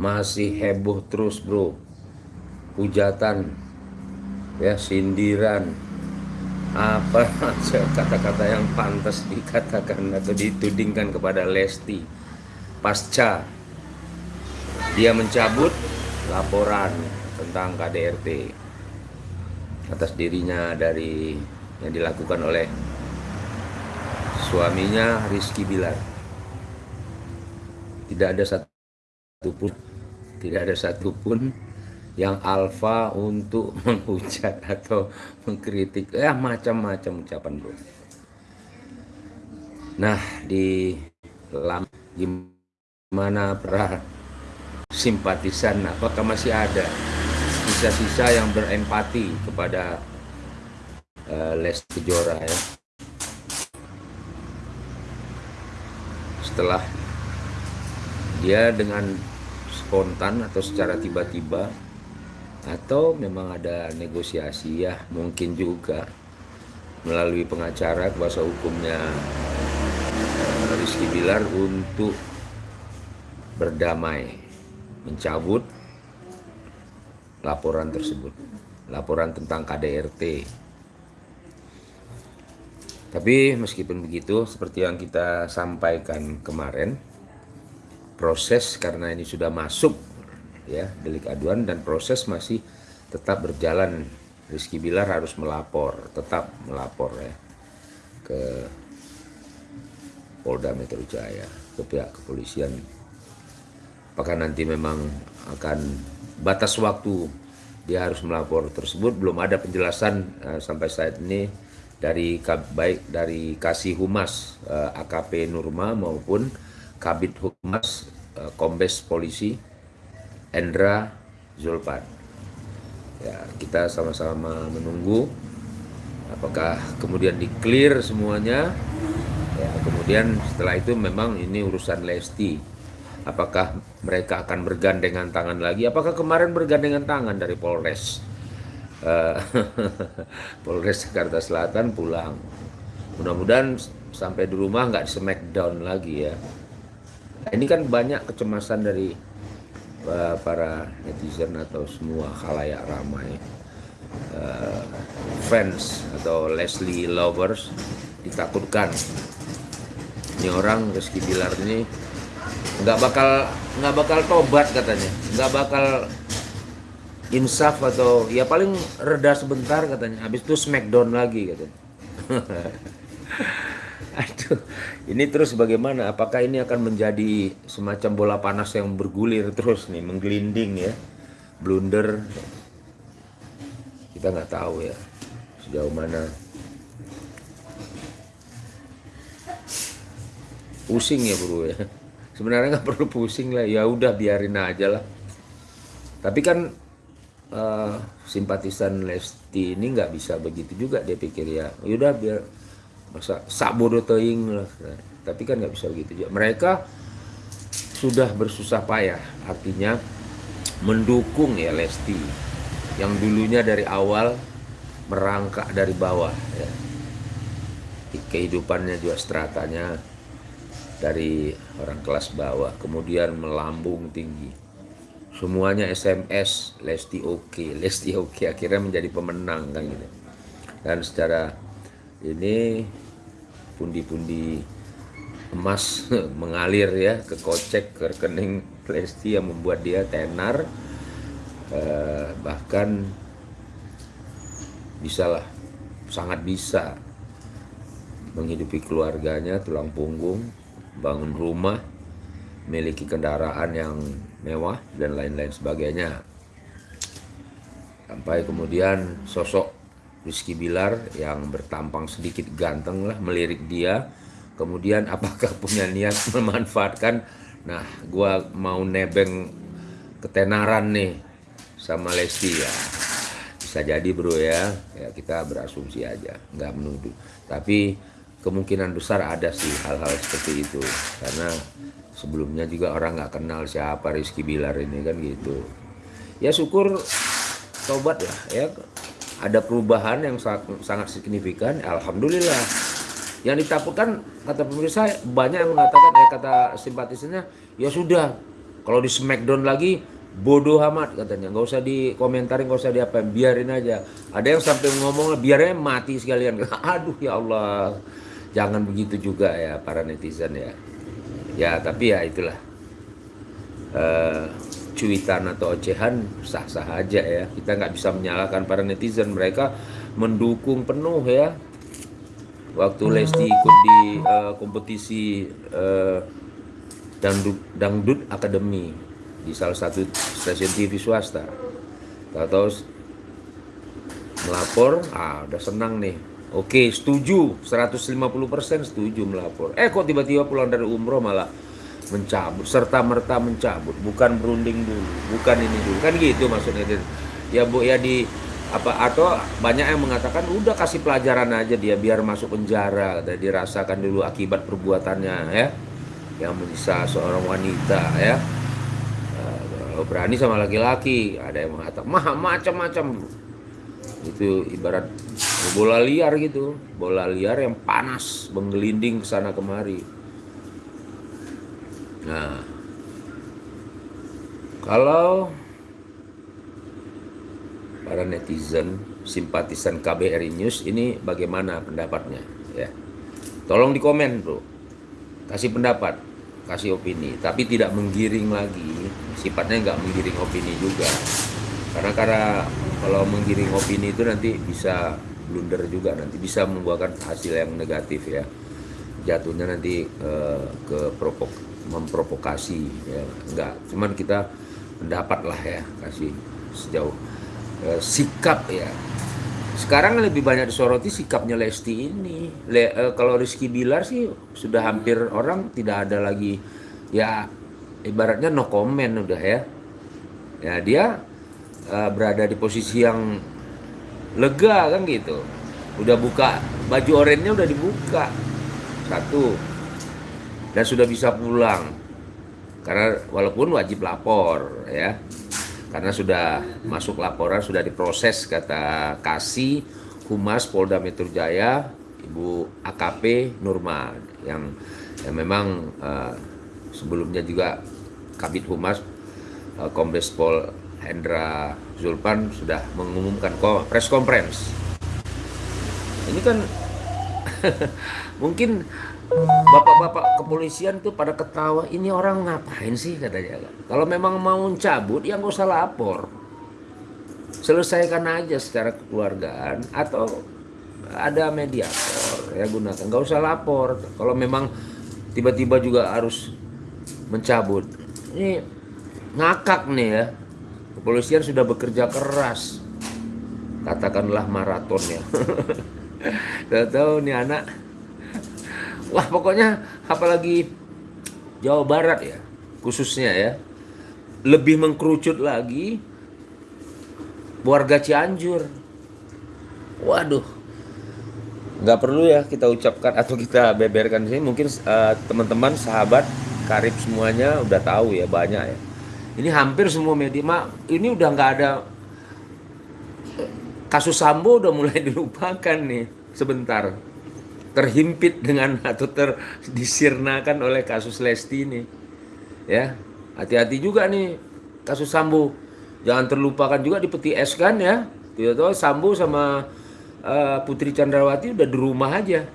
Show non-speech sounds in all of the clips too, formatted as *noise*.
masih heboh terus bro. Hujatan. Ya sindiran. Apa kata-kata yang pantas dikatakan atau ditudingkan kepada Lesti? Pasca dia mencabut laporan tentang KDRT atas dirinya dari yang dilakukan oleh suaminya Rizky Bilar. Tidak ada satupun tidak ada satupun yang alfa untuk *laughs* menghujat atau mengkritik. Ya macam-macam ucapan bro nah di lam gimana para simpatisan? Apakah masih ada sisa-sisa yang berempati kepada uh, Les Kejora ya? Setelah dia dengan spontan atau secara tiba-tiba atau memang ada negosiasi ya mungkin juga melalui pengacara kuasa hukumnya eh, Rizky Bilar untuk berdamai mencabut laporan tersebut laporan tentang KDRT tapi meskipun begitu seperti yang kita sampaikan kemarin proses karena ini sudah masuk ya delik aduan dan proses masih tetap berjalan. Rizky Bilar harus melapor tetap melapor ya ke Polda Metro Jaya ke pihak kepolisian. Apakah nanti memang akan batas waktu dia harus melapor tersebut? Belum ada penjelasan uh, sampai saat ini dari baik dari Kasih Humas uh, eh, AKP Nurma maupun Kabit Humas uh, Kombes Polisi Endra Zulpan. Ya, kita sama-sama menunggu apakah kemudian di clear semuanya. Ya, kemudian setelah itu memang ini urusan Lesti. Apakah mereka akan bergandengan tangan lagi? Apakah kemarin bergandengan tangan dari Polres? Uh, *laughs* Polres Jakarta Selatan pulang. Mudah-mudahan sampai di rumah nggak smackdown lagi ya. Ini kan banyak kecemasan dari para netizen atau semua khalayak ramai uh, fans atau Leslie lovers ditakutkan. Ini orang Rizky Bilar ini nggak bakal nggak bakal tobat katanya. Nggak bakal insaf atau ya paling reda sebentar katanya. Habis itu smackdown lagi katanya *laughs* *laughs* Aduh, ini terus bagaimana? Apakah ini akan menjadi semacam bola panas yang bergulir terus nih, menggelinding ya, blunder? Kita nggak tahu ya sejauh mana. Pusing ya bro ya. *laughs* Sebenarnya nggak perlu pusing lah, ya udah biarin aja lah. Tapi kan uh, simpatisan Lesti ini nggak bisa begitu juga dia pikir ya. Yaudah biar masa sabodo teing lah. Tapi kan nggak bisa begitu juga. Mereka sudah bersusah payah. Artinya mendukung ya Lesti. Yang dulunya dari awal merangkak dari bawah ya. kehidupannya juga stratanya dari orang kelas bawah. Kemudian melambung tinggi. Semuanya SMS Lesti oke okay, *laughs* Lesti oke okay. akhirnya menjadi pemenang kan gitu. Dan secara ini pundi-pundi emas *laughs* mengalir ya ke kocek ke rekening Lesti yang membuat dia tenar. Eh, bahkan bisalah sangat bisa menghidupi keluarganya tulang punggung bangun rumah memiliki kendaraan yang mewah dan lain-lain sebagainya. Sampai kemudian sosok Rizky Bilar yang bertampang sedikit ganteng lah melirik dia. Kemudian apakah punya niat *laughs* memanfaatkan? Nah gua mau nebeng ketenaran nih sama Lesti ya. Bisa jadi bro ya. Ya kita berasumsi aja. Nggak menuduh. Tapi kemungkinan besar ada sih hal-hal seperti itu. Karena sebelumnya juga orang nggak kenal siapa Rizky Bilar ini kan gitu. Ya syukur tobat lah ya ada perubahan yang sangat, sangat signifikan alhamdulillah. Yang ditakutkan kata pemirsa banyak yang mengatakan eh kata simpatisannya ya sudah kalau di Smackdown lagi bodoh amat katanya. Nggak usah dikomentarin nggak usah diapa biarin aja. Ada yang sampai ngomong biarnya mati sekalian. *laughs* Aduh ya Allah. Jangan begitu juga ya para netizen ya. Ya tapi ya itulah. Uh, cuitan atau ocehan sah-sah aja ya. Kita nggak bisa menyalahkan para netizen. Mereka mendukung penuh ya. Waktu Lesti ikut di uh, kompetisi uh, dangdut, dangdut akademi di salah satu stasiun TV swasta. Tahu-tahu melapor ah udah senang nih. Oke setuju. 150% setuju melapor. Eh kok tiba-tiba pulang dari umroh malah mencabut serta merta mencabut. Bukan berunding dulu bukan ini dulu. Kan gitu maksudnya ya bu ya di apa atau banyak yang mengatakan udah kasih pelajaran aja dia biar masuk penjara dan dirasakan dulu akibat perbuatannya ya. Yang menyisa seorang wanita ya. Kalau berani sama laki-laki. Ada yang mengatakan mah macam-macam. Itu ibarat bola liar gitu. Bola liar yang panas menggelinding ke sana kemari nah. Kalau para netizen simpatisan KBRI News ini bagaimana pendapatnya? Ya. Tolong di komen bro. Kasih pendapat kasih opini. Tapi tidak menggiring lagi. Sifatnya nggak menggiring opini juga. Karena karena kalau menggiring opini itu nanti bisa blunder juga. Nanti bisa membuahkan hasil yang negatif ya. Jatuhnya nanti uh, ke provok memprovokasi ya. Enggak. Cuman kita pendapat lah ya kasih sejauh Eh, sikap ya. Sekarang lebih banyak disoroti sikapnya Lesti ini. Le, uh, kalau Rizky Bilar sih sudah hampir orang tidak ada lagi ya ibaratnya no comment udah ya. Ya dia uh, berada di posisi yang lega kan gitu. Udah buka baju oranye udah dibuka. Satu dan sudah bisa pulang karena walaupun wajib lapor ya karena sudah masuk laporan sudah diproses kata Kasih Humas Polda Metro Jaya Ibu AKP Nurma yang, yang memang uh, sebelumnya juga Kabit Humas uh, Kombes Pol Hendra Zulpan sudah mengumumkan press conference. Ini kan *laughs* mungkin bapak-bapak kepolisian tuh pada ketawa ini orang ngapain sih? katanya. Kalau memang mau cabut ya nggak usah lapor. Selesaikan aja secara kekeluargaan atau ada mediator ya gunakan. Nggak usah lapor. Kalau memang tiba-tiba juga harus mencabut. Ini ngakak nih ya. Kepolisian sudah bekerja keras. Katakanlah maraton ya. *laughs* Tahu nih anak Wah pokoknya apalagi Jawa Barat ya khususnya ya lebih mengkerucut lagi warga Cianjur. Waduh, nggak perlu ya kita ucapkan atau kita beberkan sini. Mungkin uh, teman-teman, sahabat, karib semuanya udah tahu ya banyak ya. Ini hampir semua media, mak ini udah nggak ada kasus Sambo udah mulai *laughs* dilupakan nih sebentar terhimpit dengan *laughs* atau terdisirnakan oleh kasus Lesti ini. Ya, hati-hati juga nih kasus Sambo. Jangan terlupakan juga di peti es kan ya. Tiba-tiba Sambo sama uh, Putri Chandrawati udah di rumah aja.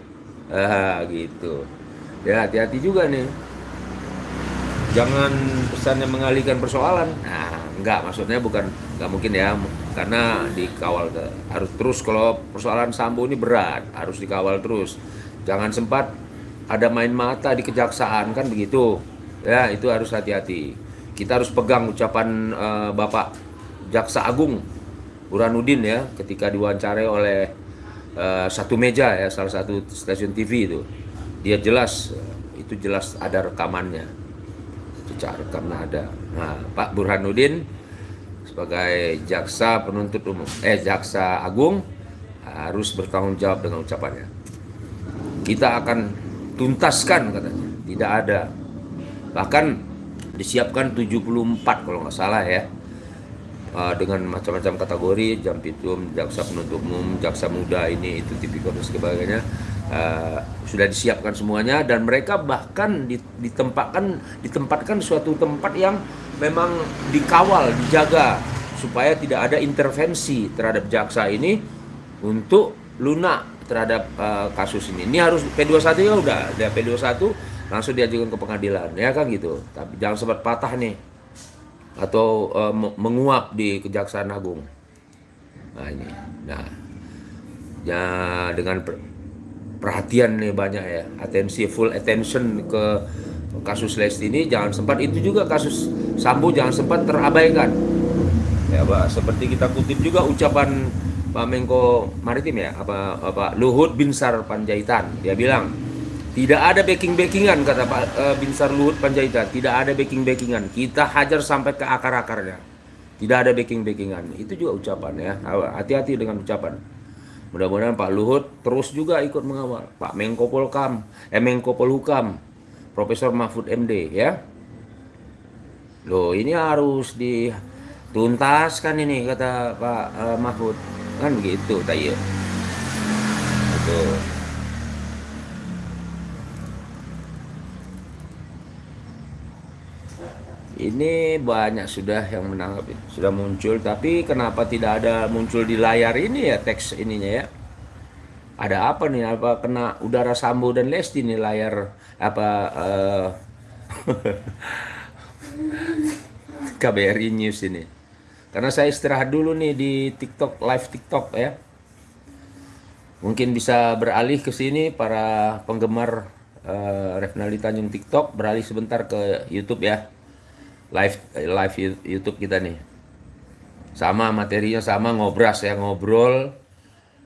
Ah, gitu. Ya, hati-hati juga nih. Jangan pesannya mengalihkan persoalan. Nah, enggak maksudnya bukan enggak mungkin ya karena dikawal harus terus. Kalau persoalan Sambo ini berat harus dikawal terus. Jangan sempat ada main mata di kejaksaan kan begitu. Ya itu harus hati-hati. Kita harus pegang ucapan uh, Bapak Jaksa Agung Burhanuddin ya ketika diwawancarai oleh uh, satu meja ya salah satu stasiun TV itu. Dia jelas itu jelas ada rekamannya secara rekamnya ada nah Pak Burhanuddin sebagai jaksa penuntut umum eh jaksa agung harus bertanggung jawab dengan ucapannya. Kita akan tuntaskan katanya, tidak ada. Bahkan disiapkan 74 kalau nggak salah ya. Uh, dengan macam-macam kategori, jam jampitrum, jaksa penuntut umum, jaksa muda ini itu tipikor dan sebagainya uh, sudah disiapkan semuanya dan mereka bahkan ditempatkan ditempatkan suatu tempat yang memang dikawal dijaga supaya tidak ada intervensi terhadap jaksa ini untuk lunak terhadap uh, kasus ini. Ini harus P21 ya udah, dia P21 langsung diajukan ke pengadilan ya kan gitu. Tapi jangan sempat patah nih atau uh, menguap di Kejaksaan Agung. Nah ini, nah ya dengan perhatian nih banyak ya, atensi full attention ke kasus Lesti ini jangan sempat itu juga kasus Sambo jangan sempat terabaikan. Ya, Pak, seperti kita kutip juga ucapan Pak Menko Maritim ya, apa apa Luhut Binsar Panjaitan. Dia bilang, tidak ada backing-backingan kata Pak uh, Binsar Luhut Panjaitan, tidak ada backing-backingan. Kita hajar sampai ke akar-akarnya. Tidak ada backing-backingan. Itu juga ucapan ya. Hati-hati dengan ucapan. Mudah-mudahan Pak Luhut terus juga ikut mengawal. Pak Menko Polkam, eh Menko Polhukam, Profesor Mahfud MD ya. Loh, ini harus dituntaskan ini kata Pak uh, Mahfud. Kan begitu, tayo. Betul. Ini banyak sudah yang menanggapi sudah muncul. Tapi kenapa tidak ada muncul di layar ini ya teks ininya ya? Ada apa nih? Apa kena udara Sambo dan Lesti nih layar apa uh, eh, *laughs* KBRI News ini? Karena saya istirahat dulu nih di TikTok live TikTok ya. Mungkin bisa beralih ke sini para penggemar uh, Revnali Tanjung TikTok. Beralih sebentar ke YouTube ya live live YouTube kita nih. Sama materinya sama ngobras ya ngobrol.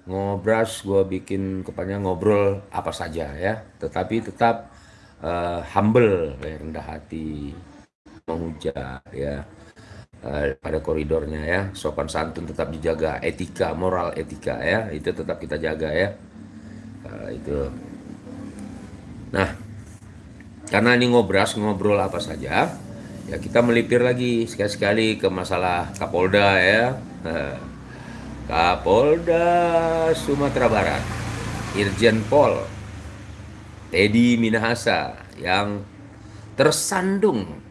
Ngobras gue bikin kepanjang ngobrol apa saja ya. Tetapi tetap uh, humble rendah hati menghujat ya uh, pada koridornya ya. Sopan santun tetap dijaga. Etika moral etika ya itu tetap kita jaga ya. Uh, itu. Nah karena ini ngobras ngobrol apa saja ya kita melipir lagi sekali-sekali ke masalah Kapolda ya. Kapolda Sumatera Barat Irjen Pol Teddy Minahasa yang tersandung.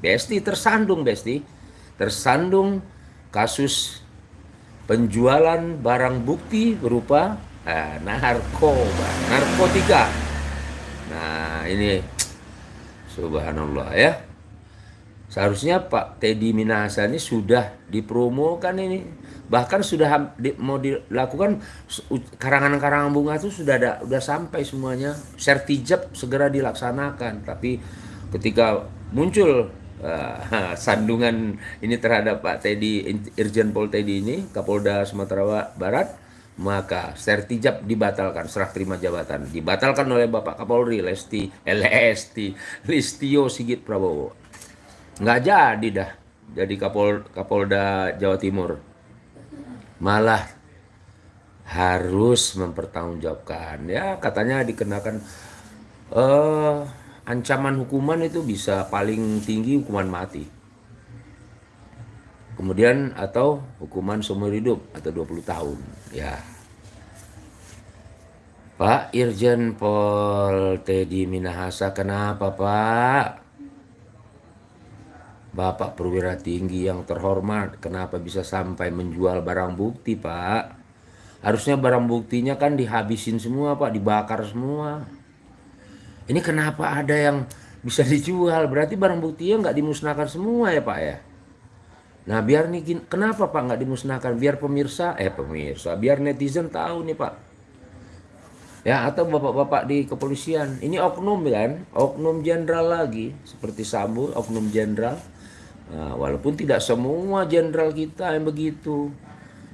Besti tersandung Besti. Tersandung kasus penjualan barang bukti berupa eh, narkoba narkotika. Nah ini subhanallah ya Seharusnya Pak Teddy Minahasa ini sudah dipromokan ini. Bahkan sudah di, mau dilakukan karangan-karangan bunga itu sudah ada sudah sampai semuanya. Sertijab segera dilaksanakan. Tapi ketika muncul uh, *laughs* sandungan ini terhadap Pak Teddy Irjen Pol Teddy ini Kapolda Sumatera Barat maka sertijab dibatalkan serah terima jabatan dibatalkan oleh Bapak Kapolri Lesti LST Listio Sigit Prabowo nggak jadi dah. Jadi Kapol Kapolda Jawa Timur. Malah harus mempertanggungjawabkan. Ya katanya dikenakan uh, ancaman hukuman itu bisa paling tinggi hukuman mati. Kemudian atau hukuman seumur hidup atau 20 tahun. Ya. Pak Irjen Pol Teddy Minahasa kenapa Pak Bapak perwira tinggi yang terhormat, kenapa bisa sampai menjual barang bukti, Pak? Harusnya barang buktinya kan dihabisin semua, Pak, dibakar semua. Ini kenapa ada yang bisa dijual? Berarti barang buktinya nggak dimusnahkan semua ya, Pak ya? Nah, biar nih kenapa Pak nggak dimusnahkan? Biar pemirsa, eh pemirsa, biar netizen tahu nih, Pak. Ya, atau bapak-bapak di kepolisian. Ini oknum kan? Oknum jenderal lagi, seperti Sambo, oknum jenderal Nah, walaupun tidak semua jenderal kita yang begitu.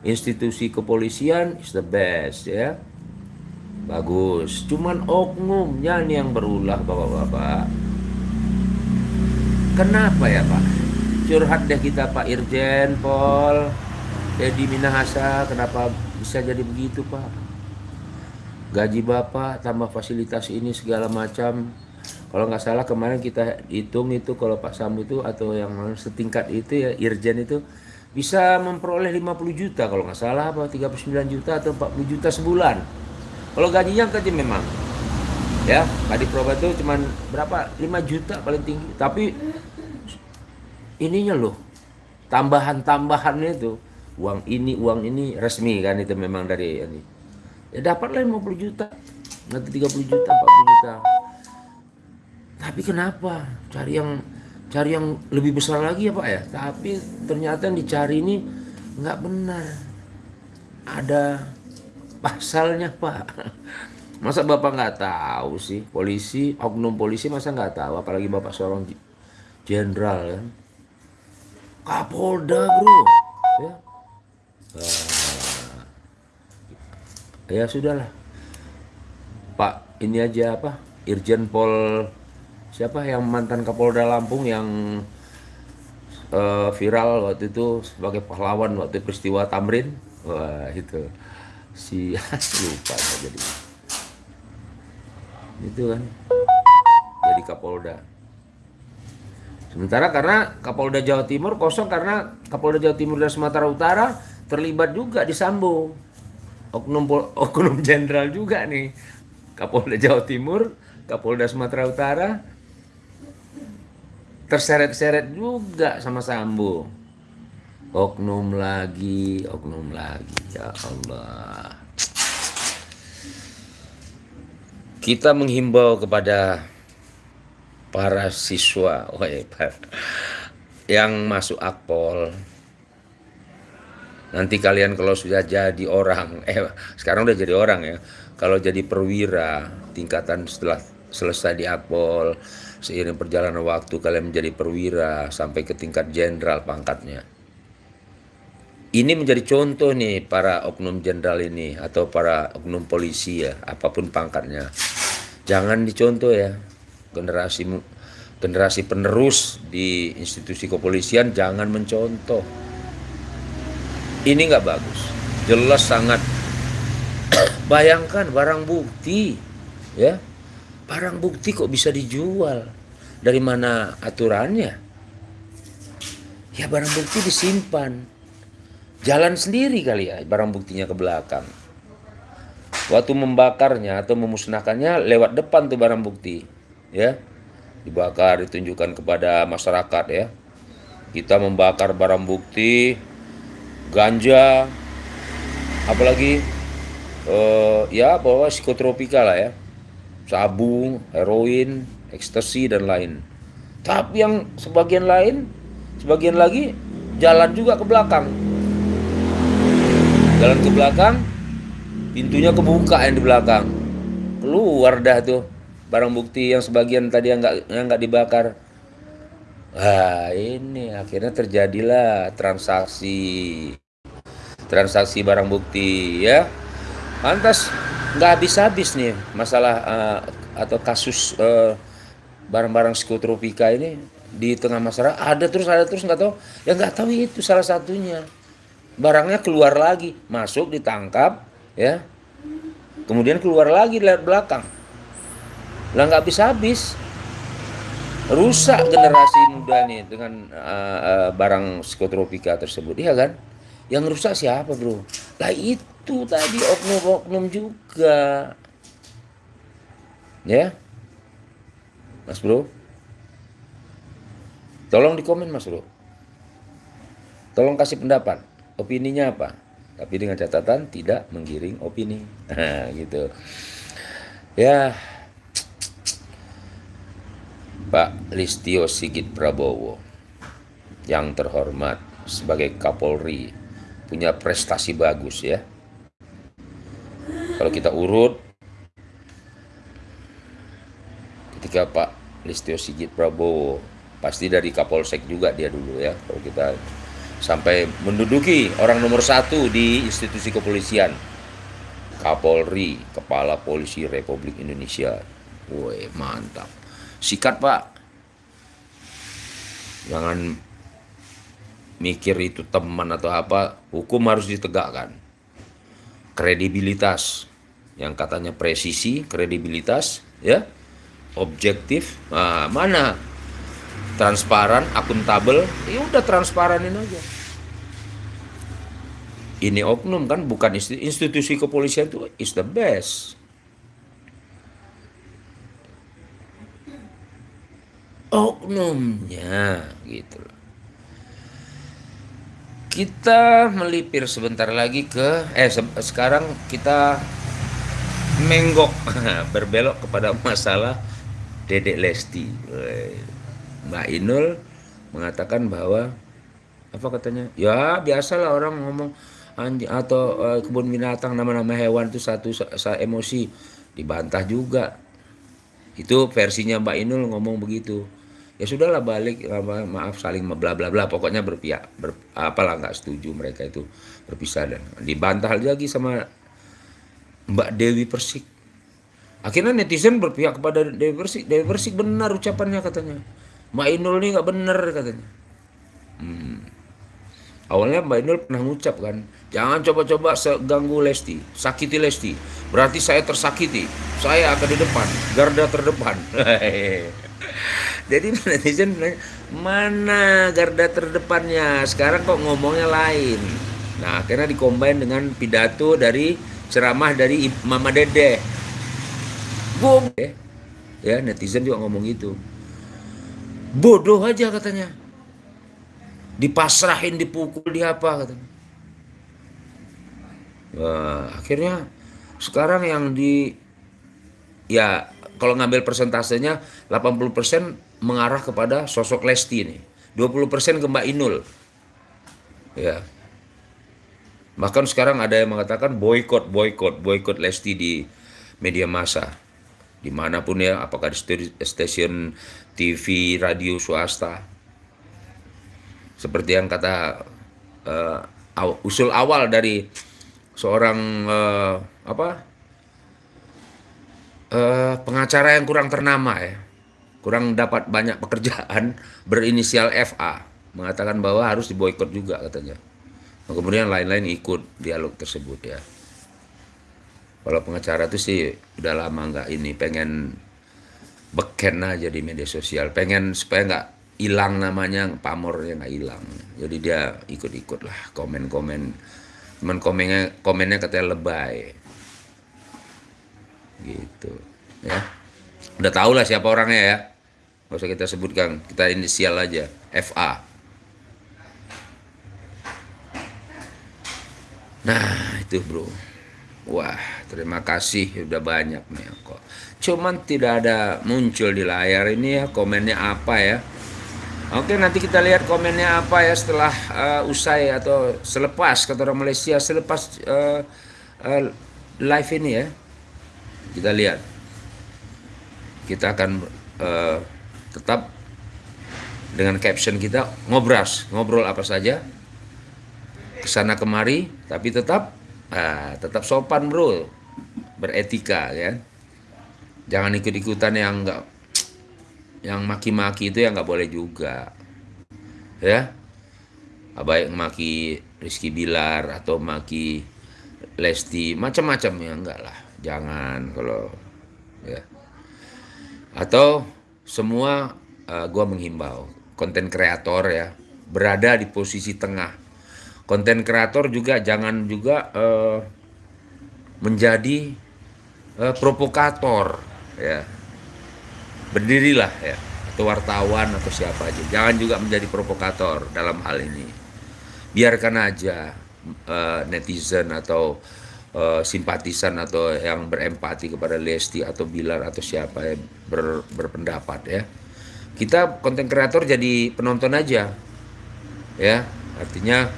Institusi kepolisian is the best ya. Bagus. Cuman oknumnya nih yang berulah Bapak-bapak. Kenapa ya Pak? Curhat deh kita Pak Irjen, Pol, Dedi Minahasa, kenapa bisa jadi begitu Pak? Gaji Bapak tambah fasilitas ini segala macam kalau nggak salah kemarin kita hitung itu kalau Pak Sambo itu atau yang setingkat itu ya Irjen itu bisa memperoleh 50 juta kalau nggak salah apa 39 juta atau 40 juta sebulan Kalau gajinya kecil memang. Ya, Kadif Propa itu cuman berapa? 5 juta paling tinggi. Tapi ininya loh, tambahan-tambahannya itu uang ini uang ini resmi kan itu memang dari ini ya dapatlah 50 juta nanti 30 juta 40 juta tapi kenapa? Cari yang cari yang lebih besar lagi ya pak ya? Tapi ternyata yang dicari ini nggak benar. Ada pasalnya *laughs* pak. Masa bapak nggak tahu sih? Polisi oknum polisi masa nggak tahu? Apalagi bapak seorang jenderal ya? Kapolda bro. Ya? Ya sudahlah. Pak ini aja apa? Irjen Pol siapa yang mantan Kapolda Lampung yang uh, viral waktu itu sebagai pahlawan waktu peristiwa Tamrin? Wah itu. Si lupa jadi. Itu kan. Jadi Kapolda. Sementara karena Kapolda Jawa Timur kosong karena Kapolda Jawa Timur dan Sumatera Utara terlibat juga di Sambo. Oknum oknum *laughs* jenderal juga nih. Kapolda Jawa Timur Kapolda Sumatera Utara terseret-seret juga sama Sambo oknum lagi oknum lagi ya Allah. Kita menghimbau kepada para siswa *laughs* oh, yang masuk akpol. Nanti kalian kalau sudah jadi orang, *laughs* eh sekarang udah jadi orang ya. Kalau jadi perwira, tingkatan setelah selesai di Akpol, seiring perjalanan waktu kalian menjadi perwira sampai ke tingkat jenderal pangkatnya. Ini menjadi contoh nih para oknum jenderal ini atau para oknum polisi ya, apa pun pangkatnya. Jangan dicontoh ya. Generasi generasi penerus di institusi kepolisian jangan mencontoh ini nggak bagus jelas sangat *clears throat* bayangkan barang bukti ya barang bukti kok bisa dijual? Dari mana aturannya? Ya barang bukti disimpan. Jalan sendiri kali ya barang buktinya ke belakang. Waktu membakarnya atau memusnahkannya lewat depan tuh barang bukti ya. Dibakar ditunjukkan kepada masyarakat ya. Kita membakar barang bukti ganja, apalagi uh, ya bawa psikotropika lah ya, sabu, heroin, ekstasi dan lain. Tapi yang sebagian lain, sebagian lagi jalan juga ke belakang. Jalan ke belakang, pintunya kebuka yang di belakang. Keluar dah tuh barang bukti yang sebagian tadi yang nggak yang nggak dibakar. Wah ini akhirnya terjadilah transaksi transaksi barang bukti ya lantas nggak habis-habis nih masalah uh, atau kasus eh, barang-barang psikotropika ini di tengah masyarakat. Ada terus ada terus nggak tahu. Yang nggak tahu itu salah satunya. Barangnya keluar lagi. Masuk ditangkap ya. Kemudian keluar lagi dari belakang. Lah nggak habis-habis. Rusak generasi muda nih dengan uh, uh, barang psikotropika tersebut. Iya kan? Yang rusak siapa bro? Lah itu tadi oknum-oknum juga. Ya. Mas bro. Tolong di komen mas bro. Tolong kasih pendapat. Opininya apa? Tapi dengan catatan tidak menggiring opini. *laughs* gitu. Ya. Pak Listio Sigit Prabowo yang terhormat sebagai Kapolri punya prestasi bagus ya. Kalau kita urut, ketika Pak Listio Sigit Prabowo, pasti dari Kapolsek juga dia dulu ya. Kalau kita sampai menduduki orang nomor satu di institusi kepolisian. Kapolri, Kepala Polisi Republik Indonesia. Woi, mantap. Sikat, Pak. Jangan mikir itu teman atau apa, hukum harus ditegakkan kredibilitas yang katanya presisi, kredibilitas, ya, objektif, nah, mana transparan, akuntabel, ya udah transparanin aja. Ini oknum kan bukan institusi, institusi kepolisian itu is the best. Oknumnya gitu. loh. Kita melipir sebentar lagi ke eh se sekarang kita menggok *laughs* berbelok kepada masalah Dedek Lesti. Mbak Inul mengatakan bahwa apa katanya? Ya biasalah orang ngomong anjing atau uh, kebun binatang nama-nama hewan itu satu sa emosi dibantah juga. Itu versinya Mbak Inul ngomong begitu ya sudahlah balik maaf saling bla bla bla. Pokoknya berpihak ber, apalah nggak setuju mereka itu berpisah dan dibantah lagi sama Mbak Dewi Persik. Akhirnya netizen berpihak kepada Dewi Persik. Dewi Persik benar ucapannya katanya. Mbak Inul ini nggak benar katanya. Hmm. awalnya Mbak Inul pernah ngucap kan jangan coba-coba ganggu Lesti sakiti Lesti. Berarti saya tersakiti. Saya akan di depan garda terdepan *laughs* Jadi *laughs* netizen mana garda terdepannya? Sekarang kok ngomongnya lain. Nah, akhirnya dikombin dengan pidato dari ceramah dari Mama Dede. Bodoh. Ya, netizen juga ngomong gitu. Bodoh aja katanya. Dipasrahin, dipukul, di apa katanya. Wah, akhirnya sekarang yang di ya kalau ngambil persentasenya 80% mengarah kepada sosok Lesti ini. 20% ke Mbak Inul. Ya. Bahkan sekarang ada yang mengatakan boykot, boykot, boykot Lesti di media massa. Di mana pun ya, apakah di stasiun TV, radio, swasta. Seperti yang kata uh, usul awal dari seorang uh, apa uh, pengacara yang kurang ternama ya, kurang dapat banyak pekerjaan *laughs* berinisial FA mengatakan bahwa harus diboykot juga katanya. Nah, kemudian lain-lain ikut dialog tersebut ya. Kalau pengacara itu sih udah lama nggak ini pengen beken aja di media sosial, pengen supaya nggak hilang namanya pamornya nggak hilang. Jadi dia ikut-ikut lah komen-komen, cuman komennya komennya katanya lebay gitu ya. Udah tau lah siapa orangnya ya. Nggak usah kita sebutkan kita inisial aja FA nah itu bro. Wah terima kasih. Udah banyak nih kok. Cuman tidak ada muncul di layar ini ya komennya apa ya. Oke nanti kita lihat komennya apa ya setelah uh, usai atau selepas kata orang Malaysia selepas uh, uh, live ini ya kita lihat. Kita akan uh, tetap dengan caption kita ngobras. Ngobrol apa saja. Ke sana kemari tapi tetap uh, tetap sopan bro. Beretika ya. Jangan ikut ikutan yang enggak yang maki-maki itu yang nggak boleh juga. Ya. Baik maki Rizky Bilar atau maki Lesti macam-macam ya enggak lah jangan kalau ya. Atau semua uh, gua menghimbau konten kreator ya berada di posisi tengah. Konten kreator juga jangan juga uh, menjadi uh, provokator ya. Berdirilah ya atau wartawan atau siapa aja. Jangan juga menjadi provokator dalam hal ini. Biarkan aja uh, netizen atau uh, simpatisan atau yang berempati kepada Lesti atau Bilar atau siapa yang ber, berpendapat ya. Kita konten kreator jadi penonton aja. Ya, artinya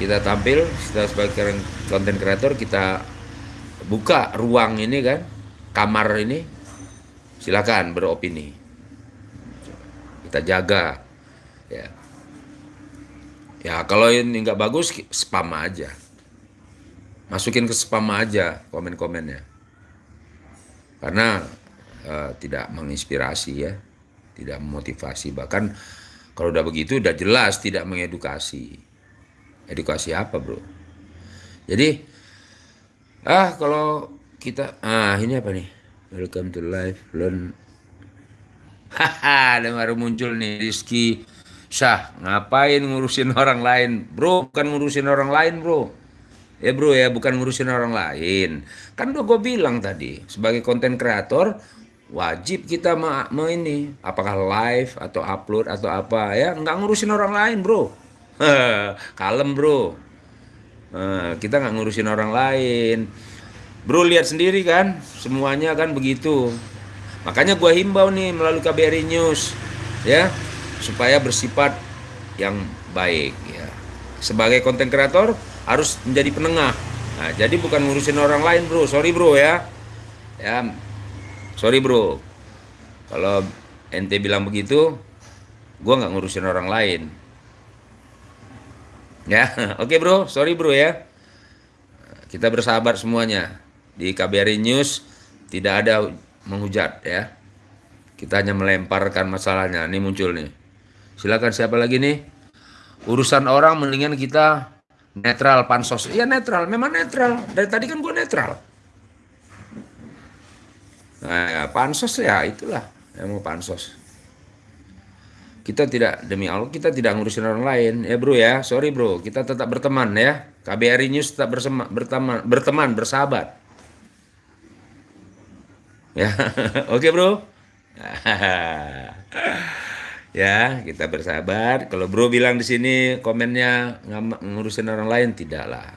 kita tampil kita sebagai konten kreator kita buka ruang ini kan, kamar ini. Silakan beropini. Kita jaga ya. Ya kalau ini nggak bagus spam aja masukin ke spam aja komen-komennya. Karena uh, tidak menginspirasi ya tidak memotivasi. Bahkan kalau udah begitu udah jelas tidak mengedukasi. Edukasi apa bro? Jadi ah kalau kita ah ini apa nih? Welcome to life learn. Haha ada baru muncul nih Rizky. Syah ngapain ngurusin orang lain? Bro bukan ngurusin orang lain bro Ya bro ya, bukan ngurusin orang lain. Kan udah gue bilang tadi, sebagai konten kreator, wajib kita ma, ini apakah live atau upload atau apa ya nggak ngurusin orang lain bro. *laughs* Kalem bro. Nah, kita nggak ngurusin orang lain. Bro lihat sendiri kan semuanya kan begitu. Makanya gua himbau nih melalui KBRI News ya supaya bersifat yang baik ya. Sebagai konten kreator harus menjadi penengah. Nah jadi bukan ngurusin orang lain bro. Sorry bro ya. Ya sorry bro. Kalau ente bilang begitu gue nggak ngurusin orang lain. Ya *laughs* oke okay, bro. Sorry bro ya. Kita bersahabat semuanya. Di KBRI News tidak ada menghujat ya. Kita hanya melemparkan masalahnya. Ini muncul nih. Silakan siapa lagi nih? Urusan orang mendingan kita netral pansos. Iya netral. Memang netral. Dari tadi kan gue netral. Nah ya, pansos ya itulah. Yang mau pansos. Kita tidak demi Allah kita tidak ngurusin orang lain. Ya bro ya. Sorry bro. Kita tetap berteman ya. KBRI News tetap bersama, berteman berteman bersahabat. Ya. *laughs* Oke bro *laughs* ya kita bersahabat kalau bro bilang di sini komennya ngurusin orang lain tidaklah.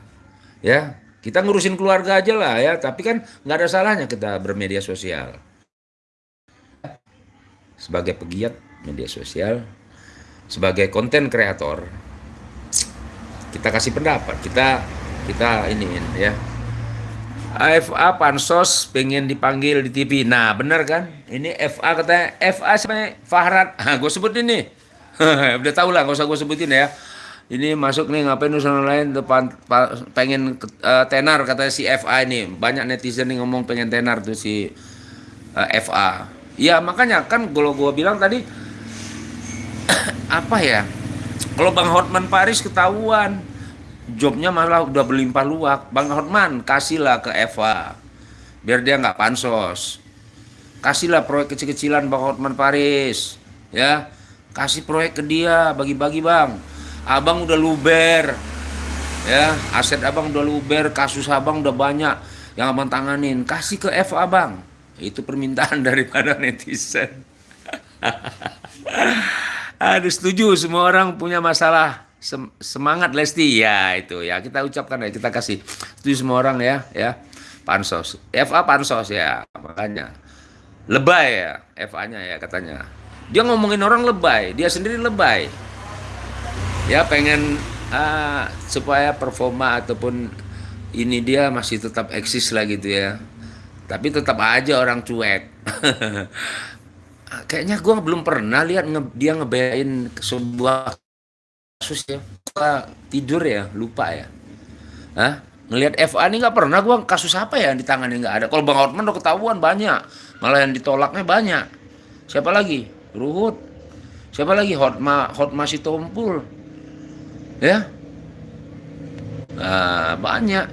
Ya kita ngurusin keluarga aja lah ya. Tapi kan nggak ada salahnya kita bermedia sosial. Sebagai pegiat media sosial sebagai konten kreator kita kasih pendapat. Kita kita ini ya FA Pansos pengen dipanggil di TV. Nah, benar kan? Ini FA katanya FA sama Fahrat. Nah, gue sebut ini. *laughs* *laughs* Udah tau lah, gak usah gue sebutin ya. Ini masuk nih ngapain usaha lain depan pengen uh, tenar katanya si FA ini. Banyak netizen nih ngomong pengen tenar tuh si uh, eh, FA. Ya makanya kan kalau gue bilang tadi *coughs* apa ya? Kalau Bang Hotman Paris ketahuan jobnya malah udah berlimpah luak. Bang Hotman kasihlah ke Eva biar dia nggak pansos. Kasihlah proyek kecil-kecilan Bang Hotman Paris ya. Kasih proyek ke dia bagi-bagi Bang. Abang udah luber ya. Aset Abang udah luber kasus Abang udah banyak yang Abang tanganin. Kasih ke Eva Abang itu permintaan *laughs* daripada netizen. *laughs* Aduh setuju semua orang punya masalah semangat Lesti. Ya itu ya. Kita ucapkan ya kita kasih. Itu semua orang ya ya. Pansos. FA pansos ya. Makanya. Lebay ya FA-nya ya katanya. Dia ngomongin orang lebay. Dia sendiri lebay. Ya pengen uh, supaya performa ataupun ini dia masih tetap eksis lah gitu ya. Tapi tetap aja orang cuek. *laughs* Kayaknya gue belum pernah lihat nge dia ngebayain sebuah kasus ya. Tidur ya lupa ya. Hah? ngelihat FA ini nggak pernah gua kasus apa ya yang ditangani nggak ada. Kalau Bang Hotman udah ketahuan banyak. Malah yang ditolaknya banyak. Siapa lagi? Ruhut. Siapa lagi? Hotma Hotma si Tompul ya? Nah, banyak.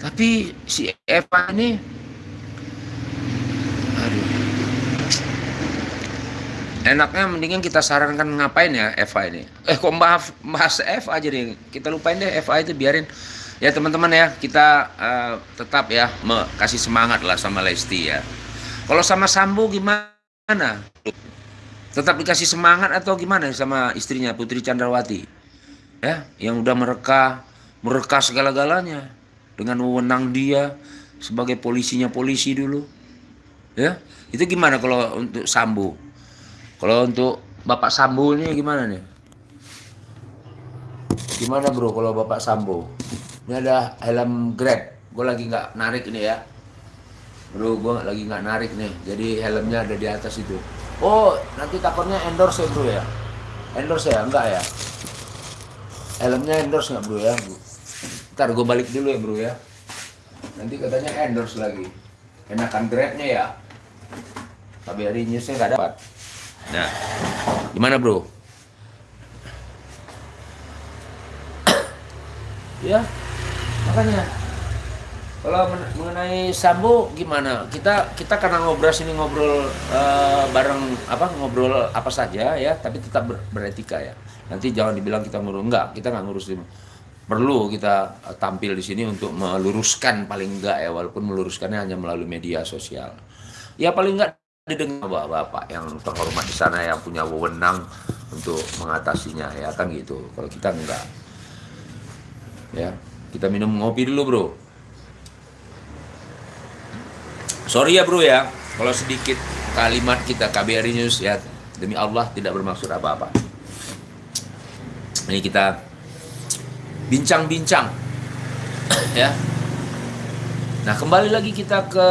Tapi si Eva ini enaknya mendingan kita sarankan ngapain ya Eva ini? Eh kok maaf mas Eva aja nih. Kita lupain deh Eva itu biarin. Ya teman-teman ya kita uh, tetap ya kasih semangat lah sama Lesti ya. Kalau sama Sambo gimana? Tetap dikasih semangat atau gimana sama istrinya Putri Chandrawati ya yang udah mereka mereka segala-galanya. Dengan wewenang dia sebagai polisinya polisi dulu. Ya itu gimana kalau untuk Sambo kalau untuk Bapak Sambo ini gimana nih? Gimana bro kalau Bapak Sambo? Ini ada helm Grab. Gue lagi nggak narik ini ya. Bro, gue lagi nggak narik nih. Jadi helmnya ada di atas itu. Oh, nanti takutnya endorse ya bro ya? Endorse ya? Enggak ya? Helmnya endorse nggak bro ya? Ntar gue balik dulu ya bro ya. Nanti katanya endorse lagi. Enakan Grabnya ya. Tapi hari newsnya nggak dapat. Nah, gimana bro? ya, makanya kalau mengenai Sambo gimana? Kita kita karena ngobrol sini ngobrol uh, bareng apa ngobrol apa saja ya, tapi tetap ber, beretika ya. Nanti jangan dibilang kita ngurus enggak, kita nggak ngurus perlu kita tampil di sini untuk meluruskan paling enggak ya walaupun meluruskannya hanya melalui media sosial. Ya paling enggak didengar bapak yang terhormat di sana yang punya wewenang untuk mengatasinya ya kan gitu. Kalau kita enggak. Ya kita minum ngopi dulu bro. Sorry ya bro ya. Kalau sedikit kalimat kita KBRI News ya demi Allah tidak bermaksud apa-apa. Ini kita bincang-bincang *coughs* ya. Nah kembali lagi kita ke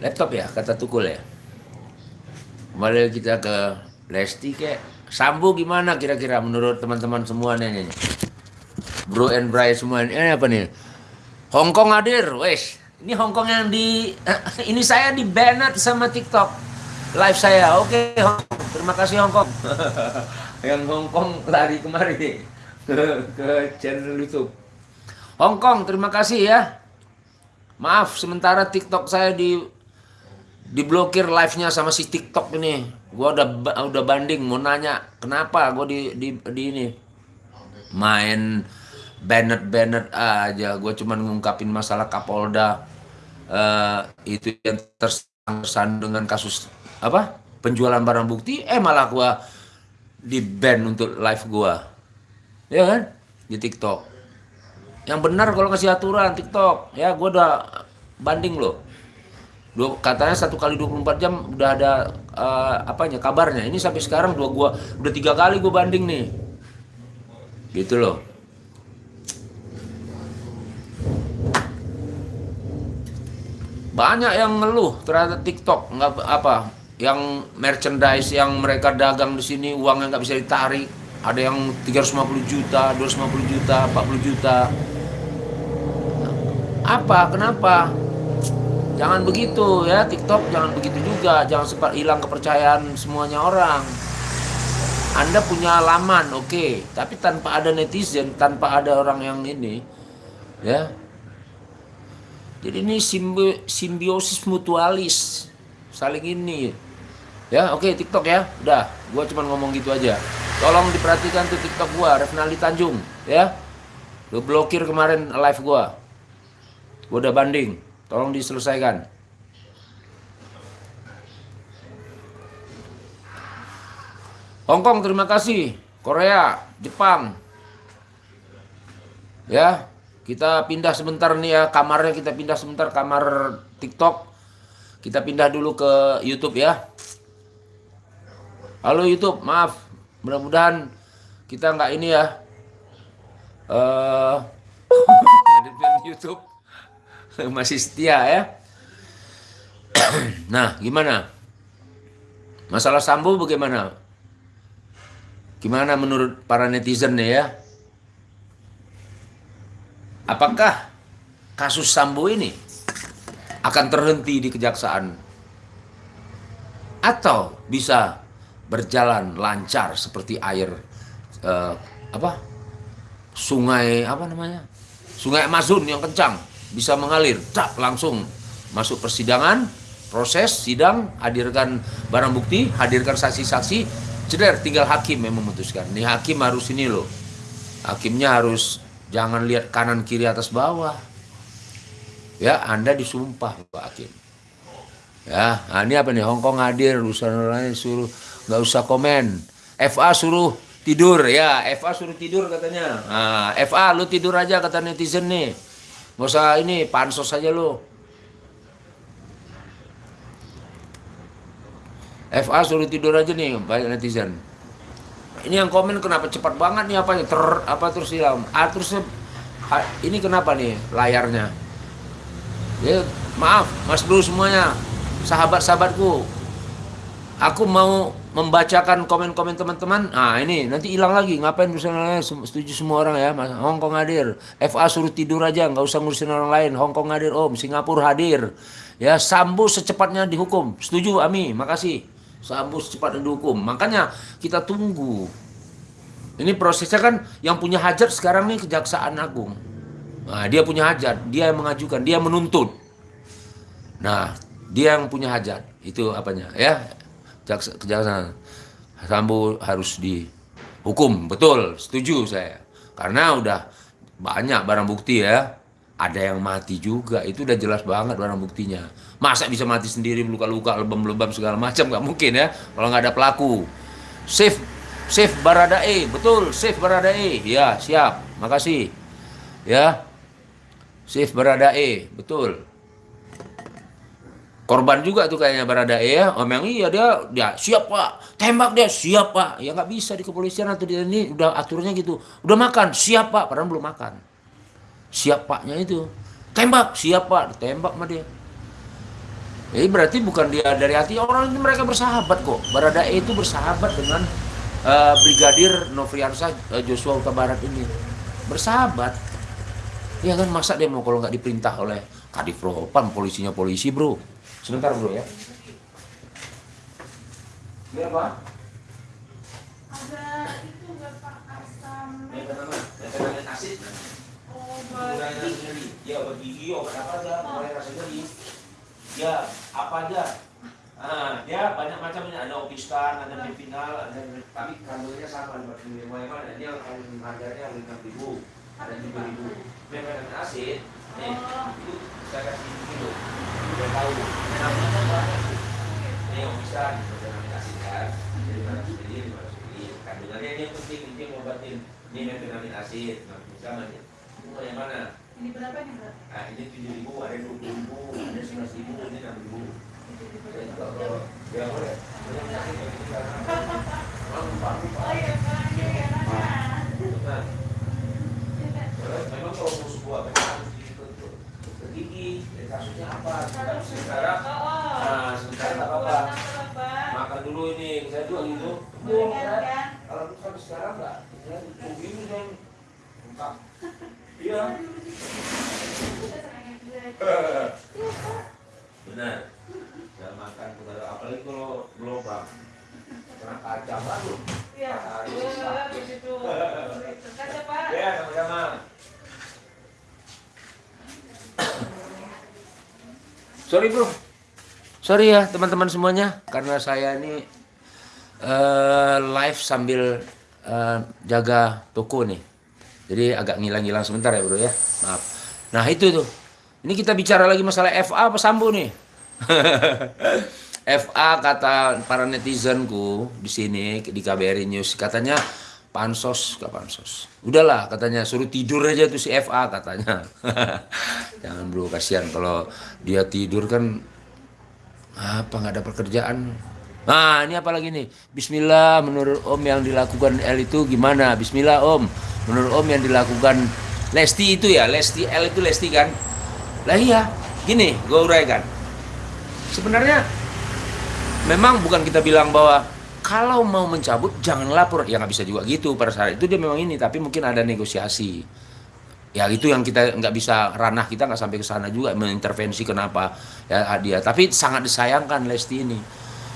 laptop ya kata Tukul ya? Kembali kita ke Lesti kayak Sambu gimana kira-kira menurut teman-teman semua nih, Bro and Bray semua ini apa nih? Hongkong hadir wes ini Hongkong yang di *laughs* ini saya di banned sama TikTok. Live saya oke okay, terima kasih Hongkong yang *laughs* Hongkong lari kemari ke, ke channel YouTube. Hongkong terima kasih ya. Maaf sementara TikTok saya di diblokir live-nya sama si TikTok ini. Gua udah udah banding mau nanya kenapa gua di di, di ini main Bennett aja. Gue cuman ngungkapin masalah Kapolda uh, itu yang tersan dengan kasus apa penjualan barang bukti. Eh malah gua di ban untuk live gua, ya kan di TikTok. Yang benar kalau ngasih aturan TikTok, ya gua udah banding loh Dua, katanya satu kali 24 jam udah ada uh, apanya kabarnya. Ini sampai sekarang dua gua udah tiga kali gua banding nih. Gitu loh. Banyak yang ngeluh terhadap TikTok nggak apa yang merchandise yang mereka dagang di sini uangnya nggak bisa ditarik. Ada yang 350 juta, 250 juta, 40 juta. Apa? Kenapa? Jangan begitu ya. TikTok jangan begitu juga. Jangan sempat hilang kepercayaan semuanya orang. Anda punya laman oke. Okay. tapi tanpa ada netizen tanpa ada orang yang ini ya. Jadi ini simbi simbiosis mutualis. Saling ini ya. Oke okay, TikTok ya. Udah gua cuma ngomong gitu aja. Tolong diperhatikan tuh TikTok gua Refnali Tanjung ya. Lu blokir kemarin live gua. Gua udah banding Tolong diselesaikan. Hongkong terima kasih. Korea, Jepang. Ya, kita pindah sebentar nih ya kamarnya kita pindah sebentar kamar TikTok. Kita pindah dulu ke YouTube ya. Halo YouTube, maaf. Mudah-mudahan kita nggak ini ya. *laughs* Uh, YouTube *laughs* masih setia ya. *clears throat* nah, gimana? Masalah Sambo bagaimana? Gimana menurut para netizen ya? Apakah kasus Sambo ini akan terhenti di kejaksaan atau bisa berjalan lancar seperti air uh, apa sungai apa namanya sungai Amazon yang kencang bisa mengalir, tak langsung masuk persidangan, proses sidang, hadirkan barang bukti, hadirkan saksi-saksi, ceder tinggal hakim yang memutuskan. Nih hakim harus ini loh, hakimnya harus jangan lihat kanan kiri atas bawah. Ya, Anda disumpah Pak Hakim. Ya, nah ini apa nih? Hongkong hadir, urusan lain suruh nggak usah komen. FA suruh tidur ya, FA suruh tidur katanya. Nah, FA lu tidur aja kata netizen nih. Gak usah ini, pansos aja lo. FA suruh tidur aja nih, banyak netizen. Ini yang komen kenapa cepat banget nih apanya? Ter apa terus hilang? Ah terus ini kenapa nih layarnya? Ya maaf, Mas Bro semuanya, sahabat-sahabatku. Aku mau membacakan komen-komen teman-teman. Nah ini nanti hilang lagi. Ngapain misalnya setuju semua orang ya. Mas Hongkong hadir. FA suruh tidur aja, nggak usah ngurusin orang lain. Hongkong hadir, Om. Singapura hadir. Ya Sambu secepatnya dihukum. Setuju, Ami. Makasih. Sambu secepatnya dihukum. Makanya kita tunggu. Ini prosesnya kan yang punya hajat sekarang nih Kejaksaan Agung. Nah, dia punya hajat, dia yang mengajukan, dia menuntut. Nah, dia yang punya hajat. Itu apanya? Ya, jaksa, kejaksaan Sambo harus dihukum. Betul setuju saya. Karena udah banyak barang bukti ya. Ada yang mati juga. Itu udah jelas banget barang buktinya. Masa bisa mati sendiri luka-luka lebam-lebam segala macam? Nggak mungkin ya kalau nggak ada pelaku. Safe safe Baradae. Betul safe Baradae. Ya siap. Makasih. Ya safe Baradae. Betul korban juga tuh kayaknya berada ya om yang iya dia dia siap pak. Tembak dia. Siap pak. Ya nggak bisa di kepolisian atau di ini udah aturnya gitu. Udah makan. Siap pak. Padahal belum makan. Siap paknya itu. Tembak. Siap pak. Tembak sama dia. Jadi berarti bukan dia dari hati orang ini mereka bersahabat kok. Berada itu bersahabat dengan uh, brigadir Novriansa uh, Joshua Huta Barat ini. Bersahabat. Ya kan? Masa dia mau kalau nggak diperintah oleh Kadif Propam polisinya polisi bro Sebentar bro ya. Ini apa? Ada itu nggak pak asam. Ini apa Metanamin asid. Obat nyeri. Ya obat gigi, obat apa aja, mulai rasa nyeri. Ya apa aja. Nah, dia banyak macamnya. Ada opistan, ada mepinal, ada tapi kandungannya sama di mulai mana? Ini yang harganya lima ribu, ada tujuh ribu. Metanamin asid, nih itu saya kasih udah tahu kan ini yang bisa dikasih kan jadi mana mana ini yang penting ini nah itu yang mana ini berapa nih nah ini tujuh ribu ada dua puluh ribu ada sebelas ribu ini enam ribu ya boleh boleh Oh iya kan, iya kan. memang kalau mau sebuah gigi kasusnya apa? Sekarang nah sementara nggak apa-apa. Makan dulu ini saya juga gitu. Kalau sampai sekarang nggak saya begini dong. Lengkap *laughs* iya. *laughs* Benar. Jangan makan kepada apalagi kalau gelombang kena kaca baru Iya, begitu. *laughs* Kaca pak. ya sama-sama Sorry bro, sorry ya teman-teman semuanya karena saya ini uh, live sambil uh, jaga toko nih. Jadi agak ngilang-ngilang sebentar ya bro ya, maaf. Nah itu tuh, ini kita bicara lagi masalah FA apa Sambo nih? *laughs* FA kata para netizenku di sini di KBRI News katanya pansos ke pansos. Udahlah katanya suruh tidur aja tuh si FA katanya. *laughs* Jangan bro kasihan kalau dia tidur kan apa nggak ada pekerjaan. Nah ini apa lagi nih? Bismillah menurut Om yang dilakukan L itu gimana? Bismillah Om. Menurut Om yang dilakukan Lesti itu ya Lesti L itu Lesti kan? Lah iya gini gue uraikan. Sebenarnya memang bukan kita bilang bahwa kalau mau mencabut jangan lapor. Ya nggak bisa juga gitu. Pada saat itu dia memang ini tapi mungkin ada negosiasi. Ya itu yang kita nggak bisa ranah kita nggak sampai ke sana juga mengintervensi kenapa ya dia. Tapi sangat disayangkan Lesti ini.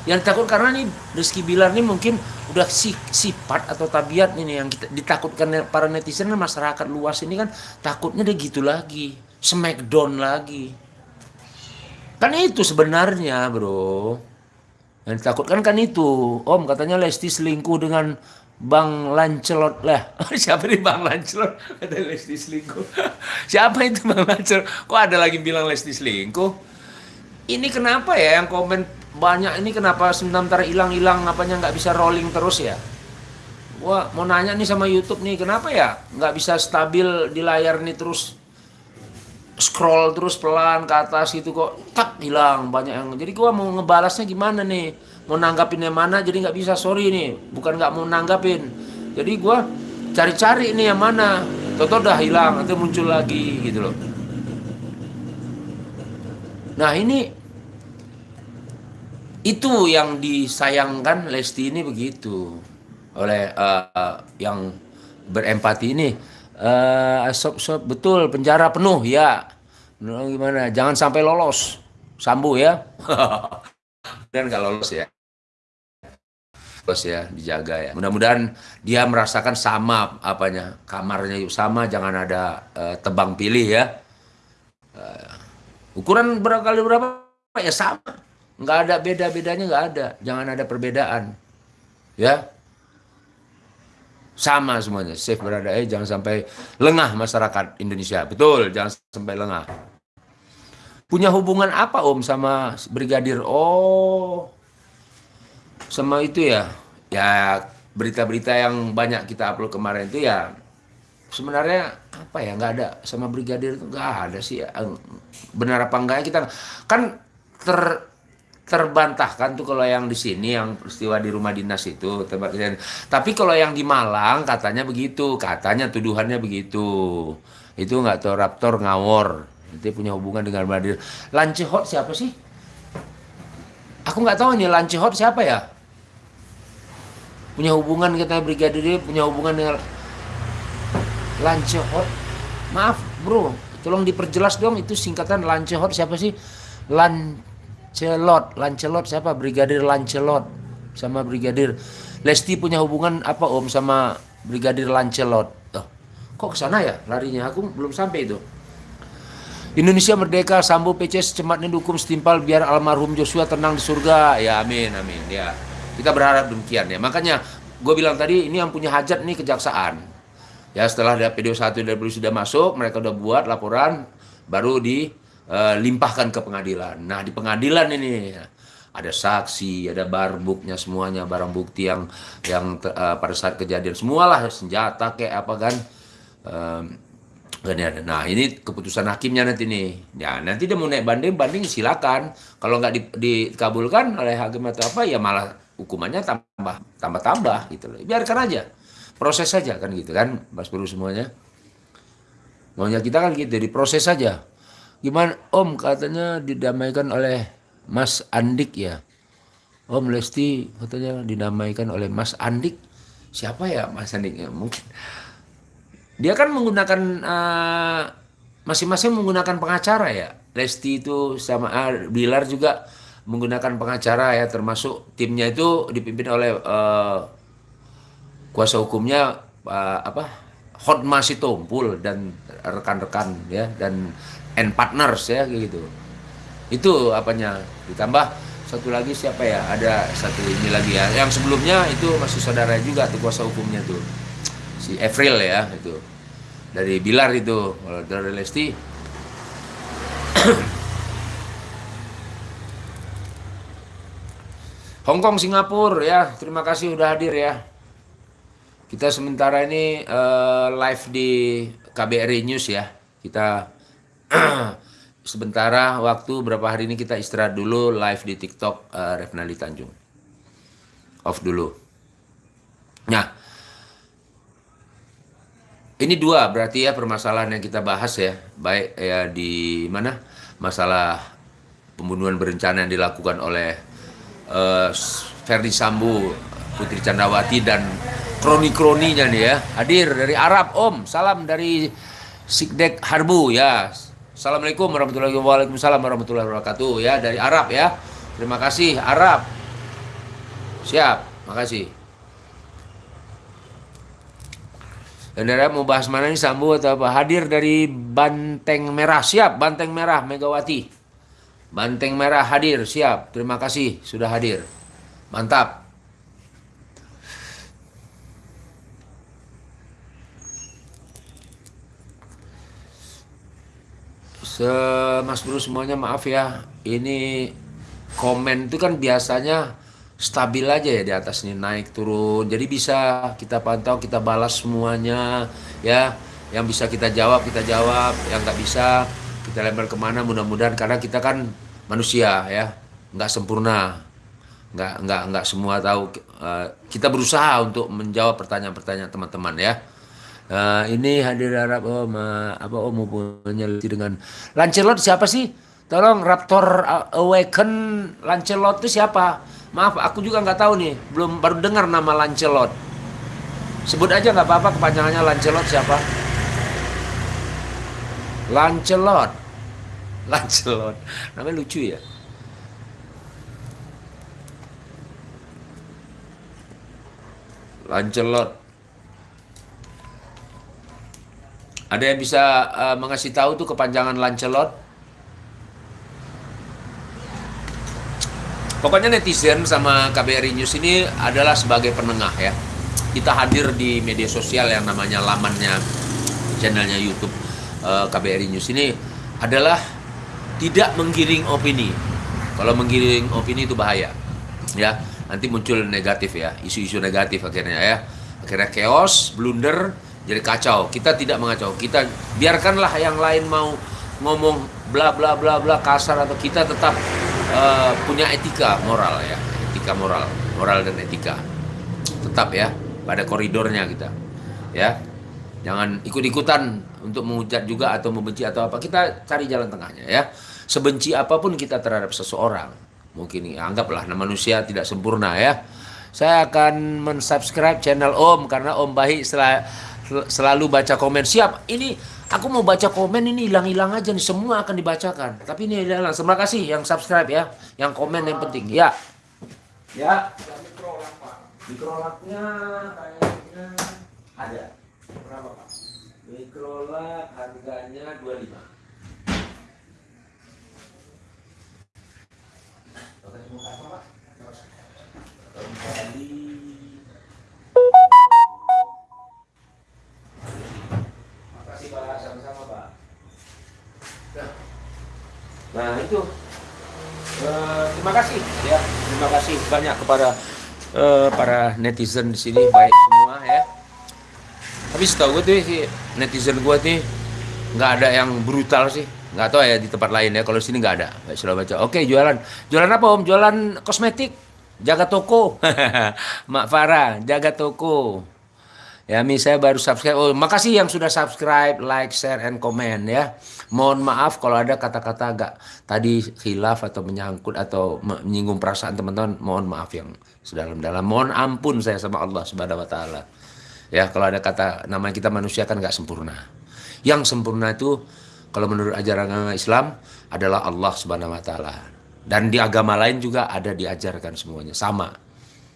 Yang takut karena nih Rizky Bilar ini mungkin udah si, sifat atau tabiat ini yang kita ditakutkan para netizen dan masyarakat luas ini kan takutnya dia gitu lagi. Smackdown lagi. Kan itu sebenarnya bro yang ditakutkan kan itu, Om katanya Lesti selingkuh dengan Bang Lancelot lah. *laughs* Siapa nih Bang Lancelot? *laughs* Kata Lesti selingkuh. *laughs* Siapa itu Bang Lancelot? Kok ada lagi bilang Lesti selingkuh? Ini kenapa ya yang komen banyak ini kenapa sebentar hilang-hilang apanya nggak bisa rolling terus ya? Wah mau nanya nih sama YouTube nih kenapa ya nggak bisa stabil di layar nih terus scroll terus pelan ke atas gitu kok tak hilang banyak yang. Jadi gua mau ngebalasnya gimana nih? Mau nanggapin yang mana jadi nggak bisa? Sorry nih bukan nggak mau nanggapin. Jadi gua cari-cari ini yang mana. Toto udah hilang nanti muncul lagi gitu loh. Nah ini itu yang disayangkan Lesti ini begitu. Oleh uh, yang berempati ini uh, sob, sob, betul penjara penuh ya. Gimana? Jangan sampai lolos. Sambu ya. *laughs* Dan kalau lolos ya. Lolos ya dijaga ya. Mudah-mudahan dia merasakan sama apanya kamarnya sama jangan ada uh, tebang pilih ya. Uh, ukuran berapa kali berapa? Ya sama. Nggak ada beda bedanya nggak ada. Jangan ada perbedaan ya sama semuanya. Safe berada. Eh jangan sampai lengah masyarakat Indonesia. Betul jangan sampai lengah. Punya hubungan apa om sama brigadir? Oh sama itu ya. Ya berita-berita yang banyak kita upload kemarin itu ya sebenarnya apa ya nggak ada sama brigadir itu nggak ada sih. Benar apa enggak kita kan ter terbantahkan tuh kalau yang di sini yang peristiwa di rumah dinas itu terbantahkan. Tapi kalau yang di Malang katanya begitu, katanya tuduhannya begitu. Itu nggak tahu Raptor ngawur. Itu punya hubungan dengan Brigadir. Lancehot siapa sih? Aku nggak tahu nih Lancehot siapa ya? Punya hubungan katanya Brigadir punya hubungan dengan Lancehot. Maaf, Bro. Tolong diperjelas dong itu singkatan Lancehot siapa sih? Lan Lancelot, Lancelot siapa? Brigadir Lancelot sama Brigadir Lesti punya hubungan apa Om sama Brigadir Lancelot? Oh, kok ke sana ya larinya? Aku belum sampai itu. Indonesia merdeka, Sambo PC secepatnya dukung setimpal biar almarhum Joshua tenang di surga. Ya amin, amin. Ya, kita berharap demikian ya. Makanya gue bilang tadi ini yang punya hajat nih kejaksaan. Ya setelah ada video 1 dari sudah masuk, mereka udah buat laporan, baru di uh, limpahkan ke pengadilan. Nah di pengadilan ini ada saksi, ada barbuknya semuanya, barang bukti yang yang uh, pada saat kejadian semualah senjata kayak apa kan. Um, Nah ini keputusan hakimnya nanti nih. Ya nanti dia mau naik banding, banding silakan. Kalau nggak di, dikabulkan oleh hakim atau apa ya malah hukumannya tambah tambah tambah gitu loh. Biarkan aja, proses saja kan gitu kan, Mas Bro semuanya. Maunya kita kan gitu, diproses saja. Gimana Om katanya didamaikan oleh Mas Andik ya. Om Lesti katanya didamaikan oleh Mas Andik. Siapa ya Mas Andik ya? Mungkin dia kan menggunakan eh, masing-masing uh, menggunakan pengacara ya. Lesti itu sama uh, Bilar juga menggunakan pengacara ya termasuk timnya itu dipimpin oleh uh, kuasa hukumnya uh, apa Hotma Sitompul dan rekan-rekan ya dan and partners ya gitu. Itu apanya? Ditambah satu lagi siapa ya? Ada satu ini lagi ya. Yang sebelumnya itu masih saudara juga tuh kuasa hukumnya tuh. Si April ya itu. Dari Bilar itu. Dari Lesti. *coughs* Hongkong Singapura ya. Terima kasih udah hadir ya. Kita sementara ini uh, live di KBRI News ya. Kita *clears throat* sementara waktu berapa hari ini kita istirahat dulu live di TikTok uh, Revnali Tanjung. Off dulu. Nah, ini dua berarti ya permasalahan yang kita bahas ya, baik ya di mana masalah pembunuhan berencana yang dilakukan oleh uh, Ferdi Sambo, Putri Candrawati dan kroni-kroninya nih ya. Hadir dari Arab, Om. Salam dari Sikdek Harbu ya. Assalamualaikum warahmatullahi wabarakatuh. ya dari Arab ya. Terima kasih Arab. Siap, makasih. Daerah mau bahas mana nih Sambu atau apa? Hadir dari Banteng Merah. Siap, Banteng Merah Megawati. Banteng Merah hadir, siap. Terima kasih sudah hadir. Mantap. Se Mas Bro semuanya maaf ya. Ini komen itu kan biasanya stabil aja ya di atas nih naik turun. Jadi bisa kita pantau, kita balas semuanya ya. Yang bisa kita jawab kita jawab, yang nggak bisa kita lempar ke mana mudah-mudahan karena kita kan manusia ya, nggak sempurna, nggak nggak nggak semua tahu. Uh, kita berusaha untuk menjawab pertanyaan-pertanyaan teman-teman ya. Uh, ini hadir Arab oh ma, apa oh mau dengan Lancelot siapa sih? Tolong Raptor Awaken Lancelot itu siapa? Maaf, aku juga nggak tahu nih, belum baru dengar nama Lancelot. Sebut aja nggak apa-apa kepanjangannya Lancelot siapa? Lancelot. *laughs* Lancelot. Namanya lucu ya. Lancelot. Ada yang bisa uh, mengasih tahu tuh kepanjangan Lancelot? Pokoknya netizen sama KBRI News ini adalah sebagai penengah ya. kita hadir di media sosial yang namanya lamannya channelnya YouTube eh, KBRI News ini adalah tidak menggiring opini. Kalau menggiring opini itu bahaya, ya nanti muncul negatif ya, isu-isu negatif akhirnya ya, akhirnya chaos, blunder, jadi kacau. Kita tidak mengacau, kita biarkanlah yang lain mau ngomong bla bla bla bla kasar atau kita tetap eh, punya etika moral ya, etika moral, moral dan etika. Tetap ya pada koridornya kita, ya. Jangan ikut-ikutan untuk menghujat juga atau membenci atau apa. Kita cari jalan tengahnya ya. Sebenci apa pun kita terhadap seseorang mungkin ya, anggaplah nah, manusia tidak sempurna ya. Saya akan mensubscribe channel Om karena Om baik sel- selalu baca komen. Siap ini aku mau baca komen ini hilang-hilang aja nih semua akan dibacakan. Tapi ini hilang terima kasih yang subscribe ya yang komen yang penting. Ya. Ya. Mikrolaknya kayaknya ada. Berapa pak? Mikrolak harganya 25 Oke, mau apa, Pak? Kembali. Makasih Pak, sama-sama Pak. Nah, Nah itu Eh, terima kasih ya, terima kasih banyak kepada eh, para netizen di sini baik semua ya. Tapi setahu gue tuh si netizen gue tuh nggak ada yang brutal sih, nggak tahu ya di tempat lain ya. Kalau di sini nggak ada. Baik, sudah baca. Oke jualan, jualan apa om? Jualan kosmetik, jaga toko. *laughs* Mak Farah, jaga toko. Ya, Mi saya baru subscribe. Oh, makasih yang sudah subscribe, like, share, and comment ya. Mohon maaf kalau ada kata-kata agak tadi khilaf atau menyangkut atau menyinggung perasaan teman-teman. Mohon maaf yang sedalam-dalam. Mohon ampun saya sama Allah Subhanahu wa taala. Ya, kalau ada kata nama kita manusia kan nggak sempurna. Yang sempurna itu kalau menurut ajaran agama Islam adalah Allah Subhanahu wa taala. Dan di agama lain juga ada diajarkan semuanya sama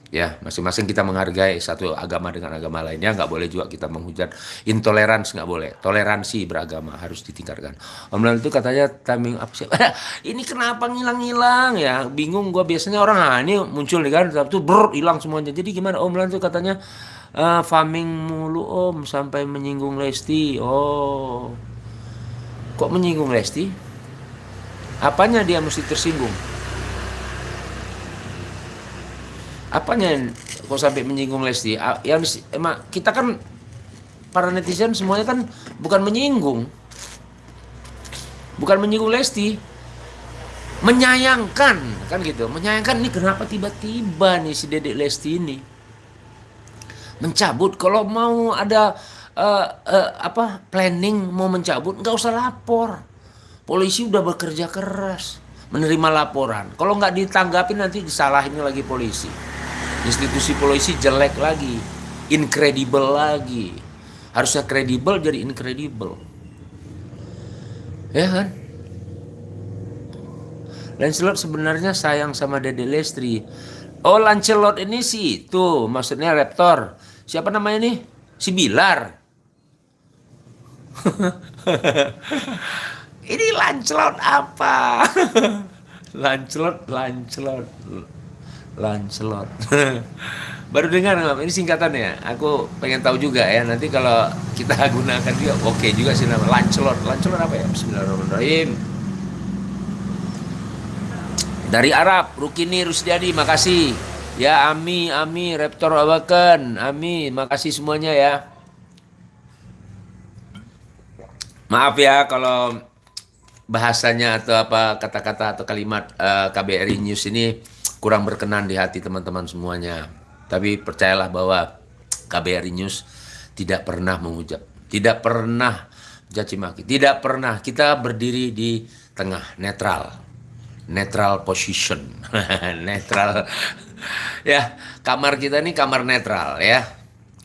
ya masing-masing kita menghargai satu agama dengan agama lainnya. Nggak boleh juga kita menghujat. Intoleransi nggak boleh. Toleransi beragama harus ditingkatkan. Om Lan itu katanya timing up sih *laughs* ini kenapa ngilang-ngilang ya? Bingung gua. Biasanya orang ah ini muncul nih kan. Itu ber hilang semuanya. Jadi gimana? Om Lan itu katanya eh, farming mulu Om sampai menyinggung Lesti. Oh. Kok menyinggung Lesti? Apanya dia mesti tersinggung apanya kok sampai menyinggung Lesti? Yang emang kita kan para netizen semuanya kan bukan menyinggung, bukan menyinggung Lesti, menyayangkan kan gitu, menyayangkan ini kenapa tiba-tiba nih si Dedek Lesti ini mencabut? Kalau mau ada eh, eh, apa planning mau mencabut nggak usah lapor. Polisi udah bekerja keras menerima laporan. Kalau nggak ditanggapi nanti disalahin lagi polisi institusi polisi jelek lagi. Incredible lagi. Harusnya kredibel jadi incredible. Ya kan? Lancelot sebenarnya sayang sama Dede Lestri. Oh Lancelot ini sih itu maksudnya Raptor. Siapa namanya nih? Si Bilar. *laughs* Ini Lancelot apa? *laughs* Lancelot Lancelot Lancelot. *laughs* Baru dengar nggak ini singkatannya. Aku pengen tahu juga ya nanti kalau kita *laughs* gunakan juga oke juga sih nama Lancelot. Lancelot apa ya? Bismillahirrahmanirrahim. Dari Arab Rukini Rusdiadi makasih. Ya Ami Ami Raptor Awaken. Ami makasih semuanya ya. Maaf ya kalau bahasanya atau apa kata-kata atau kalimat eh, KBRI News ini kurang berkenan di hati teman-teman semuanya. Tapi percayalah bahwa KBRI News tidak pernah menghujat, tidak pernah caci maki, tidak pernah kita berdiri di tengah netral, netral position, *laughs* netral. ya kamar kita ini kamar netral ya.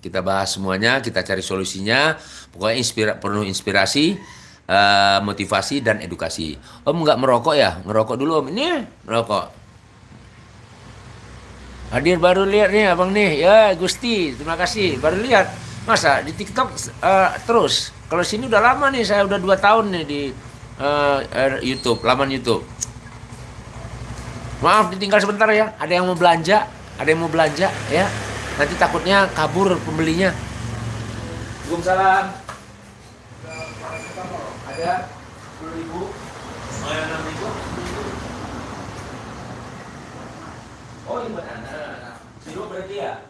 Kita bahas semuanya, kita cari solusinya. Pokoknya inspira penuh inspirasi, eh, motivasi dan edukasi. Om nggak merokok ya? Ngerokok dulu om. Ini merokok. Hadir baru lihat nih abang nih. Ya Gusti, terima kasih. Baru lihat. Masa di TikTok eh, terus. Kalau sini udah lama nih, saya udah dua tahun nih di eh, YouTube, laman YouTube. Maaf ditinggal sebentar ya. Ada yang mau belanja, ada yang mau belanja ya. Nanti takutnya kabur pembelinya. Waalaikumsalam. Ada 10 ribu. Oh, yang 6 ribu. Oh, ini buat anak. Sirup berarti ya?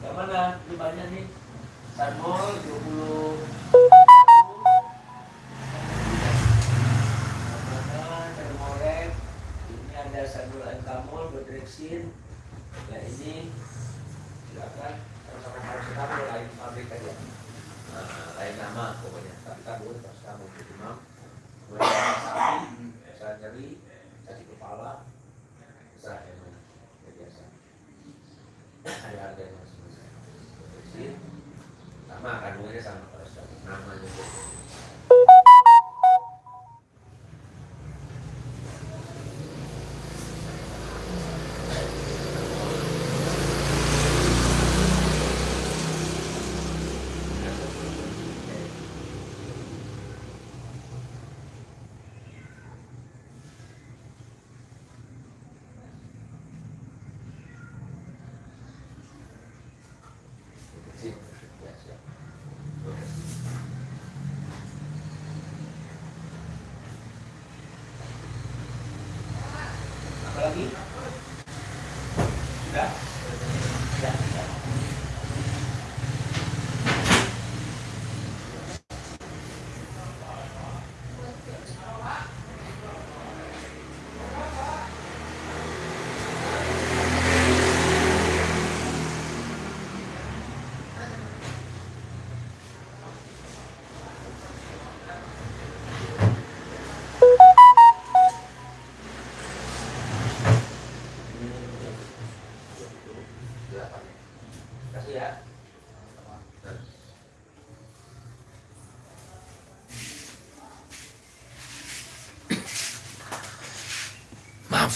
Yang mana? Ini banyak nih. Sanmol 20. Mana? Termolek. Ini ada sanmol antamol, bodrexin. Ya ini silakan sama paracetamol lain pabrik aja. Nah, lain nama pokoknya. Tapi kabur paracetamol itu imam. Kemudian sapi, bisa nyeri, sakit kepala, bisa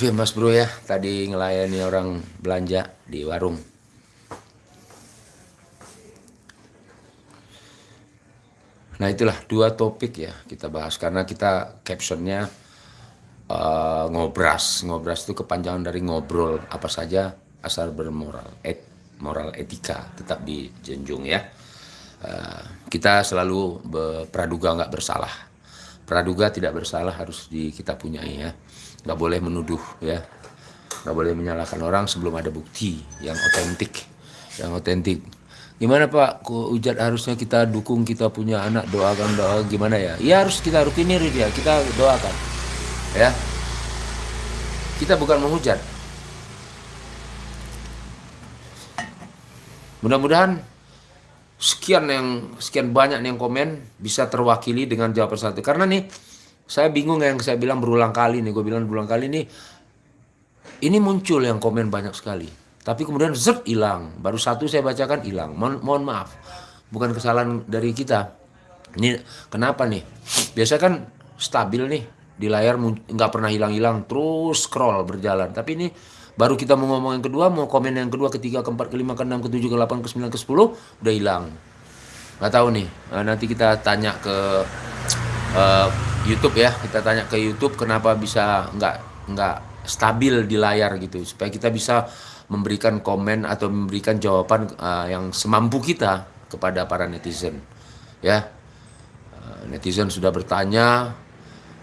Maaf ya Mas Bro ya, tadi ngelayani orang belanja di warung. Nah itulah dua topik ya kita bahas karena kita captionnya eh, ngobras, ngobras itu kepanjangan dari ngobrol apa saja asal bermoral, et, moral etika tetap dijunjung ya. Eh, kita selalu praduga nggak bersalah, praduga tidak bersalah harus di kita punyai ya, nggak boleh menuduh ya, nggak boleh menyalahkan orang sebelum ada bukti yang otentik, yang otentik. Gimana Pak, Ujat harusnya kita dukung kita punya anak doakan doa gimana ya? Ya harus kita rutinir dia, kita doakan ya. Kita bukan menghujat. Mudah-mudahan sekian yang sekian banyak yang komen bisa terwakili dengan jawaban satu. Karena nih saya bingung yang saya bilang berulang kali nih, gue bilang berulang kali nih ini muncul yang komen banyak sekali. Tapi kemudian zet hilang. Baru satu saya bacakan hilang. Mohon, mohon maaf. Bukan kesalahan dari kita. Ini kenapa nih? Biasa kan stabil nih di layar nggak pernah hilang-hilang terus scroll berjalan. Tapi ini baru kita mau ngomong yang kedua, mau komen yang kedua, ketiga, keempat, kelima, keenam, ketujuh, ke delapan, ke sembilan, ke sepuluh udah hilang. Nggak tahu nih. Eh, nanti kita tanya ke eh, YouTube ya. Kita tanya ke YouTube kenapa bisa nggak nggak stabil di layar gitu supaya kita bisa memberikan komen atau memberikan jawaban eh, yang semampu kita kepada para netizen ya. Eh, netizen sudah bertanya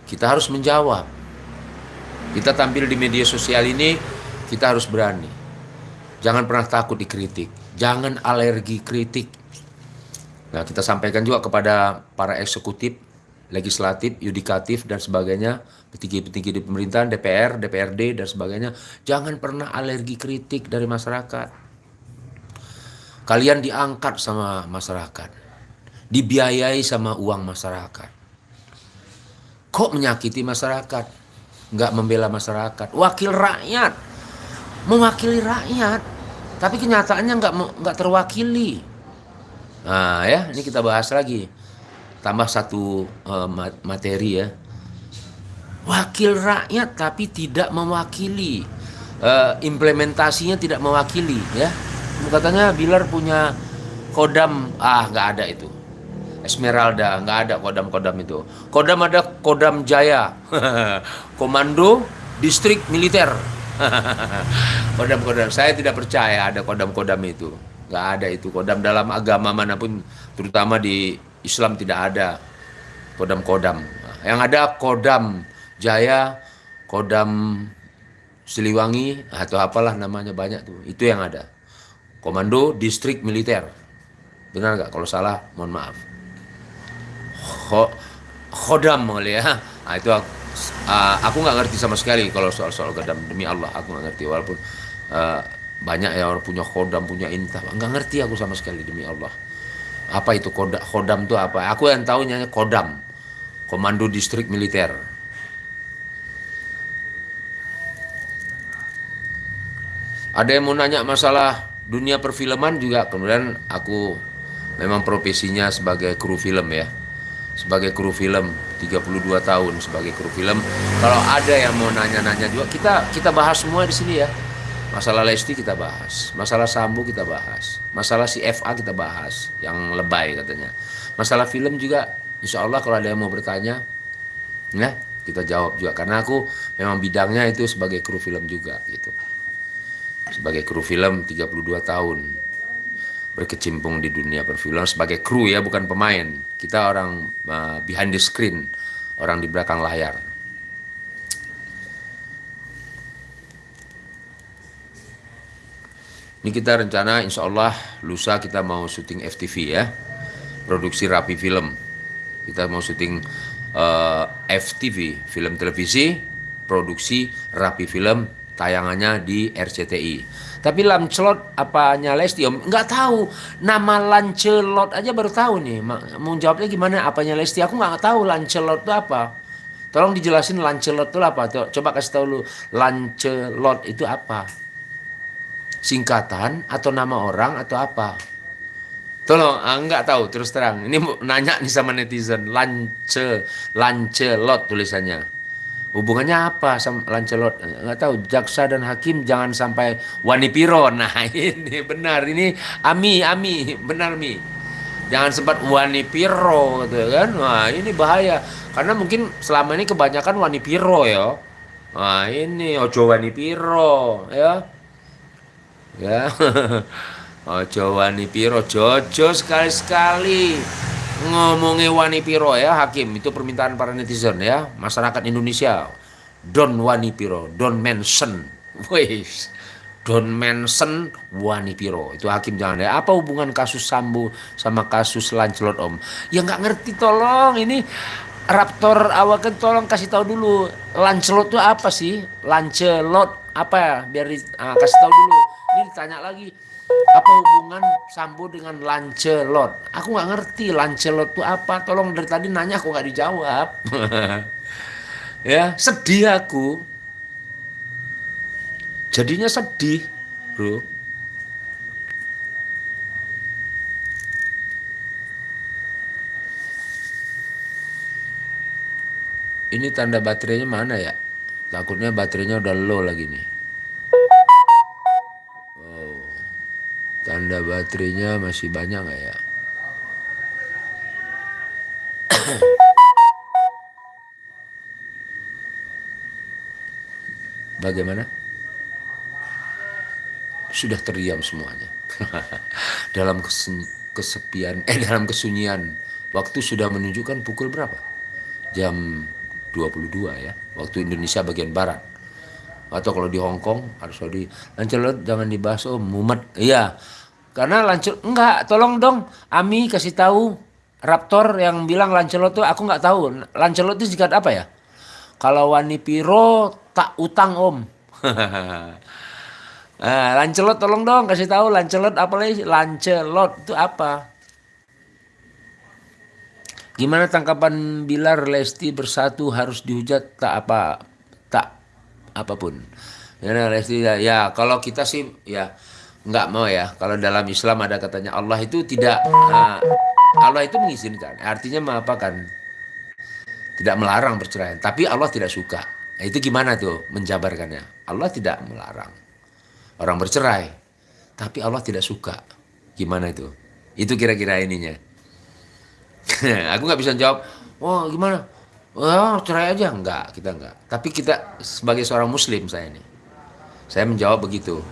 kita harus menjawab. Kita tampil di media sosial ini kita harus berani. Jangan pernah takut dikritik jangan alergi kritik. Nah, kita sampaikan juga kepada para eksekutif, legislatif, yudikatif dan sebagainya, petinggi-petinggi di pemerintahan, DPR, DPRD dan sebagainya, jangan pernah alergi kritik dari masyarakat. Kalian diangkat sama masyarakat, dibiayai sama uang masyarakat. Kok menyakiti masyarakat? Nggak membela masyarakat. Wakil rakyat, mewakili rakyat, tapi kenyataannya nggak nggak terwakili. Nah ya, ini kita bahas lagi. Tambah satu ma- materi ya. Wakil rakyat tapi tidak mewakili. Eh, implementasinya tidak mewakili ya. Katanya Bilar punya kodam, ah nggak ada itu. Esmeralda, nggak ada kodam-kodam itu. Kodam ada Kodam Jaya, *laughs* Komando Distrik Militer. *laughs* kodam-kodam, saya tidak percaya ada kodam-kodam itu. nggak ada itu kodam dalam agama mana pun terutama di Islam tidak ada. Kodam-kodam. Yang ada kodam jaya kodam Siliwangi atau apalah namanya banyak tuh. Itu yang ada. Komando distrik militer. Benar nggak? Kalau salah mohon maaf. Kho, khodam kali ya. Nah, itu aku, uh, aku nggak ngerti sama sekali kalau soal soal kodam demi Allah aku nggak ngerti. Walaupun uh, banyak ya orang punya khodam punya intah. Nggak ngerti aku sama sekali demi Allah apa itu kodam khodam itu apa? Aku yang tahunya kodam komando distrik militer. Ada yang mau nanya masalah dunia perfilman juga? Kemudian aku memang profesinya sebagai kru film ya. Sebagai kru film 32 tahun sebagai kru film. Kalau ada yang mau nanya-nanya juga kita kita bahas semua di sini ya masalah Lesti kita bahas. Masalah Sambo kita bahas. Masalah si FA kita bahas yang lebay katanya. Masalah film juga Insya Allah kalau ada yang mau bertanya ya kita jawab juga. Karena aku memang bidangnya itu sebagai kru film juga gitu. Sebagai kru film 32 tahun. Berkecimpung di dunia perfilman sebagai kru ya bukan pemain. Kita orang uh, behind the screen orang di belakang layar ini kita rencana insya Allah lusa kita mau syuting FTV ya produksi rapi film kita mau syuting uh, FTV film televisi produksi rapi film tayangannya di RCTI. Tapi Lancelot apanya Lesti om? Nggak tahu. Nama Lancelot aja baru tahu nih. Mau jawabnya gimana apanya Lesti? Aku nggak tahu Lancelot itu apa. Tolong dijelasin Lancelot itu apa. Coba kasih tahu lu. Lancelot itu apa? Singkatan atau nama orang atau apa? Tolong, ah, nggak tahu terus terang. Ini nanya nih sama netizen. Lance, Lancelot tulisannya. Hubungannya apa sama Lancelot? Nggak tahu. Jaksa dan hakim jangan sampai wani piro. *laughs* Nah ini benar. Ini Ami, Ami. Benar Mi. Jangan sempat wani piro gitu kan. Wah ini bahaya. Karena mungkin selama ini kebanyakan wani piro ya. Wah ini ojo wani piro ya. Ya. *laughs* ojo wani piro. Jojo sekali-sekali. Ngomongin wani piro ya hakim? Itu permintaan para netizen ya. Masyarakat Indonesia. Don wani piro? Don mention wes don mention wani piro? Itu hakim jangan ya. Apa hubungan kasus Sambo sama kasus Lancelot om? Ya nggak ngerti tolong. Ini Raptor awaken tolong kasih tahu dulu. Lancelot itu apa sih? Lancelot apa ya? Biar uh, kasih tahu dulu ini ditanya lagi apa hubungan Sambo dengan Lancelot? Aku nggak ngerti Lancelot itu apa. Tolong dari tadi nanya aku nggak dijawab. *laughs* ya sedih aku. Jadinya sedih, bro. Ini tanda baterainya mana ya? Takutnya baterainya udah low lagi nih. Tanda baterainya masih banyak nggak ya? *coughs* Bagaimana? Sudah terdiam semuanya. *laughs* Dalam kesepian eh dalam kesunyian. Waktu sudah menunjukkan pukul berapa? Jam 22 ya. Waktu Indonesia bagian barat. Atau kalau di Hong Kong harus di Lancelot jangan dibahas oh mumet. Iya karena Lancelot enggak, tolong dong Ami kasih tahu Raptor yang bilang Lancelot tuh aku nggak tahu. Lancelot itu singkat apa ya? Kalau Wani Piro tak utang om. *laughs* nah, Lancelot tolong dong kasih tahu Lancelot apa lagi? Lancelot itu apa? Gimana tangkapan Bilar Lesti bersatu harus dihujat tak apa tak apa pun. Ya Lesti ya, ya kalau kita sih ya nggak mau ya. Kalau dalam Islam ada katanya Allah itu tidak uh, Allah itu mengizinkan. Artinya apa kan tidak melarang perceraian. Tapi Allah tidak suka. Nah, itu gimana tuh menjabarkannya? Allah tidak melarang orang bercerai. Tapi Allah tidak suka. Gimana itu? Itu kira-kira ininya. *laughs* Aku nggak bisa jawab wah oh, gimana? Oh cerai aja. Enggak kita enggak tapi kita sebagai seorang muslim saya ini saya menjawab begitu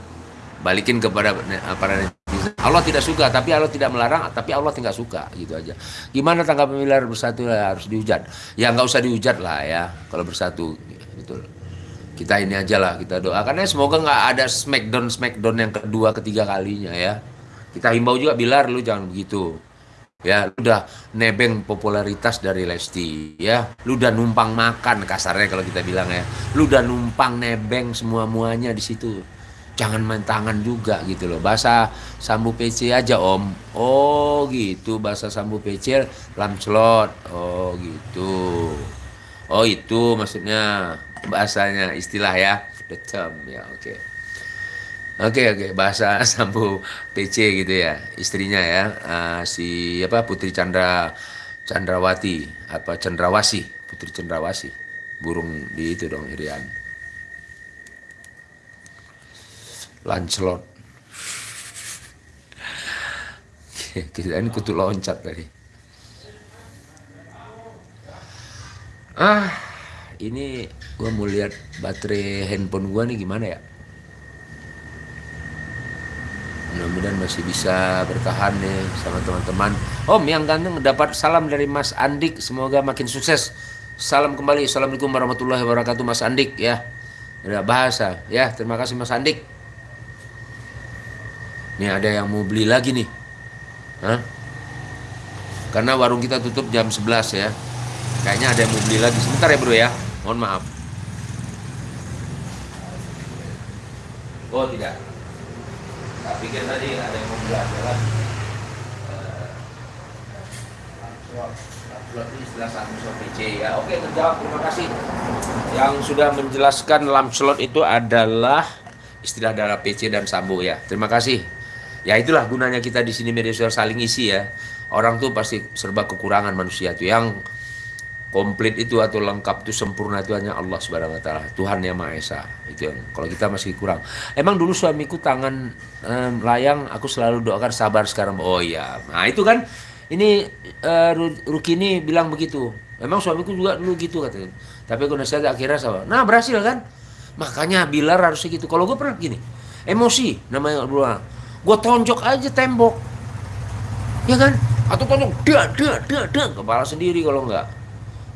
balikin kepada para netizen Allah tidak suka, tapi Allah tidak melarang, tapi Allah tidak suka, gitu aja. Gimana tanggapan pemilihan bersatu ya, harus dihujat? Ya nggak usah dihujat lah ya, kalau bersatu, betul. Kita ini aja lah, kita doakan ya semoga nggak ada smackdown smackdown yang kedua, ketiga kalinya ya. Kita himbau juga Bilar, lu jangan begitu. Ya, lu udah nebeng popularitas dari Lesti, ya. Lu udah numpang makan kasarnya kalau kita bilang ya. Lu udah numpang nebeng semua-muanya di situ jangan main tangan juga gitu loh. Bahasa sambu PC aja om. Oh gitu. Bahasa sambu PC lamslot. Oh gitu. Oh itu maksudnya bahasanya istilah ya. The term ya oke. Okay. oke okay, oke. Okay. bahasa *laughs* sambu PC gitu ya istrinya ya. Uh, si apa Putri Chandra Chandrawati apa Chandrawasi Putri Chandrawasi. Burung di itu dong Irian Lancelot. Kita ini kutu loncat tadi. Ah, ini gua mau lihat baterai handphone gua nih gimana ya. Mudah-mudahan masih bisa bertahan nih sama teman-teman. Om yang ganteng dapat salam dari Mas Andik. Semoga makin sukses. Salam kembali. Assalamualaikum warahmatullahi wabarakatuh Mas Andik ya. Ada bahasa ya. Terima kasih Mas Andik. Nih ada yang mau beli lagi nih. Hah? Karena warung kita tutup jam 11 ya. Kayaknya ada yang mau beli lagi. Sebentar ya bro ya. Mohon maaf. Oh tidak. Tak pikir tadi ada yang mau beli satu slot PC ya. Oke terjawab terima kasih. Yang sudah menjelaskan lam slot itu adalah istilah darah PC dan sambo ya. Terima kasih ya itulah gunanya kita di sini media sosial saling isi ya. Orang tuh pasti serba kekurangan manusia tuh. Yang komplit itu atau lengkap itu sempurna itu hanya Allah subhanahu wa taala Tuhan yang maha esa. Itu yang kalau kita masih kurang. Emang dulu suamiku tangan um, layang aku selalu doakan sabar sekarang. Oh iya. Nah itu kan ini uh, Rukini bilang begitu. Memang suamiku juga dulu gitu katanya. Tapi aku nasihat akhirnya sama nah berhasil kan? Makanya Bilar harusnya gitu. Kalau gue pernah gini emosi namanya berdua gue tonjok aja tembok. Ya kan? Atau tonjok dia dia dia dia kepala sendiri kalau nggak.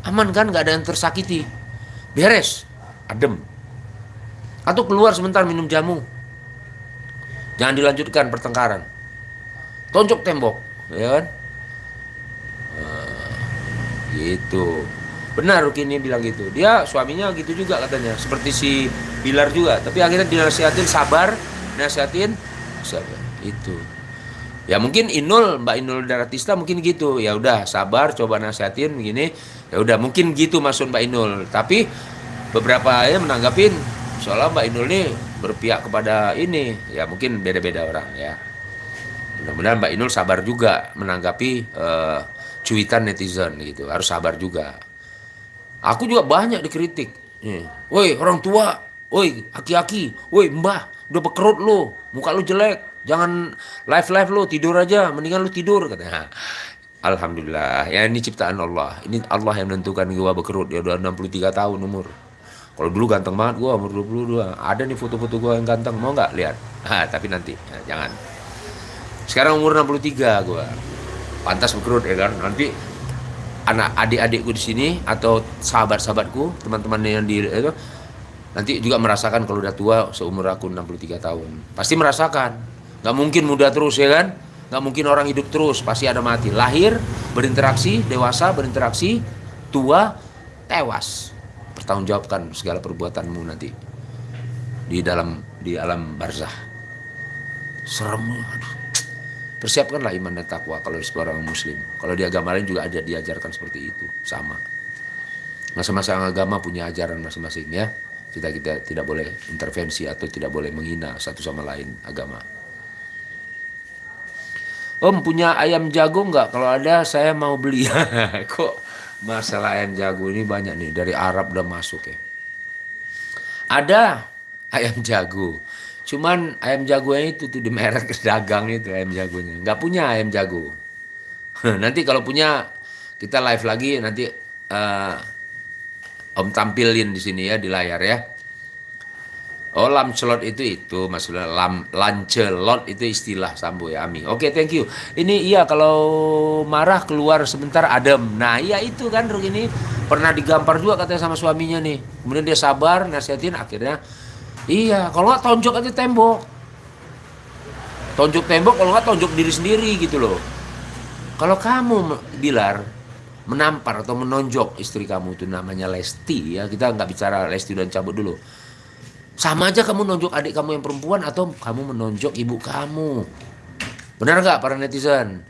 Aman kan? Nggak ada yang tersakiti. Beres. Adem. Atau keluar sebentar minum jamu. Jangan dilanjutkan pertengkaran. Tonjok tembok. Ya kan? Nah, gitu. Benar Rukini bilang gitu. Dia suaminya gitu juga katanya. Seperti si Bilar juga. Tapi akhirnya dinasihatin sabar. Nasihatin siapa itu. Ya mungkin Inul Mbak Inul Daratista mungkin gitu. Ya udah sabar coba nasihatin begini. Ya udah mungkin gitu maksud Mbak Inul. Tapi beberapa ya menanggapin soalnya Mbak Inul ini berpihak kepada ini. Ya mungkin beda-beda orang ya. Mudah-mudahan Mbak Inul sabar juga menanggapi uh, cuitan netizen gitu. Harus sabar juga. Aku juga banyak dikritik. Woi orang tua woi aki-aki woi mbah udah bekerut lu muka lu jelek jangan live live lu tidur aja. Mendingan lu tidur katanya Alhamdulillah. Ya ini ciptaan Allah. Ini Allah yang menentukan gua bekerut ya udah 63 tahun umur. Kalau dulu ganteng banget gua umur 22 ada nih foto-foto gua yang ganteng mau nggak? Lihat. Ah tapi nanti. Ya, jangan. Sekarang umur 63 gua. Pantas bekerut ya kan? Nanti anak adik-adikku di sini atau sahabat-sahabatku teman-teman yang di itu nanti juga merasakan kalau udah tua seumur aku 63 tahun. Pasti merasakan nggak mungkin muda terus ya kan? Nggak mungkin orang hidup terus pasti ada mati. Lahir berinteraksi dewasa berinteraksi tua tewas. Pertanggungjawabkan segala perbuatanmu nanti di dalam di alam barzah. Serem aduh. Persiapkanlah iman dan takwa kalau seorang muslim. Kalau di agama lain juga ada diajarkan seperti itu. Sama. Masing-masing agama punya ajaran masing-masing ya. Kita kita tidak boleh intervensi atau tidak boleh menghina satu sama lain agama. Om punya ayam jago nggak? Kalau ada saya mau beli. *laughs* Kok masalah ayam jago ini banyak nih dari Arab udah masuk ya. Ada ayam jago. Cuman ayam jagonya itu tuh di merek *laughs* dagang itu ayam jagonya. Nggak punya ayam jago. *laughs* nanti kalau punya kita live lagi nanti uh, Om tampilin di sini ya di layar ya. Oh lamcelot itu itu maksudnya lam lancelot itu istilah Sambo ya Ami. Oke thank you. Ini iya kalau marah keluar sebentar adem. Nah iya itu kan Ruk ini pernah digampar juga katanya sama suaminya nih. Kemudian dia sabar nasihatin akhirnya iya kalau nggak tonjok aja tembok. Tonjok tembok kalau nggak tonjok diri sendiri gitu loh. Kalau kamu Bilar menampar atau menonjok istri kamu itu namanya Lesti ya kita nggak bicara Lesti dan cabut dulu sama aja kamu nonjok adik kamu yang perempuan atau kamu menonjok ibu kamu. Benar nggak para netizen?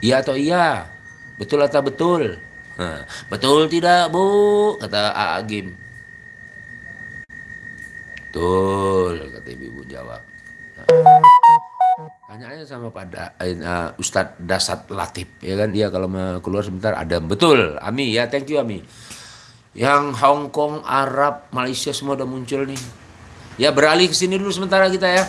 Iya atau iya? Betul atau betul? Nah, betul tidak bu? Kata A Agim. Betul, kata ibu jawab. Nah, tanya aja sama pada uh, Ustadz Dasat Latif ya kan dia kalau mau keluar sebentar ada betul Ami ya thank you Ami yang Hong Kong, Arab, Malaysia semua udah muncul nih. Ya beralih ke sini dulu sementara kita ya.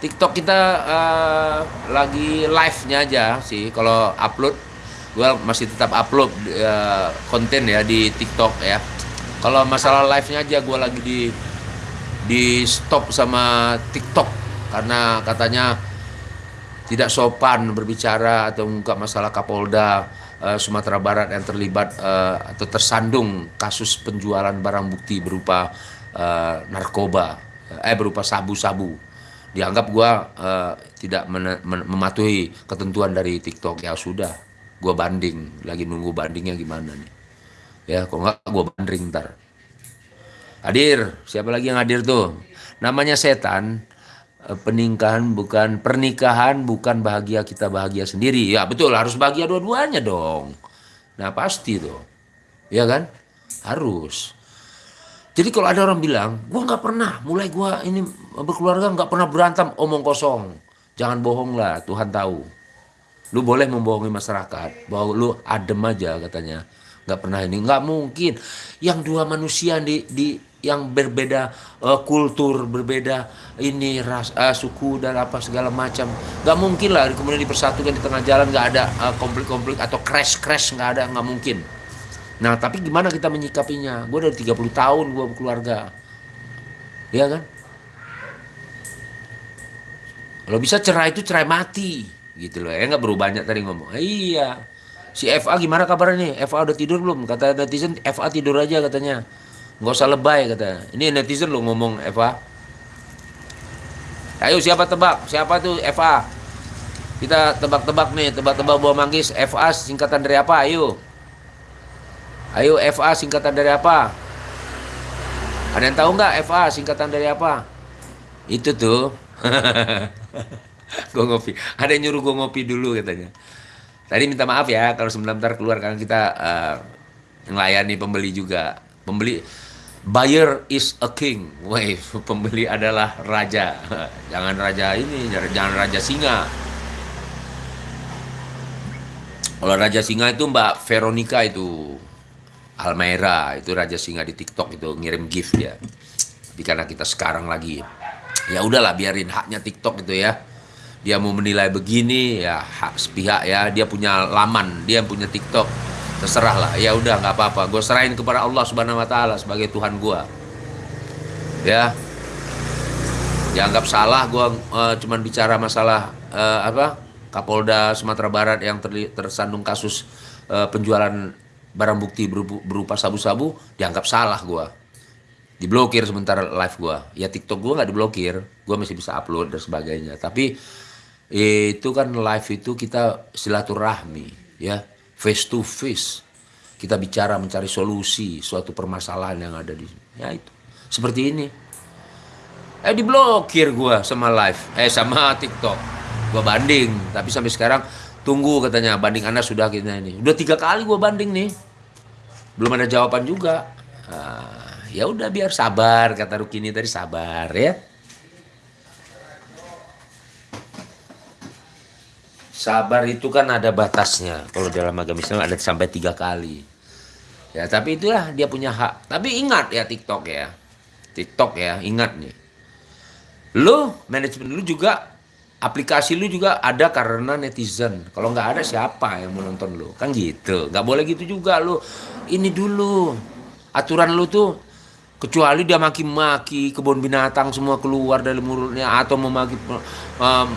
TikTok kita uh, lagi live-nya aja sih. Kalau upload, gue masih tetap upload uh, konten ya di TikTok ya. Kalau masalah live-nya aja gue lagi di di stop sama TikTok karena katanya tidak sopan berbicara atau mengungkap masalah Kapolda uh, Sumatera Barat yang terlibat uh, atau tersandung kasus penjualan barang bukti berupa uh, narkoba, eh berupa sabu-sabu. Dianggap gua uh, tidak mematuhi ketentuan dari TikTok. Ya sudah, gua banding. Lagi nunggu bandingnya gimana nih. Ya, kok nggak gua banding ntar. Hadir, siapa lagi yang hadir tuh? Namanya setan, peningkahan bukan pernikahan bukan bahagia kita bahagia sendiri. Ya betul harus bahagia dua-duanya dong. Nah pasti tuh. Ya kan? Harus. Jadi kalau ada orang bilang gua nggak pernah mulai gua ini berkeluarga nggak pernah berantem. Omong kosong. Jangan bohong lah Tuhan tahu. Lu boleh membohongi masyarakat. Bahwa lu adem aja katanya. Nggak pernah ini. Nggak mungkin. Yang dua manusia di di yang berbeda uh, kultur, berbeda ini ras, uh, suku dan apa segala macam. Gak mungkin lah kemudian dipersatukan di tengah jalan gak ada uh, konflik-konflik atau crash-crash nggak ada, nggak mungkin. Nah tapi gimana kita menyikapinya? Gue dari 30 tahun gue berkeluarga, ya kan? Kalau bisa cerai itu cerai mati, gitu loh. Ya nggak berubah banyak tadi ngomong. iya. Si FA gimana kabarnya nih? FA udah tidur belum? Kata netizen FA tidur aja katanya nggak usah lebay kata. Ini netizen lo ngomong Eva. Ayo siapa tebak? Siapa tuh? Eva. Kita tebak-tebak nih tebak-tebak buah manggis. FA singkatan dari apa? Ayo. Ayo FA singkatan dari apa? Ada yang tahu nggak FA singkatan dari apa? Itu tuh. *laughs* Gue ngopi. Ada yang nyuruh gue ngopi dulu katanya. Tadi minta maaf ya kalau sebentar keluar karena kita uh, melayani pembeli juga. Pembeli Buyer is a king. Woi, *laughs* pembeli adalah raja. *laughs* Jangan raja ini, jangan raja singa. Kalau raja singa itu Mbak Veronica itu Almera itu raja singa di TikTok itu ngirim gift ya. Tapi karena kita sekarang lagi ya udahlah biarin haknya TikTok itu ya. Dia mau menilai begini ya hak sepihak ya. Dia punya laman, dia punya TikTok terserah lah. Ya udah nggak apa-apa. Gue serahin kepada Allah subhanahu wa taala sebagai Tuhan gue ya. Dianggap salah gue uh, cuman bicara masalah uh, apa? Kapolda Sumatera Barat yang tersandung kasus uh, penjualan barang bukti berupa sabu-sabu dianggap salah gue diblokir sementara live gue ya TikTok gue nggak diblokir. Gue masih bisa upload dan sebagainya. Tapi itu kan live itu kita silaturahmi ya face to face. Kita bicara mencari solusi suatu permasalahan yang ada di. Ya itu. Seperti ini. Eh diblokir gua sama live, eh sama TikTok. Gua banding, tapi sampai sekarang tunggu katanya banding Anda sudah kita ini. Udah tiga kali gua banding nih. Belum ada jawaban juga. Nah, ya udah biar sabar kata Rukini tadi sabar ya. Sabar itu kan ada batasnya. Kalau dalam agama Islam ada sampai tiga kali. Ya, tapi itulah dia punya hak. Tapi ingat ya TikTok ya. TikTok ya, ingat nih. Lu, manajemen lu juga, aplikasi lu juga ada karena netizen. Kalau nggak ada siapa yang mau nonton lu? Kan gitu. Nggak boleh gitu juga lu. Ini dulu. Aturan lu tuh kecuali dia maki-maki kebun binatang semua keluar dari mulutnya atau memaki um,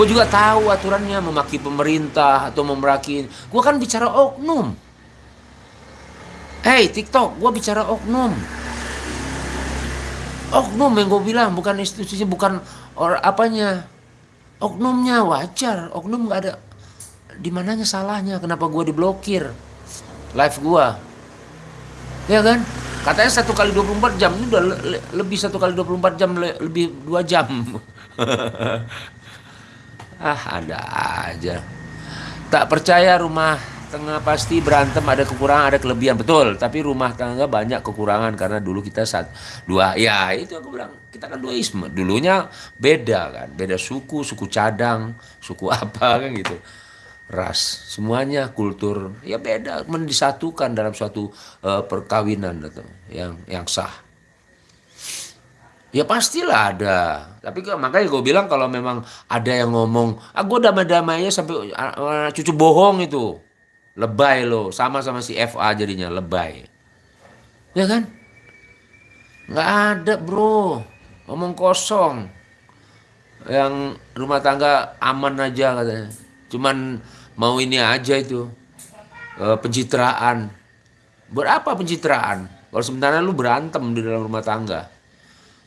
gue juga tahu aturannya memaki pemerintah atau memaki gue kan bicara oknum. Hey TikTok gue bicara oknum. Oknum yang gue bilang bukan institusinya bukan or apanya. Oknumnya wajar oknum nggak ada. Di mananya salahnya kenapa gue diblokir? Live gue ya kan Katanya satu kali 24 jam ini udah le le lebih satu kali 24 jam le lebih dua jam. *laughs* ah ada aja. Tak percaya rumah tengah pasti berantem ada kekurangan ada kelebihan betul. Tapi rumah tangga banyak kekurangan karena dulu kita saat dua ya itu aku bilang kita kan duaisme. Dulunya beda kan beda suku suku cadang suku *laughs* apa kan gitu ras, semuanya kultur ya beda, mendisatukan dalam suatu uh, perkawinan atau yang yang sah. Ya pastilah ada. Tapi makanya gue bilang kalau memang ada yang ngomong, ah gue damai-damainya sampai uh, cucu bohong itu. Lebay lo, sama sama si FA jadinya lebay. Ya kan? Nggak ada bro, ngomong kosong. Yang rumah tangga aman aja katanya. Cuman mau ini aja itu uh, pencitraan. Berapa pencitraan? Kalau sebenarnya lu berantem di dalam rumah tangga.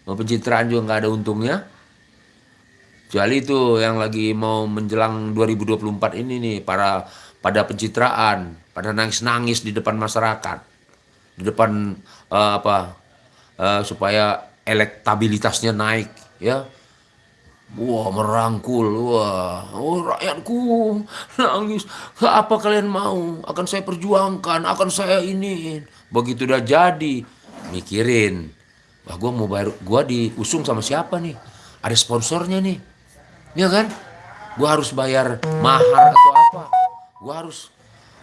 Mau pencitraan juga nggak ada untungnya. Kecuali itu yang lagi mau menjelang 2024 ini nih para pada pencitraan pada nangis-nangis di depan masyarakat. Di depan uh, apa uh, supaya elektabilitasnya naik ya Wah merangkul, wah, oh rakyatku nangis. Apa kalian mau? Akan saya perjuangkan, akan saya ini. Begitu udah jadi, mikirin. Wah gue mau bayar, gue diusung sama siapa nih? Ada sponsornya nih, ya kan? Gue harus bayar mahar atau apa? Gue harus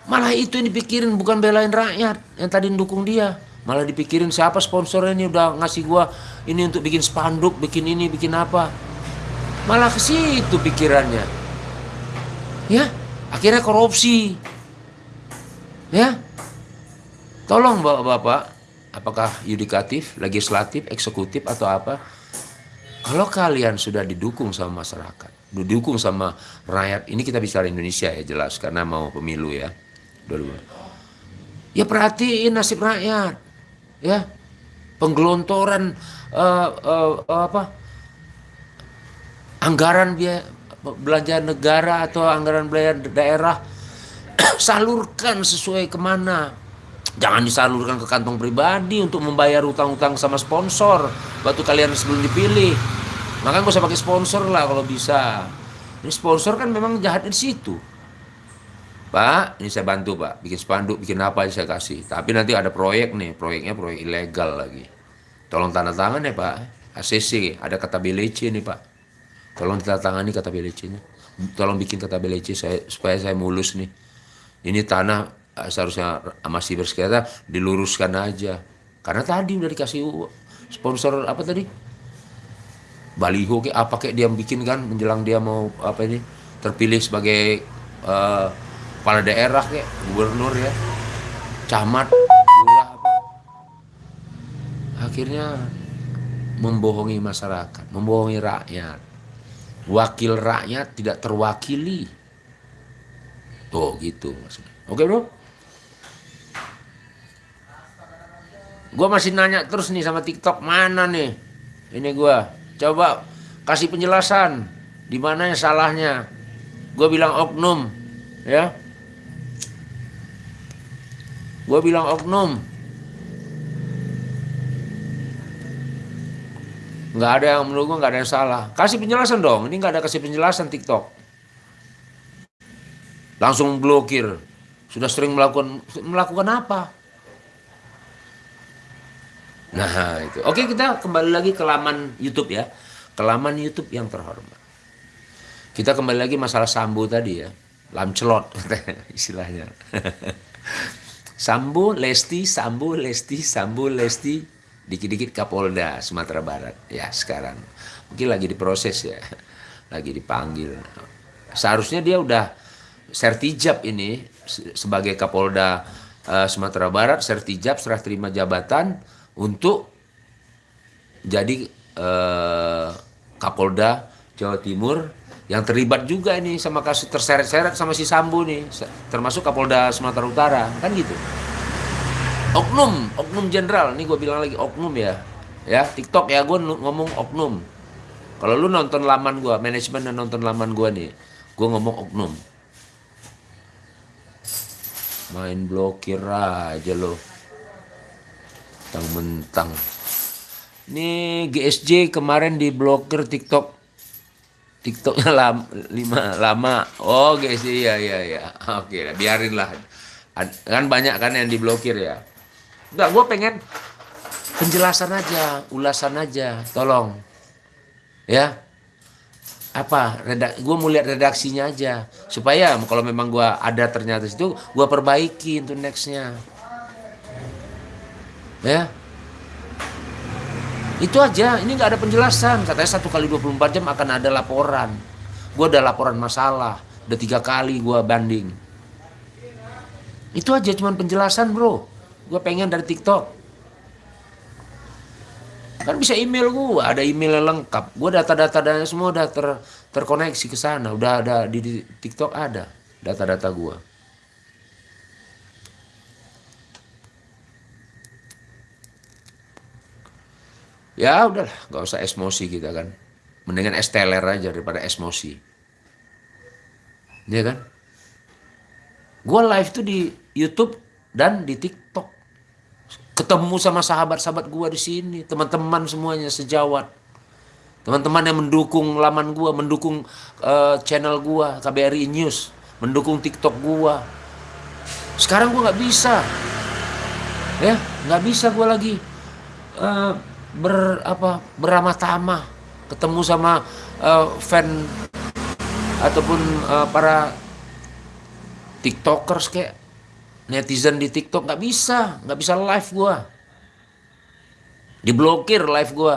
malah itu yang dipikirin bukan belain rakyat yang tadi dukung dia. Malah dipikirin siapa sponsornya ini udah ngasih gue ini untuk bikin spanduk, bikin ini, bikin apa Malah ke situ pikirannya. Ya, akhirnya korupsi. Ya. Tolong Bapak-bapak, apakah yudikatif, legislatif, eksekutif atau apa? Kalau kalian sudah didukung sama masyarakat, didukung sama rakyat, ini kita bicara Indonesia ya jelas karena mau pemilu ya. Ya perhatiin nasib rakyat. Ya. Penggelontoran uh, uh, apa? Anggaran biaya belanja negara atau anggaran belanja daerah *clears throat* salurkan sesuai ke mana. Jangan disalurkan ke kantong pribadi untuk membayar utang-utang sama sponsor. Waktu kalian sebelum dipilih. Maka gak usah pakai sponsor lah kalau bisa. Ini sponsor kan memang jahat di situ. Pak, ini saya bantu Pak, bikin spanduk, bikin apa saya kasih. Tapi nanti ada proyek nih, proyeknya proyek ilegal lagi. Tolong tanda tangan ya Pak, ACC, ada kata BLC nih Pak. Tolong ditandatangani kata BLC-nya. Tolong bikin kata BLC saya, supaya saya mulus nih. Ini tanah eh, seharusnya masih bersekitar diluruskan aja. Karena tadi udah dikasih sponsor apa tadi? Baliho kayak apa kayak dia bikin kan menjelang dia mau apa ini terpilih sebagai uh, kepala daerah kayak gubernur ya, camat, lurah apa. Akhirnya membohongi masyarakat, membohongi rakyat wakil rakyat tidak terwakili. Tuh gitu maksudnya. Oke bro? Gue masih nanya terus nih sama TikTok mana nih? Ini gue coba kasih penjelasan di mana yang salahnya. Gue bilang oknum, ya. Gue bilang oknum. Nggak ada yang menurut gue nggak ada yang salah. Kasih penjelasan dong. Ini nggak ada kasih penjelasan TikTok. Langsung blokir. Sudah sering melakukan melakukan apa? Nah itu. Oke kita kembali lagi ke laman YouTube ya. Ke laman YouTube yang terhormat. Kita kembali lagi masalah sambu tadi ya. Lamcelot *laughs* istilahnya. Sambu lesti sambu lesti sambu lesti dikit-dikit Kapolda Sumatera Barat. Ya sekarang. Mungkin lagi diproses ya. Lagi dipanggil. Seharusnya dia udah sertijab ini sebagai Kapolda uh, Sumatera Barat sertijab serah terima jabatan untuk jadi eh, Kapolda Jawa Timur. Yang terlibat juga ini sama kasus terseret-seret sama si Sambo nih, termasuk Kapolda Sumatera Utara, kan gitu. Oknum, oknum jenderal, ini gue bilang lagi oknum ya, ya TikTok ya gue ngomong oknum. Kalau lu nonton laman gue, manajemen dan nonton laman gue nih, gue ngomong oknum. Main blokir aja lo, mentang-mentang. Ini GSJ kemarin diblokir TikTok TikToknya lama, lima, lama. Oh, guys, iya, iya, iya. Oke, biarin lah. Kan banyak kan yang diblokir ya. Enggak, gue pengen penjelasan aja, ulasan aja. Tolong. Ya. Apa? Redak gue mau lihat redaksinya aja. Supaya kalau memang gue ada ternyata situ, gue perbaiki untuk nextnya. Ya. Itu aja, ini nggak ada penjelasan. Katanya satu kali 24 jam akan ada laporan. Gue ada laporan masalah, udah tiga kali gue banding. Itu aja cuman penjelasan bro. Gue pengen dari TikTok. Kan bisa email gue, ada email yang lengkap. Gue data-data dan semua udah ter, terkoneksi ke sana. Udah ada di, di TikTok ada data-data gue. Ya udahlah, nggak usah emosi kita kan. Mendingan esteler aja daripada emosi. Iya kan? Gue live tuh di YouTube dan di TikTok. Ketemu sama sahabat-sahabat gue di sini, teman-teman semuanya sejawat. Teman-teman yang mendukung laman gue, mendukung eh, channel gue, KBRI News, mendukung TikTok gue. Sekarang gue nggak bisa, ya nggak bisa gue lagi eh, ber apa beramah tamah ketemu sama eh, fan ataupun eh, para tiktokers kayak netizen di tiktok nggak bisa nggak bisa live gua diblokir live gua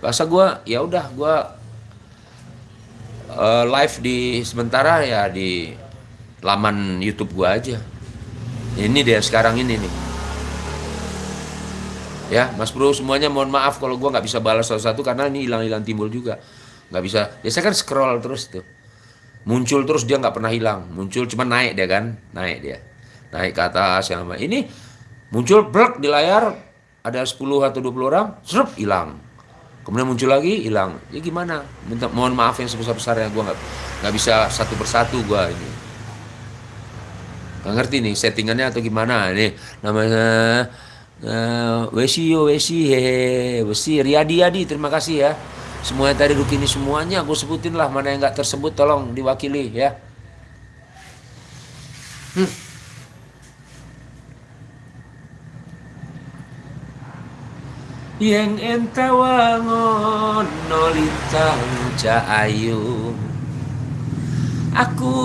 bahasa gua ya udah gua eh, live di sementara ya di laman YouTube gua aja ini dia sekarang ini nih Ya, Mas Bro semuanya mohon maaf kalau gua nggak bisa balas satu-satu karena ini hilang-hilang timbul juga. Nggak bisa. Ya saya kan scroll terus tuh. Muncul terus dia nggak pernah hilang. Muncul cuma naik dia kan, naik dia. Naik ke atas yang. Ini muncul brek di layar ada 10 atau 20 orang, serup hilang. Kemudian muncul lagi hilang. Ya gimana? Minta mohon maaf yang sebesar-besarnya gua nggak nggak bisa satu persatu gua ini. Gak ngerti nih settingannya atau gimana nih namanya eh, Wesi yo Wesi hehe Wesi Riyadi Yadi terima kasih ya semuanya tadi Rukini semuanya gue sebutin lah mana yang nggak tersebut tolong diwakili ya. Hmm. yang entawangon nolintang ayu. Aku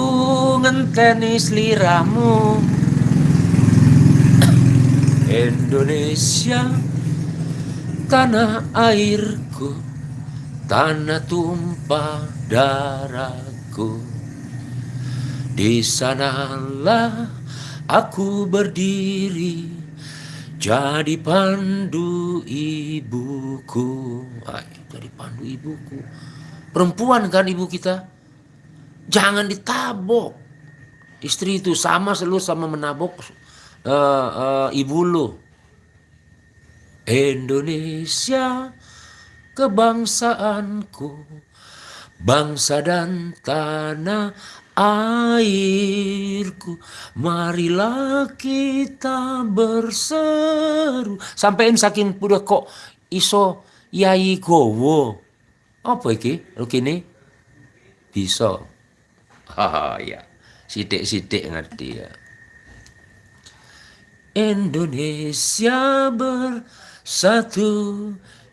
ngenteni seliramu. Indonesia Tanah airku Tanah tumpah darahku Di sanalah aku berdiri Jadi pandu ibuku Ay, Jadi pandu ibuku Perempuan kan ibu kita jangan ditabok. Istri itu sama selalu sama menabok eh, eh, ibu lu. Indonesia kebangsaanku, bangsa dan tanah airku. Marilah kita berseru. Sampein saking udah kok iso yai gowo. Apa iki? Lu kini? Bisa. Haha, ya. Sidik-sidik ngerti ya. Indonesia bersatu,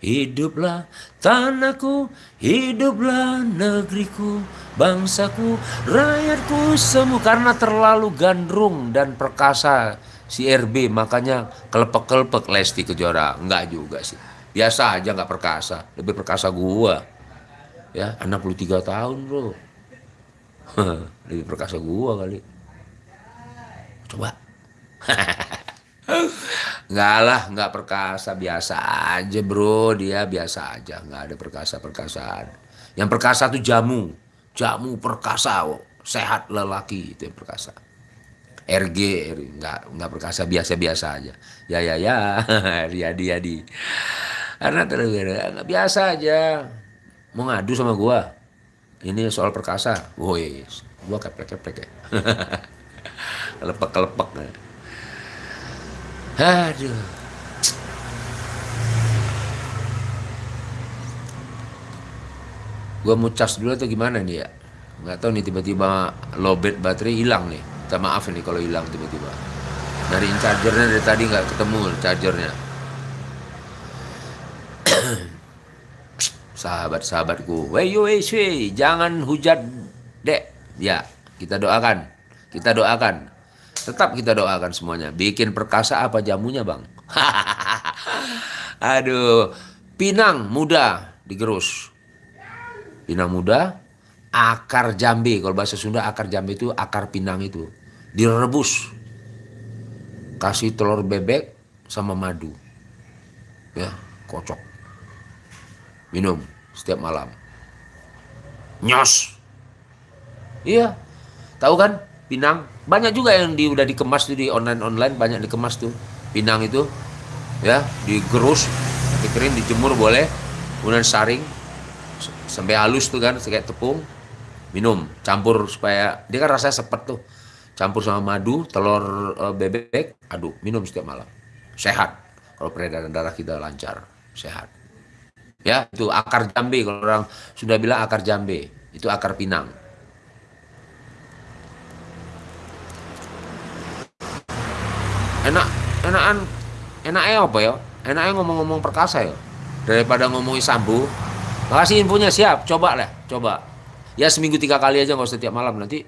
hiduplah tanahku, hiduplah negeriku, bangsaku, rakyatku semua. Karena terlalu gandrung dan perkasa si RB, makanya kelepek-kelepek Lesti Kejora. Enggak juga sih. Biasa aja nggak perkasa, lebih perkasa gua. Ya, 63 tahun bro. *laughs* lebih perkasa gua kali. Coba. *laughs* Enggak lah, enggak perkasa biasa aja bro, dia biasa aja, enggak ada perkasa-perkasaan. Yang perkasa tuh jamu, jamu perkasa, sehat lelaki itu yang perkasa. RG, enggak enggak perkasa biasa-biasa aja. Ya ya ya, *laughs* Riyadi Yadi. Karena terus enggak biasa aja. Mau ngadu sama gua. Ini soal perkasa. Woi, gua keplek-keplek ya. *laughs* kelepek-kelepek. Aduh. Gua mau cas dulu atau gimana nih ya? Nggak tahu nih tiba-tiba lowbat baterai hilang nih. Minta maaf nih kalau hilang tiba-tiba. Nyariin chargernya dari tadi nggak ketemu chargernya. *clears throat* Sahabat-sahabatku, wey wey jangan hujat dek. Ya, kita doakan, kita doakan. Tetap kita doakan semuanya. Bikin perkasa apa jamunya bang? *laughs* Aduh, pinang muda digerus. Pinang muda, akar jambe. Kalau bahasa Sunda akar jambe itu akar pinang itu. Direbus. Kasih telur bebek sama madu. Ya, kocok. Minum setiap malam. Nyos. Iya. Tahu kan? Pinang. Banyak juga yang di, udah dikemas tuh di online-online banyak dikemas tuh. Pinang itu ya, digerus, dikerin, dijemur boleh. Kemudian saring sampai halus tuh kan kayak tepung. Minum, campur supaya dia kan rasanya sepet tuh. Campur sama madu, telur e, bebek, aduk, minum setiap malam. Sehat. Kalau peredaran darah kita lancar, sehat. Ya, itu akar jambe kalau orang sudah bilang akar jambe, itu akar pinang. Enak enakan enaknya apa ya? Enaknya ngomong-ngomong perkasa ya? Daripada ngomongin sambu. Makasih infonya siap. Coba lah coba. Ya seminggu tiga kali aja nggak usah setiap malam. Nanti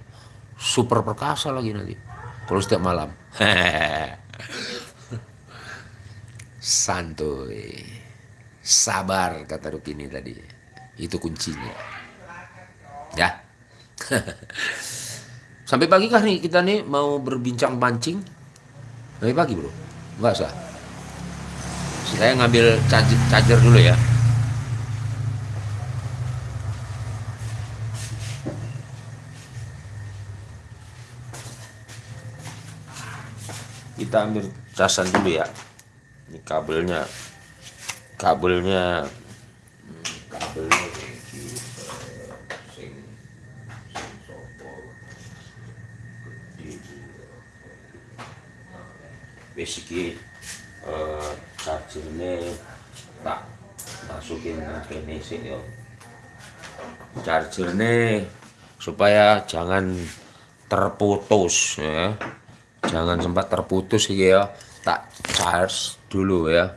super perkasa lagi nanti. Kalau setiap malam. *laughs* Santuy. Sabar kata Rukini tadi. Itu kuncinya. Ya. *laughs* Sampai pagi kah nih kita nih mau berbincang pancing dari pagi bro, nggak usah. Saya ngambil charger, charger dulu ya. Kita ambil casan dulu ya. Ini kabelnya, kabelnya, kabelnya basically uh, chargernya tak masukin ke sih yo chargernya supaya jangan terputus ya. Jangan sempat terputus ya. Tak charge dulu ya.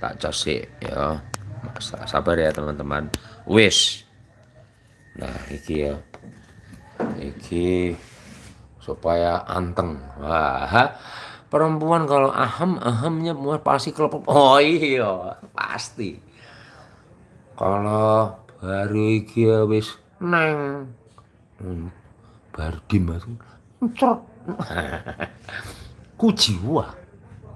Tak charge ya. Sabar ya teman-teman. Wis. Nah iki ya. Iki supaya anteng. Wah perempuan kalau aham ahamnya pasti kelepop oh iya pasti. Kalau baru iki ya wis neng. Hmm, baru dimas cerot *laughs* ku jiwa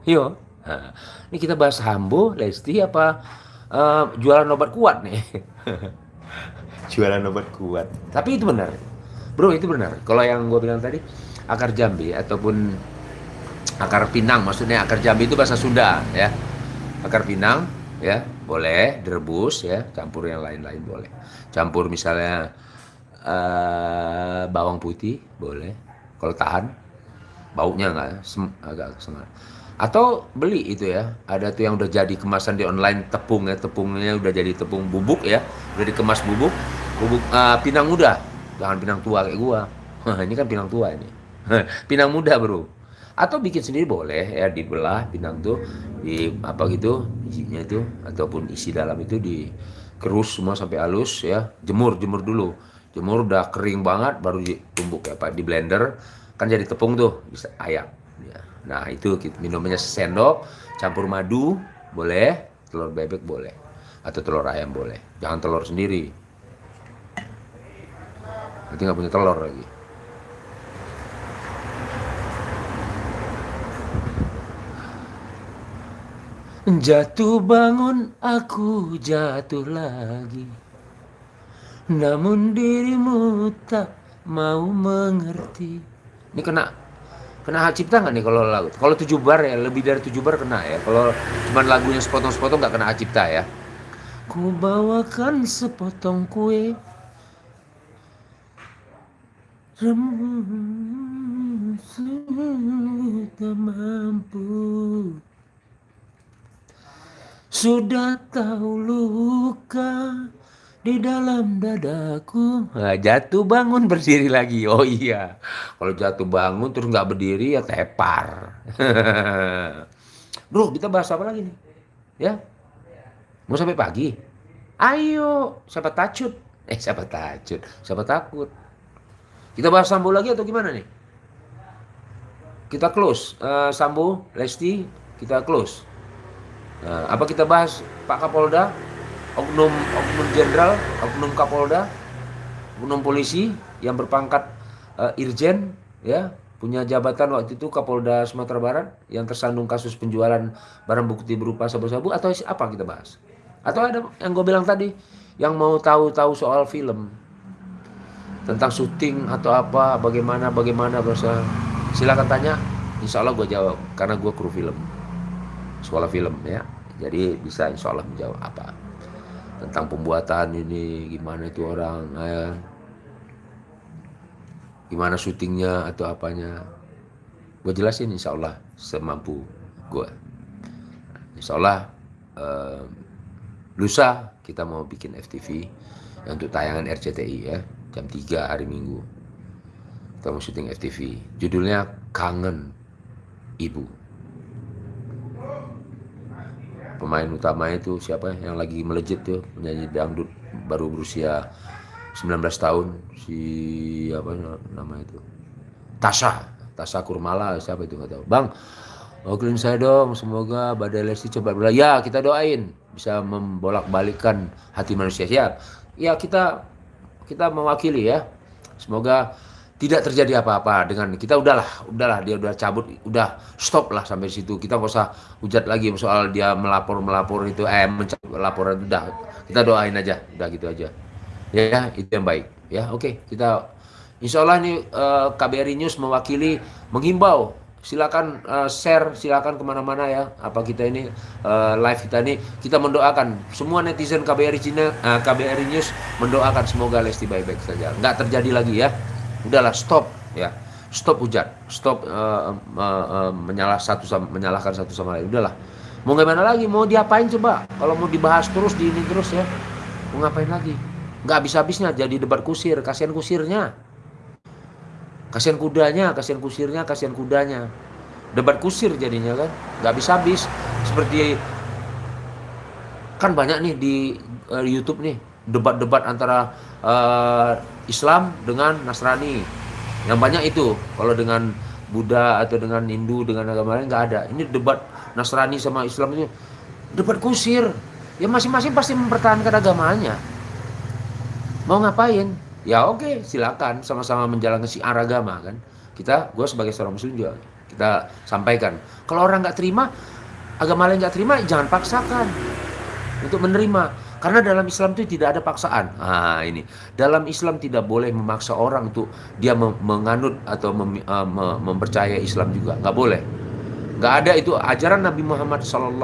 yo nah, ini kita bahas hambo lesti apa uh, jualan obat kuat nih? *laughs* Jualan obat kuat. Tapi itu benar. Bro itu benar. Kalau yang gue bilang tadi akar jambi ataupun akar pinang maksudnya akar jambi itu bahasa Sunda ya. Akar pinang ya boleh direbus ya campur yang lain-lain boleh. Campur misalnya uh, bawang putih boleh. Kalau tahan baunya nggak agak sengat atau beli itu ya. Ada tuh yang udah jadi kemasan di online tepung ya. Tepungnya udah jadi tepung bubuk ya. Udah dikemas bubuk bubuk uh, pinang muda. Jangan pinang tua kayak gua. *laughs* Ini kan pinang tua ini. *laughs* Pinang muda bro atau bikin sendiri boleh ya dibelah pinang tuh di apa gitu isinya itu ataupun isi dalam itu di kerus semua sampai halus ya. Jemur jemur dulu. Jemur udah kering banget baru ditumbuk ya pak di blender. Kan jadi tepung tuh bisa ayam ya. nah itu gitu, minumnya sendok campur madu boleh. Telur bebek boleh atau telur ayam boleh. Jangan telur sendiri. Nanti nggak punya telur lagi Jatuh bangun aku jatuh lagi. Namun dirimu tak mau mengerti. Ini kena kena hak cipta nggak nih kalau lagu? Kalau tujuh bar ya lebih dari tujuh bar kena ya. Kalau cuma lagunya sepotong-sepotong nggak kena hak cipta ya. Ku bawakan sepotong kue. Rembut tak mampu Sudah tahu luka di dalam dadaku. Nah, Jatuh bangun *laughs* berdiri lagi. Oh iya. Kalau jatuh bangun terus nggak berdiri ya tepar. *laughs* Bro kita bahas apa lagi nih? Ya? Mau sampai pagi? Ayo Siapa tacut? Eh siapa tacut? Siapa takut? Kita bahas Sambo lagi atau gimana nih? Kita close. Uh, Sambo, Lesti, kita close. Uh, apa kita bahas Pak Kapolda, oknum oknum jenderal, oknum Kapolda, oknum polisi yang berpangkat uh, Irjen, ya punya jabatan waktu itu Kapolda Sumatera Barat yang tersandung kasus penjualan barang bukti berupa sabu-sabu atau apa kita bahas? Atau ada yang gue bilang tadi yang mau tahu-tahu soal film? Tentang syuting atau apa bagaimana bagaimana bahasa silakan tanya insya Allah gue jawab karena gue kru film. Sekolah film ya jadi bisa insya Allah menjawab apa? Tentang pembuatan ini gimana itu orang ya. gimana syutingnya atau apanya? Gue jelasin insya Allah semampu gue insya Allah eh, lusa kita mau bikin FTV untuk tayangan RCTI ya. Jam 3 hari Minggu. Kita mau syuting FTV judulnya Kangen Ibu pemain utama itu siapa yang lagi melejit tuh penyanyi dangdut baru berusia 19 tahun si apa nama itu? Tasha Tasha Kurmala siapa itu nggak tahu. Bang Oklin saya dong semoga Badai Lesti coba berlaku ya kita doain bisa membolak balikan hati manusia. Ya ya kita kita mewakili ya. Semoga tidak terjadi apa-apa dengan kita udahlah, udahlah dia udah cabut, udah stop lah sampai situ. Kita nggak usah hujat lagi soal dia melapor melapor itu, eh mencabut laporan udah. Kita doain aja, udah gitu aja. Ya, ya itu yang baik. Ya, oke kita Insya Allah ini uh, eh, KBRI News mewakili menghimbau silakan uh, share silakan ke mana-mana ya apa kita ini uh, live kita ini kita mendoakan semua netizen KBRI Cina uh, KBRI News mendoakan semoga Lesti baik-baik saja nggak terjadi lagi ya udahlah stop ya. Stop hujat stop uh, uh, uh, menyalah satu sama, menyalahkan satu sama lain. Udahlah. Mau gimana lagi? Mau diapain coba? Kalau mau dibahas terus di ini terus ya. Mau ngapain lagi? Nggak habis-habisnya jadi debat kusir. Kasihan kusirnya. Kasihan kudanya, kasihan kusirnya, kasihan kudanya. Debat kusir jadinya kan, nggak habis-habis. Seperti kan banyak nih di uh, YouTube nih debat-debat antara uh, Islam dengan Nasrani. Yang banyak itu kalau dengan Buddha atau dengan Hindu dengan agama lain nggak ada. Ini debat Nasrani sama Islam ini debat kusir. Ya masing-masing pasti mempertahankan agamanya. Mau ngapain? ya oke okay, silakan sama-sama menjalankan siar agama kan kita gue sebagai seorang muslim juga kita sampaikan kalau orang nggak terima agama lain nggak terima jangan paksakan untuk menerima karena dalam Islam itu tidak ada paksaan ah ini dalam Islam tidak boleh memaksa orang untuk dia menganut atau mem, uh, mempercayai Islam juga nggak boleh nggak ada itu ajaran Nabi Muhammad SAW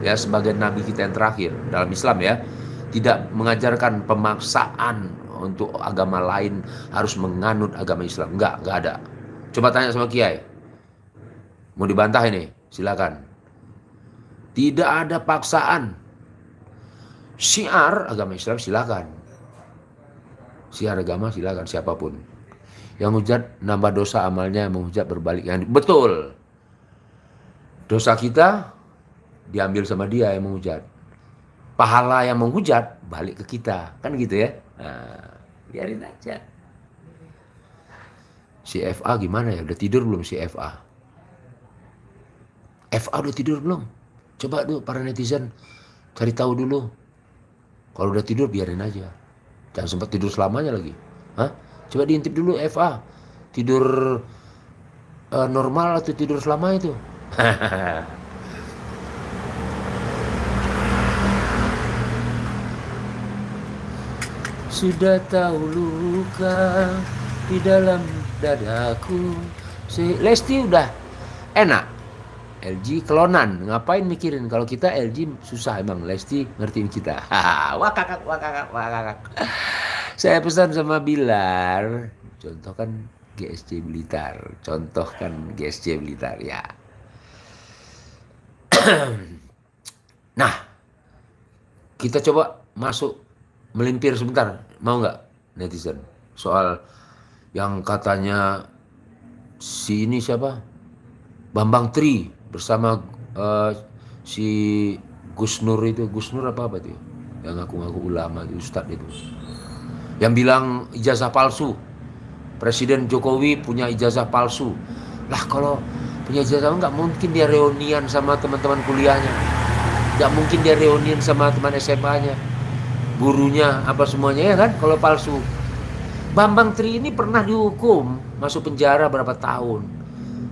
ya sebagai Nabi kita yang terakhir dalam Islam ya tidak mengajarkan pemaksaan untuk agama lain harus menganut agama Islam. Enggak, enggak ada. Coba tanya sama Kiai. Mau dibantah ini? Silakan. Tidak ada paksaan. Syiar agama Islam silakan. Syiar agama silakan siapa pun. Yang hujat nambah dosa amalnya, menghujat berbalik. Yang betul. Dosa kita diambil sama dia yang menghujat. Pahala yang menghujat balik ke kita. Kan gitu ya. Nah, biarin aja si FA gimana ya udah tidur belum si FA FA udah tidur belum coba tuh para netizen cari tahu dulu kalau udah tidur biarin aja. Jangan sempat tidur selamanya lagi. Hah? Coba diintip dulu FA. Tidur uh, normal atau tidur selama itu? *laughs* Sudah tahu luka di dalam dadaku. Si Lesti udah enak LG kelonan, ngapain mikirin? Kalau kita LG susah emang. Lesti ngertiin kita. *laughs* wakakak wakakak wakakak. Saya pesan sama Bilar, contoh kan GSC Blitar, contoh kan GSC Blitar ya. *clears throat* nah, kita coba masuk melimpir sebentar, mau nggak netizen? Soal yang katanya si ini siapa? Bambang Tri bersama uh, si Gus Nur itu. Gus Nur apa apa tuh yang ngaku-ngaku ulama itu Ustadz itu. Yang bilang ijazah palsu. Presiden Jokowi punya ijazah palsu. Lah kalau punya ijazah nggak mungkin dia reunian sama teman-teman kuliahnya. Nggak mungkin dia reunian sama teman SMA-nya gurunya apa semuanya ya kan? Kalau palsu. Bambang Tri ini pernah dihukum masuk penjara berapa tahun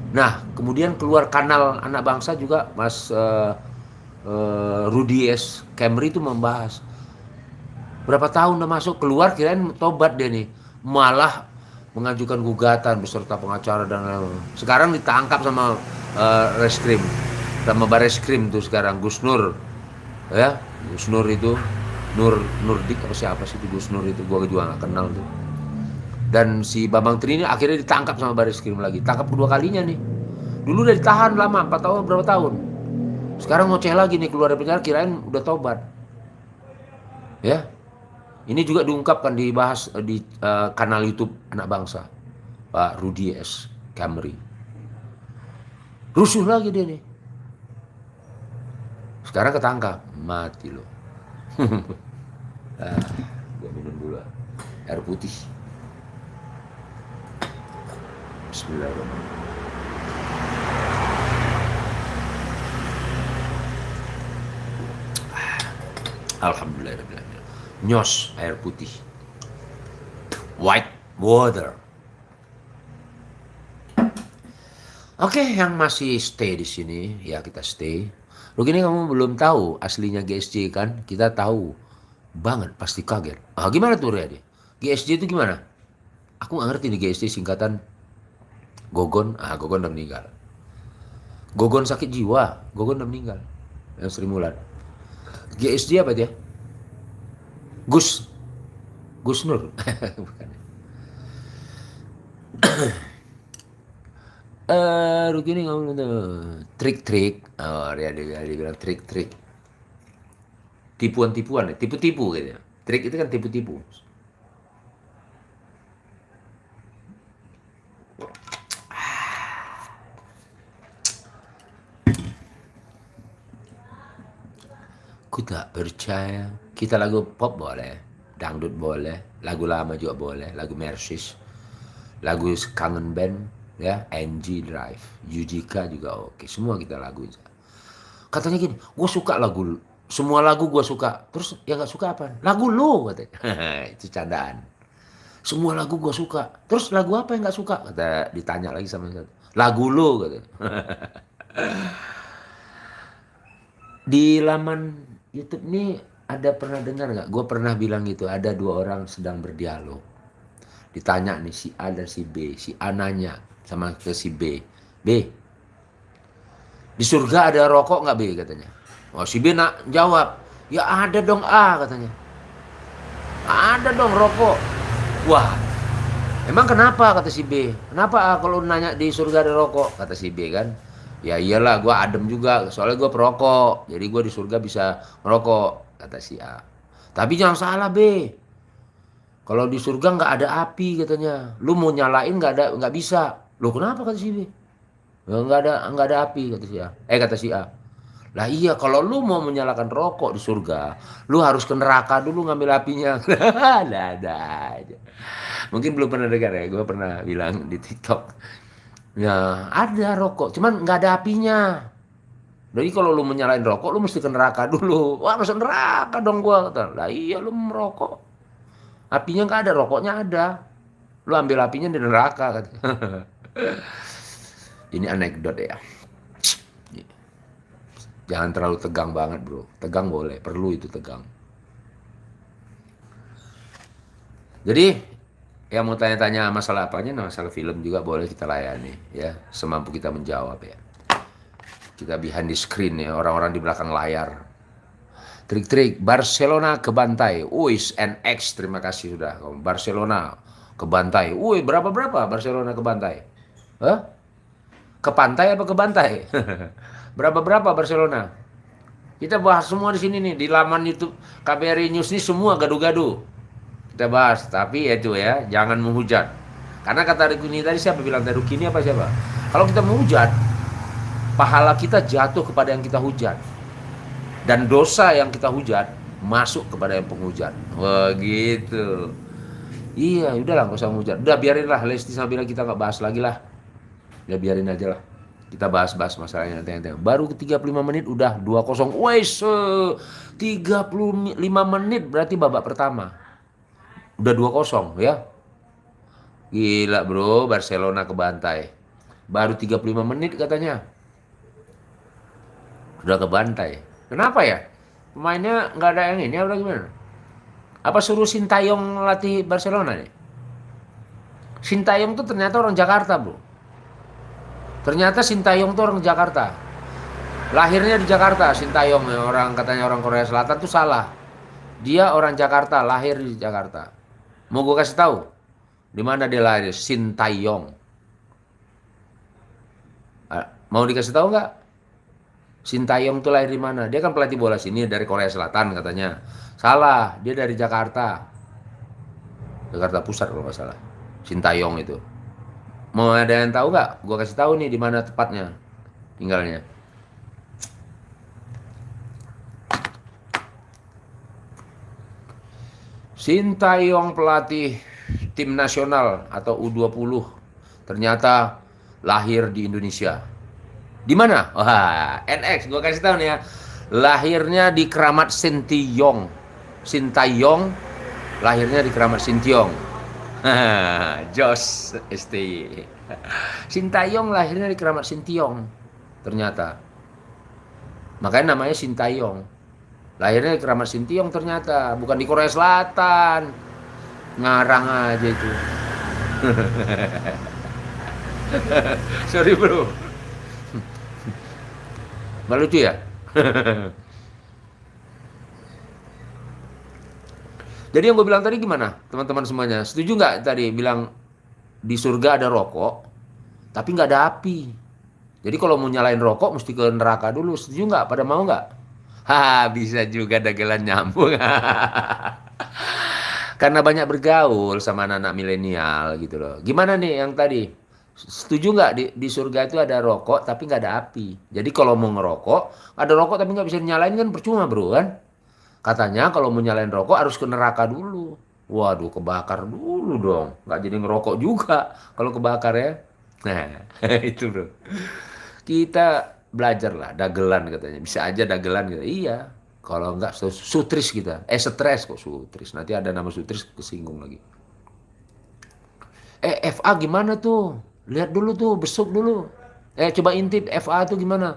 nah kemudian keluar kanal anak bangsa juga Mas uh, uh, Rudi S. Camry itu membahas berapa tahun udah masuk keluar kirain tobat dia nih malah mengajukan gugatan beserta pengacara dan lain-lain. Sekarang ditangkap sama uh, reskrim, sama bareskrim tuh sekarang Gus Nur, ya Gus Nur itu Nur Nurdik apa siapa sih itu Gus Nur itu gua juga gak kenal tuh. Dan si Bambang Tri ini akhirnya ditangkap sama bareskrim lagi, tangkap kedua kalinya nih. Dulu udah ditahan lama, 4 tahun berapa tahun. Sekarang ngoceh lagi nih keluar dari penjara kirain udah tobat. Ya, ini juga diungkapkan dibahas eh, di uh, kanal YouTube Anak Bangsa, Pak Rudi S. Camry. Rusuh lagi dia nih. Sekarang ketangkap, mati loh. *laughs* ah, gua minum dulu air putih. Bismillahirrahmanirrahim. Alhamdulillah nyos air putih white water Oke, yang masih stay di sini, ya kita stay. Begini kamu belum tahu aslinya GSJ kan? Kita tahu banget, pasti kaget. Ah, gimana tuh dia? GSJ itu gimana? Aku nggak ngerti nih GSJ singkatan Gogon. Ah, Gogon udah meninggal. Gogon sakit jiwa, Gogon udah meninggal. Yang Sri Mulat. GSJ apa dia? Gus Gus Nur *laughs* bukan uh, *coughs* Rukini ngomong itu trik-trik oh dia, dia, dia bilang trik-trik tipuan-tipuan tipu-tipu gitu trik itu kan tipu-tipu Ku tak percaya kita lagu pop boleh, dangdut boleh, lagu lama juga boleh, lagu Mersis, lagu kangen band, ya, NG Drive, Yujika juga oke, semua kita lagu. Katanya gini, gue suka lagu, semua lagu gue suka, terus yang nggak suka apa? Lagu lo katanya, *laughs* itu candaan. Semua lagu gue suka, terus lagu apa yang nggak suka? Kata ditanya lagi sama satu, lagu lo katanya. *laughs* Di laman YouTube ini ada pernah dengar nggak? Gue pernah bilang gitu, ada dua orang sedang berdialog. Ditanya nih si A dan si B, si A nanya sama ke si B, B, di surga ada rokok nggak B katanya? Oh si B nak jawab, ya ada dong A katanya. Ada dong rokok. Wah, emang kenapa kata si B? Kenapa A kalau nanya di surga ada rokok? Kata si B kan, ya iyalah gue adem juga soalnya gue perokok jadi gue di surga bisa merokok kata si A. Tapi jangan salah B. Kalau di surga nggak ada api katanya. Lu mau nyalain nggak ada nggak bisa. Lu kenapa kata si B? Nggak ada nggak ada api kata si A. Eh kata si A. Lah iya kalau lu mau menyalakan rokok di surga, lu harus ke neraka dulu ngambil apinya. *laughs* ada aja. Mungkin belum pernah dengar ya, gue pernah bilang di TikTok. Ya ada rokok, cuman nggak ada apinya. Jadi kalau lu menyalain rokok, lu mesti ke neraka dulu. Wah, masuk neraka dong gua kata. Lah iya lu merokok. Apinya nggak ada, rokoknya ada. Lu ambil apinya di neraka kata. *laughs* Ini anekdot ya. Jangan terlalu tegang banget, Bro. Tegang boleh, perlu itu tegang. Jadi yang mau tanya-tanya masalah apanya, nah, masalah film juga boleh kita layani ya, semampu kita menjawab ya. Kita behind the screen ya, orang-orang di belakang layar. Trik-trik Barcelona ke Bantai. Uis NX terima kasih sudah. Barcelona ke Bantai. Woi, berapa berapa Barcelona ke Bantai? Hah? Ke pantai apa ke Bantai? *laughs* berapa berapa Barcelona? Kita bahas semua di sini nih di laman YouTube KBRI News ini semua gaduh-gaduh kita bahas tapi itu ya jangan menghujat. Karena kata Rukini tadi siapa bilang tadi? Rukini apa siapa? Kalau kita menghujat pahala kita jatuh kepada yang kita hujat. Dan dosa yang kita hujat masuk kepada yang penghujat. Wah gitu iya udahlah nggak usah menghujat. Udah biarin lah Lesti sama bilang kita nggak bahas lagi lah. Ya biarin aja lah. Kita bahas-bahas masalahnya nanti, nanti. Baru ke 35 menit udah 2-0. Wes, 35 menit berarti babak pertama udah 2-0 ya. Gila bro, Barcelona ke bantai. Baru 35 menit katanya. Udah ke bantai. Kenapa ya? Pemainnya nggak ada yang ini apa gimana? Apa suruh Sintayong latih Barcelona nih? Sintayong tuh ternyata orang Jakarta bro. Ternyata Sintayong tuh orang Jakarta. Lahirnya di Jakarta, Sintayong orang katanya orang Korea Selatan tuh salah. Dia orang Jakarta, lahir di Jakarta. Mau gue kasih tahu di mana dia lahir? Sintayong. Ah, mau dikasih tahu nggak? Sintayong tuh lahir di mana? Dia kan pelatih bola sini dari Korea Selatan katanya. Salah, dia dari Jakarta. Jakarta Pusat kalau nggak salah. Sintayong itu. Mau ada yang tahu nggak? Gue kasih tahu nih di mana tepatnya tinggalnya. Sintayong pelatih tim nasional atau U20 ternyata lahir di Indonesia. Di mana? Wah, NX gue kasih tahu nih ya. Lahirnya di Keramat Sintayong. Sintayong lahirnya di Keramat Sintiong. *laughs* Jos STY. Sintayong lahirnya di Keramat Sintiong. Ternyata. Makanya namanya Sintayong. Lahirnya di Keramat Sintiong ternyata, bukan di Korea Selatan. Ngarang aja itu. *laughs* Sorry bro. Gak lucu ya? Jadi yang gue bilang tadi gimana teman-teman semuanya? Setuju nggak tadi bilang di surga ada rokok, tapi nggak ada api. Jadi kalau mau nyalain rokok mesti ke neraka dulu. Setuju nggak? Pada mau nggak? *laughs* Bisa juga dagelan nyambung. *laughs* Karena banyak bergaul sama anak-anak milenial gitu loh. Gimana nih yang tadi? Setuju nggak di, di surga itu ada rokok tapi nggak ada api. Jadi kalau mau ngerokok, ada rokok tapi nggak bisa nyalain kan percuma bro kan? Katanya kalau mau nyalain rokok harus ke neraka dulu. Waduh kebakar dulu dong. Nggak jadi ngerokok juga kalau kebakar ya. Nah *laughs* itu bro. Kita belajar lah dagelan katanya. Bisa aja dagelan gitu. Iya kalau enggak sutris kita. Eh stres kok sutris. Nanti ada nama sutris kesinggung lagi. Eh FA gimana tuh? Lihat dulu tuh besuk dulu. Eh coba intip FA tuh gimana?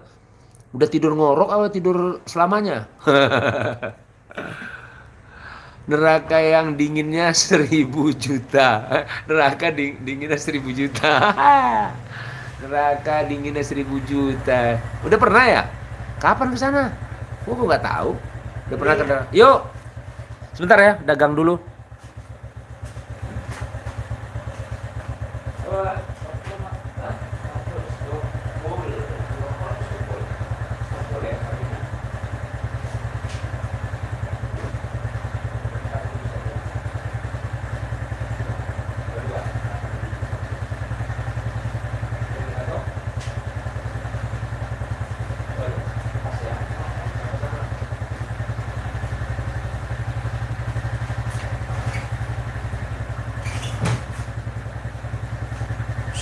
Udah tidur ngorok atau tidur selamanya? *laughs* Neraka yang dinginnya seribu juta. *laughs* Neraka ding dinginnya seribu juta *laughs* neraka dinginnya seribu juta. Udah pernah ya? Kapan ke sana? Gua kok nggak tahu. Udah pernah ke yuk. Sebentar ya dagang dulu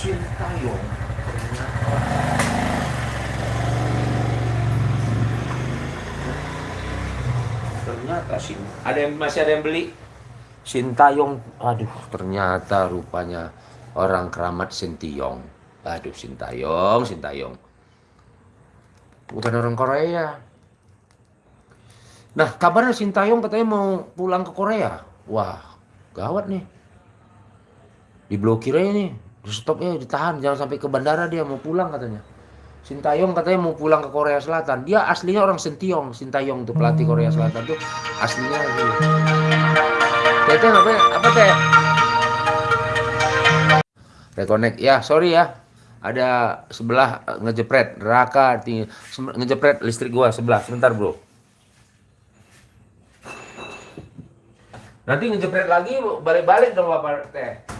Sintayong ternyata sih ada yang masih ada yang beli? Sintayong. Aduh. Ternyata rupanya orang keramat Sintayong. Aduh Sintayong Sintayong. Bukan orang Korea. Nah kabarnya Sintayong katanya mau pulang ke Korea. Wah gawat nih. Diblokir aja nih, di stop ya, ditahan, jangan sampai ke bandara dia mau pulang katanya. Sintayong katanya mau pulang ke Korea Selatan. Dia aslinya orang Sentiong, Sintayong tuh pelatih Korea Selatan tuh aslinya gitu. Tete apa apa teh? Reconnect ya, sorry ya. Ada sebelah eh, ngejepret, neraka tinggi, ngejepret listrik gua sebelah. Sebentar, Bro. Nanti ngejepret lagi balik-balik dong Bapak teh.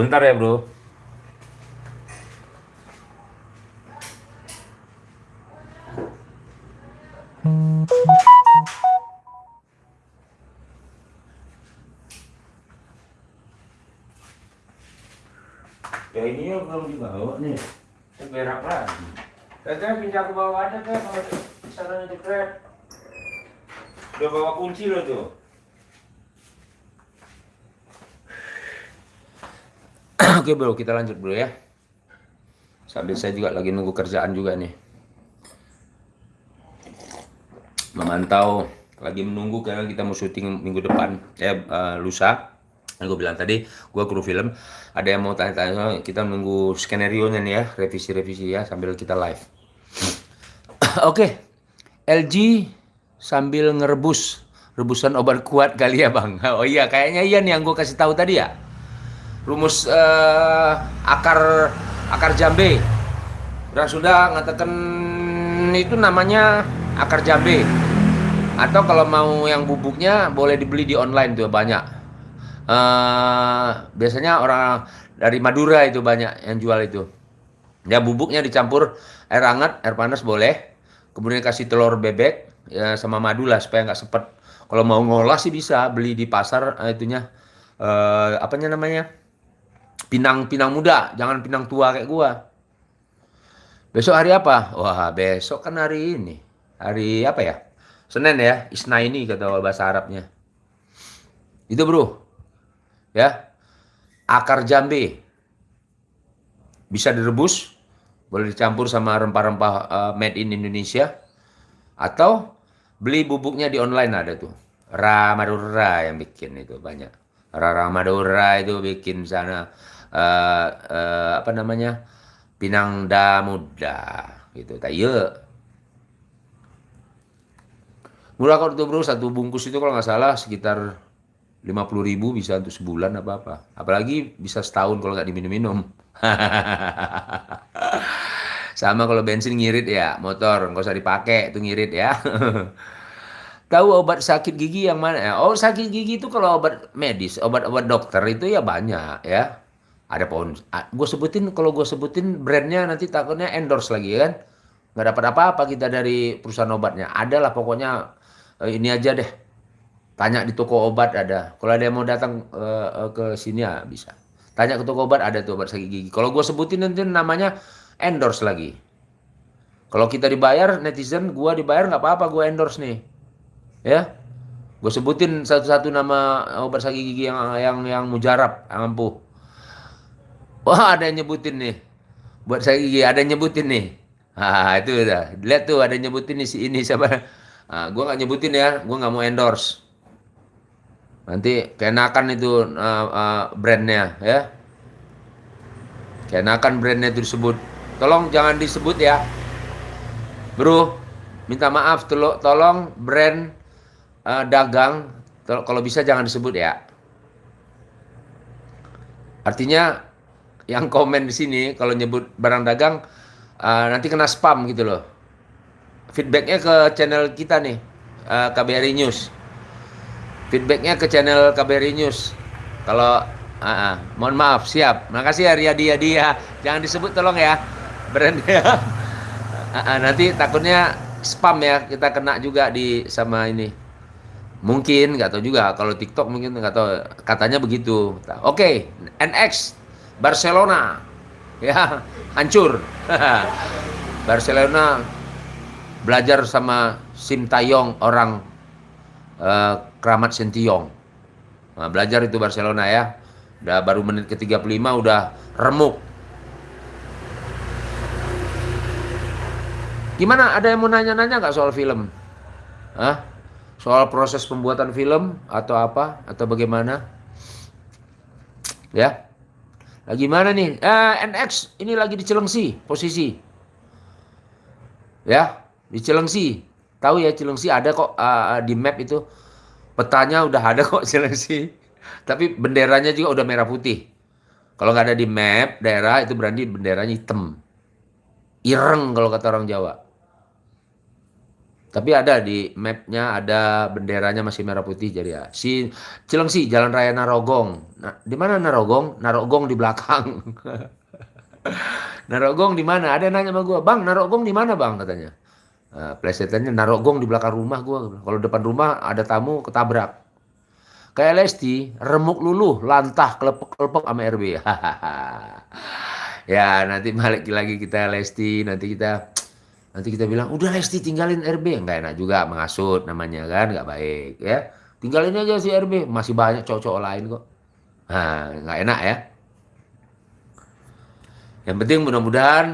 Sebentar ya bro. Oke bro, kita lanjut bro ya. Sambil saya juga lagi nunggu kerjaan juga nih. Memantau, lagi menunggu karena kita mau syuting minggu depan, eh, lusa. Yang gue bilang tadi, gue kru film. Ada yang mau tanya-tanya, kita menunggu skenario nya nih ya, revisi-revisi ya, sambil kita live. *coughs* Oke, LG sambil ngerebus, rebusan obat kuat kali ya bang. *laughs* Oh iya, kayaknya iya nih yang gue kasih tahu tadi ya rumus eh, akar akar jambe. Dan sudah ngatakan itu namanya akar jambe. Atau kalau mau yang bubuknya boleh dibeli di online tuh banyak. Eh, biasanya orang dari Madura itu banyak yang jual itu. Ya bubuknya dicampur air hangat air panas boleh. Kemudian kasih telur bebek ya sama madu lah supaya nggak sepet. Kalau mau ngolah sih bisa beli di pasar eh, itunya. Eh apanya namanya pinang pinang muda, jangan pinang tua kayak gua. Besok hari apa? Wah, besok kan hari ini. Hari apa ya? Senin ya, Isna ini kata bahasa Arabnya. Itu bro. Ya. Akar jambe. Bisa direbus, boleh dicampur sama rempah-rempah eh, made in Indonesia. Atau beli bubuknya di online ada tuh. Ramadura yang bikin itu banyak. Rara Madura itu bikin sana eh, eh, apa namanya Pinang Da Muda gitu. Tak iya. Murah kok itu bro, satu bungkus itu kalau nggak salah sekitar 50 ribu bisa untuk sebulan apa apa. Apalagi bisa setahun kalau nggak diminum-minum. *laughs* Sama kalau bensin ngirit ya, motor nggak usah dipakai itu ngirit ya. *laughs* Tahu obat sakit gigi yang mana? Oh sakit gigi itu kalau obat medis, obat-obat dokter itu ya banyak ya. Ada pohon. Gue sebutin kalau gue sebutin brandnya nanti takutnya endorse lagi ya kan. Nggak dapat apa-apa kita dari perusahaan obatnya. Ada lah pokoknya eh, ini aja deh. Tanya di toko obat ada. Kalau ada yang mau datang eh, ke sini ya bisa. Tanya ke toko obat ada tuh obat sakit gigi. Kalau gue sebutin nanti namanya endorse lagi. Kalau kita dibayar netizen, gua dibayar nggak apa-apa, gua endorse nih ya gue sebutin satu-satu nama obat sakit gigi yang yang yang mujarab yang ampuh wah ada yang nyebutin nih. Buat sakit gigi ada yang nyebutin nih. Ah itu udah lihat tuh ada yang nyebutin nih si ini siapa? Ah, gue nggak nyebutin ya. Gue nggak mau endorse. Nanti kenakan itu uh, uh, brandnya ya. Kenakan brandnya itu disebut. Tolong jangan disebut ya. Bro minta maaf tolong tolong brand eh, dagang. Kalau bisa jangan disebut ya. Artinya yang komen di sini kalau nyebut barang dagang eh, nanti kena spam gitu loh. Feedbacknya ke channel kita nih eh, KBRI News. Feedbacknya ke channel KBRI News. Kalau ah, ah, mohon maaf siap. Makasih ya Riyadi Yadi ya. Jangan disebut tolong ya brandnya. *laughs* Ah, ah, nanti takutnya spam ya kita kena juga di sama ini. Mungkin nggak tahu juga kalau TikTok mungkin nggak tahu katanya begitu. Oke, NX Barcelona ya hancur. *laughs* Barcelona belajar sama Sim Tayong orang eh, Keramat Sentiong. Nah, belajar itu Barcelona ya. Udah baru menit ke-35 udah remuk. Gimana? Ada yang mau nanya-nanya nggak soal film? Hah? Soal proses pembuatan film atau apa? Atau bagaimana? Ya? Lagi mana nih? Eh, NX ini lagi di Cilengsi posisi. Ya, di Cilengsi. Tahu ya Cilengsi ada kok uh, di map itu. Petanya udah ada kok *laughs* Cilengsi. Tapi benderanya juga udah merah putih. Kalau nggak ada di map daerah itu berarti benderanya hitam. Ireng kalau kata orang Jawa. Tapi ada di mapnya ada benderanya masih merah putih jadi ya. Si Cilengsi Jalan Raya Narogong. Nah, di mana Narogong? Narogong di belakang. *laughs* Narogong di mana? Ada yang nanya sama gue, bang Narogong di mana bang katanya. Nah, plesetannya Narogong di belakang rumah gue. Kalau depan rumah ada tamu ketabrak. Kayak Lesti, remuk luluh, lantah, kelepek-kelepek sama RB. *laughs* ya nanti balik lagi kita Lesti, nanti kita Nanti kita bilang, udah Lesti tinggalin RB. Nggak enak juga mengasut namanya kan, nggak baik ya. Tinggalin aja si RB, masih banyak cowok-cowok lain kok. Nah, nggak enak ya. Yang penting mudah-mudahan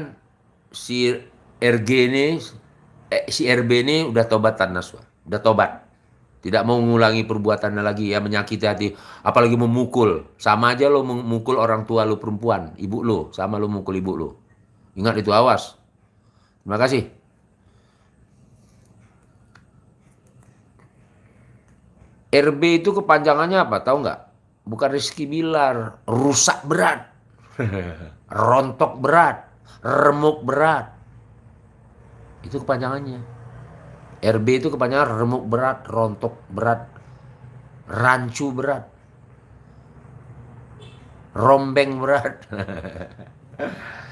si RG ini, eh, si RB ini udah tobatan Naswa. Udah tobat. Tidak mau mengulangi perbuatannya lagi ya menyakiti hati. Apalagi memukul. Sama aja lo memukul orang tua lo perempuan. Ibu lo. Sama lo mukul ibu lo. Ingat itu awas. Terima kasih. RB itu kepanjangannya apa? Tahu nggak? Bukan Rizky Bilar, rusak berat, *laughs* rontok berat, remuk berat. Itu kepanjangannya. RB itu kepanjangan remuk berat, rontok berat, rancu berat, rombeng berat. *laughs*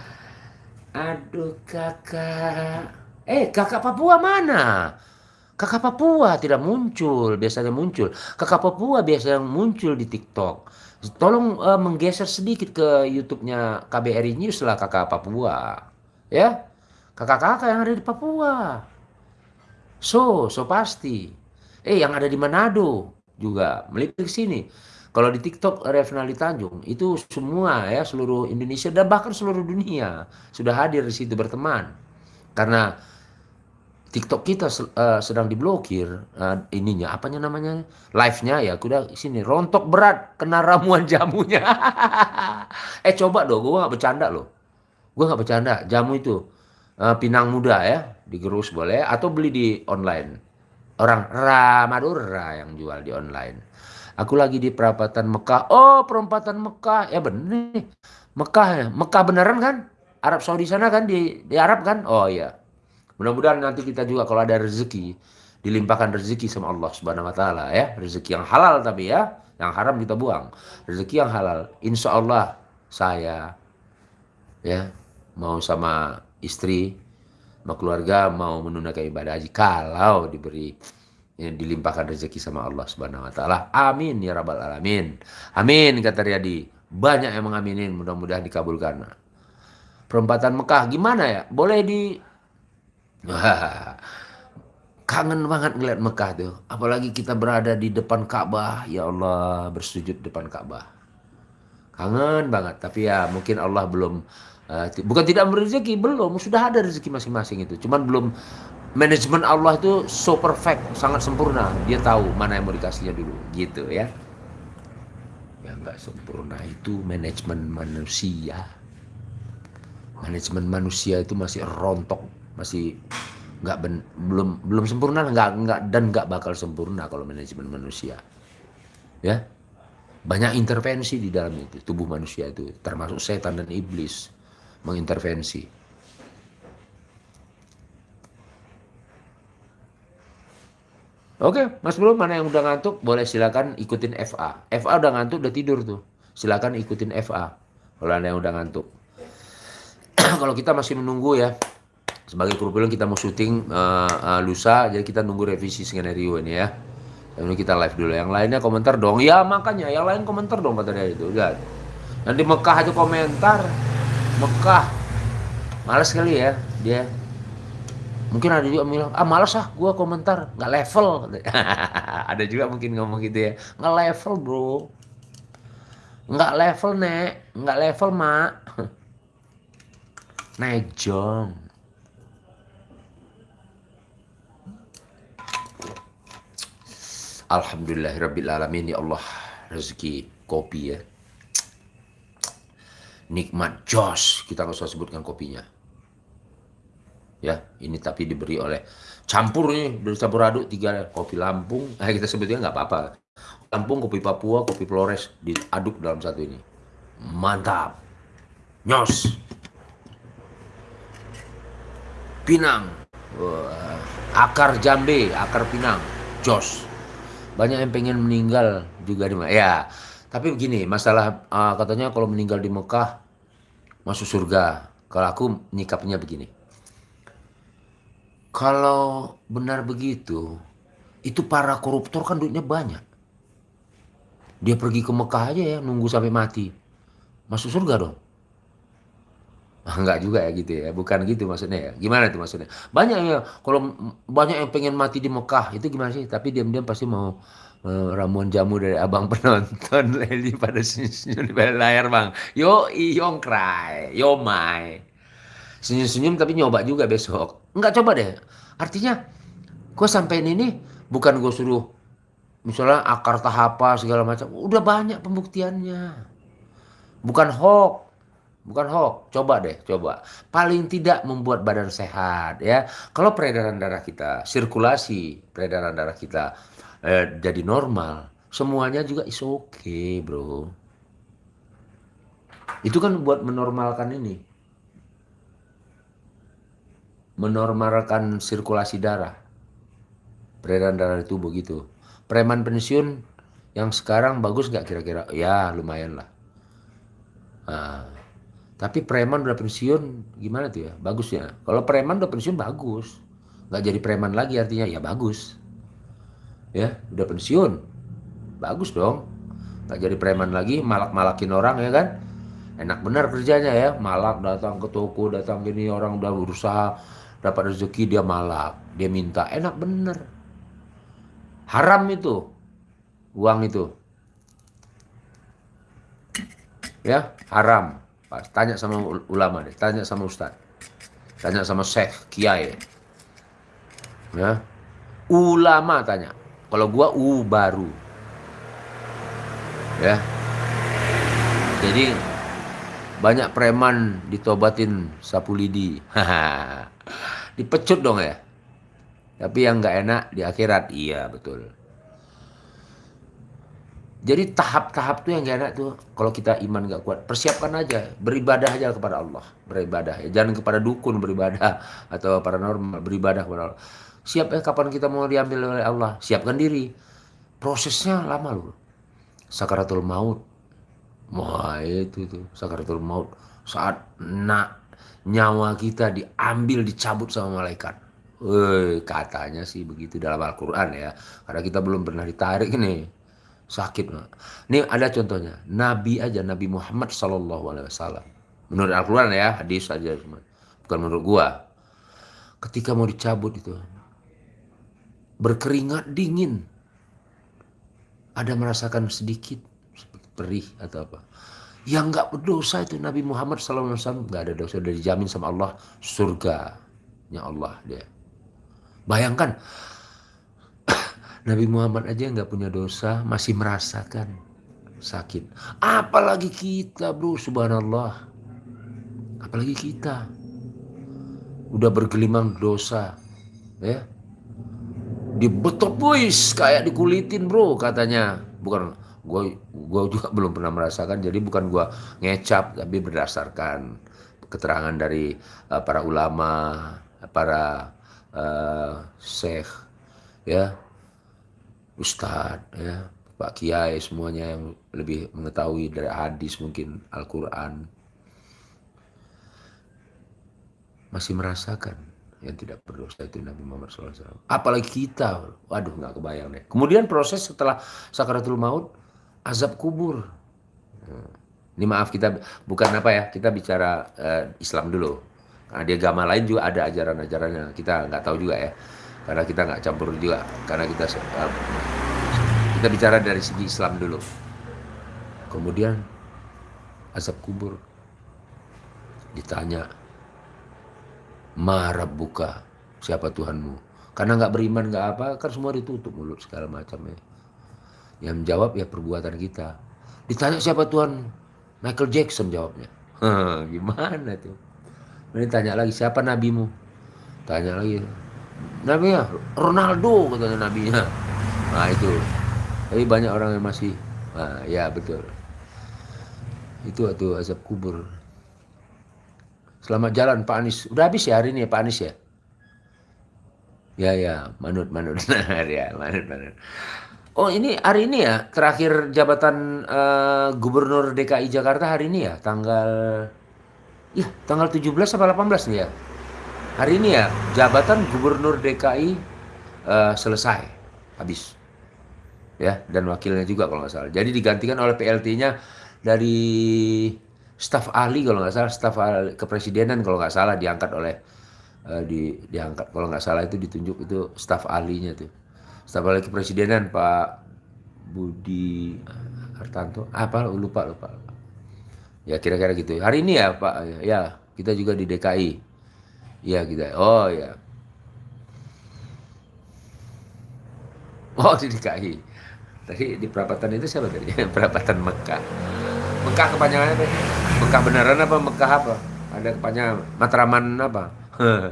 Aduh kakak. Eh kakak Papua mana? Kakak Papua tidak muncul, biasanya muncul. Kakak Papua biasanya muncul di TikTok. Tolong uh, menggeser sedikit ke YouTube-nya KBRI News lah kakak Papua. Ya, kakak-kakak yang ada di Papua. So, so pasti. Eh, yang ada di Manado juga melipir sini. Kalau di TikTok Revnali Tanjung itu semua ya seluruh Indonesia dan bahkan seluruh dunia sudah hadir di situ berteman. Karena TikTok kita uh, sedang diblokir uh, ininya apanya namanya live-nya ya kuda sini rontok berat kena ramuan jamunya. *laughs* eh coba dong gua nggak bercanda loh. Gua nggak bercanda jamu itu uh, pinang muda ya digerus boleh atau beli di online. Orang Ramadura yang jual di online Aku lagi di perapatan Mekah. Oh, perempatan Mekah. Ya bener nih. Mekah ya. Mekah beneran kan? Arab Saudi sana kan di, di Arab kan? Oh iya. Mudah-mudahan nanti kita juga kalau ada rezeki dilimpahkan rezeki sama Allah Subhanahu wa taala ya. Rezeki yang halal tapi ya, yang haram kita buang. Rezeki yang halal. Insya Allah saya ya mau sama istri, sama keluarga mau menunaikan ibadah haji kalau diberi yang dilimpahkan rezeki sama Allah Subhanahu wa taala. Amin ya rabbal alamin. Amin kata Riyadi. Banyak yang mengaminin, mudah-mudahan dikabulkan. Perempatan Mekah gimana ya? Boleh di *laughs* kangen banget ngeliat Mekah tuh. Apalagi kita berada di depan Ka'bah, ya Allah, bersujud depan Ka'bah. Kangen banget, tapi ya mungkin Allah belum uh, bukan tidak memberi rezeki, belum, sudah ada rezeki masing-masing itu. Cuman belum manajemen Allah itu so perfect, sangat sempurna. Dia tahu mana yang mau dikasihnya dulu, gitu ya. Ya nggak sempurna itu manajemen manusia. Manajemen manusia itu masih rontok, masih nggak ben- belum belum sempurna nggak nggak dan nggak bakal sempurna kalau manajemen manusia ya banyak intervensi di dalam itu tubuh manusia itu termasuk setan dan iblis mengintervensi Oke, Mas Bro, mana yang udah ngantuk? Boleh silakan ikutin FA. FA udah ngantuk, udah tidur tuh. Silakan ikutin FA. Kalau ada yang udah ngantuk. *clears throat* Kalau kita masih menunggu ya, sebagai kru film kita mau syuting uh, uh, lusa, jadi kita nunggu revisi skenario ini ya. Yang ini kita live dulu. Yang lainnya komentar dong. Ya makanya, yang lain komentar dong kata dia itu. Lihat. Nanti Mekah aja komentar. Mekah. Males sekali ya dia mungkin ada juga bilang ah malas ah gue komentar. Nggak level *laughs* ada juga mungkin ngomong gitu ya. Nggak level bro. Nggak level nek. Nggak level mak. *laughs* Naik jong. Alhamdulillahirrabbilalamin ya Allah. Rezeki kopi ya. Nikmat jos. Kita nggak usah sebutkan kopinya ya ini tapi diberi oleh campur nih bercampur aduk tiga kopi Lampung. Nah kita sebutnya nggak apa-apa. Lampung kopi Papua kopi Flores diaduk dalam satu ini. Mantap. Nyos. Pinang. Wah. akar jambe akar Pinang. Jos. Banyak yang pengen meninggal juga di ya. Tapi begini masalah uh, katanya kalau meninggal di Mekah masuk surga. Kalau aku nyikapnya begini kalau benar begitu, itu para koruptor kan duitnya banyak. Dia pergi ke Mekah aja ya, nunggu sampai mati. Masuk surga dong. *laughs* Ah, enggak juga ya gitu ya, bukan gitu maksudnya ya. Gimana itu maksudnya? Banyak ya, kalau banyak yang pengen mati di Mekah, itu gimana sih? Tapi diam-diam pasti mau uh, ramuan jamu dari abang *laughs* penonton Leli pada senyum di layar bang. Yo yong cry, yo my. Senyum-senyum tapi nyoba juga besok. Enggak coba deh. Artinya gue sampein ini bukan gue suruh misalnya akar tahapa segala macam. Udah banyak pembuktiannya. Bukan hoax. Bukan hoax, coba deh, coba. Paling tidak membuat badan sehat ya. Kalau peredaran darah kita, sirkulasi peredaran darah kita eh, jadi normal, semuanya juga is okay, bro. Itu kan buat menormalkan ini menormalkan sirkulasi darah. Peredaran darah di tubuh gitu. Preman pensiun yang sekarang bagus nggak kira-kira? Ya lumayan lah. Nah, tapi preman udah pensiun gimana tuh ya? Bagus ya. Kalau preman udah pensiun bagus. Nggak jadi preman lagi artinya ya bagus. Ya udah pensiun. Bagus dong. Nggak jadi preman lagi malak-malakin orang ya kan. Enak benar kerjanya ya. Malak datang ke toko, datang gini orang udah berusaha dapat rezeki dia malak, dia minta, enak bener. Haram itu, uang itu. Ya, haram. Tanya sama ulama deh, tanya sama ustaz. Tanya sama syekh, kiai. Ya. Ulama tanya. Kalau gua u baru. Ya. Jadi banyak preman ditobatin sapu lidi. *laughs* dipecut dong ya. Tapi yang nggak enak di akhirat, iya betul. Jadi tahap-tahap tuh yang gak enak tuh kalau kita iman gak kuat persiapkan aja. Beribadah aja kepada Allah. Beribadah. Ya jangan kepada dukun beribadah *laughs* atau paranormal. Beribadah kepada Allah. Siap ya kapan kita mau diambil oleh Allah? Siapkan diri. Prosesnya lama loh. Sakaratul maut. Wah itu tuh. Sakaratul maut. Saat nak nyawa kita diambil dicabut sama malaikat. Woi, katanya sih begitu dalam Al-Quran ya. Karena kita belum pernah ditarik nih. Sakit. Ini ada contohnya. Nabi aja, Nabi Muhammad Sallallahu Alaihi Wasallam. Menurut Al-Quran ya, hadis aja. Bukan menurut gua. Ketika mau dicabut itu. Berkeringat dingin. Ada merasakan sedikit perih atau apa yang nggak berdosa itu Nabi Muhammad SAW nggak ada dosa udah dijamin sama Allah surganya Allah dia. Bayangkan *coughs* Nabi Muhammad aja nggak punya dosa masih merasakan sakit. Apalagi kita bro subhanallah. Apalagi kita. Udah bergelimang dosa ya. Dibetot boys kayak dikulitin bro katanya. Bukan gue gue juga belum pernah merasakan jadi bukan gue ngecap tapi berdasarkan keterangan dari uh, para ulama para uh, syekh ya ustadz ya pak kiai semuanya yang lebih mengetahui dari hadis mungkin Al-Quran masih merasakan yang tidak berdosa itu Nabi Muhammad SAW. Apalagi kita, waduh nggak kebayang deh. Kemudian proses setelah sakaratul maut, azab kubur. Ini maaf kita bukan apa ya, kita bicara uh, Islam dulu. Karena di agama lain juga ada ajaran-ajarannya, kita nggak tahu juga ya. Karena kita nggak campur juga, karena kita uh, kita bicara dari segi Islam dulu. Kemudian azab kubur ditanya marah buka siapa Tuhanmu karena nggak beriman nggak apa kan semua ditutup mulut segala macam ya yang menjawab ya perbuatan kita. Ditanya siapa Tuhan? Michael Jackson jawabnya. *laughs* Gimana tuh? Ini tanya lagi siapa nabimu? Tanya lagi nabi ya Ronaldo katanya nabinya. *laughs* Nah itu. Tapi banyak orang yang masih nah, ya betul. Itu tuh azab kubur. Selamat jalan Pak Anies. Udah habis ya hari ini ya Pak Anies ya? Ya ya, manut manut. *laughs* ya, manut manut. Oh ini hari ini ya? Terakhir jabatan uh, Gubernur DKI Jakarta hari ini ya? Tanggal ya tanggal 17 apa 18 nih ya. Hari ini ya jabatan Gubernur DKI eh, selesai. Habis. Ya dan wakilnya juga kalau nggak salah. Jadi digantikan oleh PLT-nya dari staf ahli kalau nggak salah staf kepresidenan kalau nggak salah diangkat oleh uh, di diangkat. Kalau nggak salah itu ditunjuk itu staf ahlinya tuh staf ahli kepresidenan Pak Budi Hartanto. Apa lupa lupa ya kira-kira gitu. Hari ini ya Pak. Ya kita juga di DKI ya kita. Oh ya. Oh di DKI tadi di perapatan itu siapa tadi? *laughs* Perapatan Mekah. Mekah kepanjangannya apa? Mekah beneran apa? Mekah apa? Ada kepanjangan. Matraman apa? *laughs*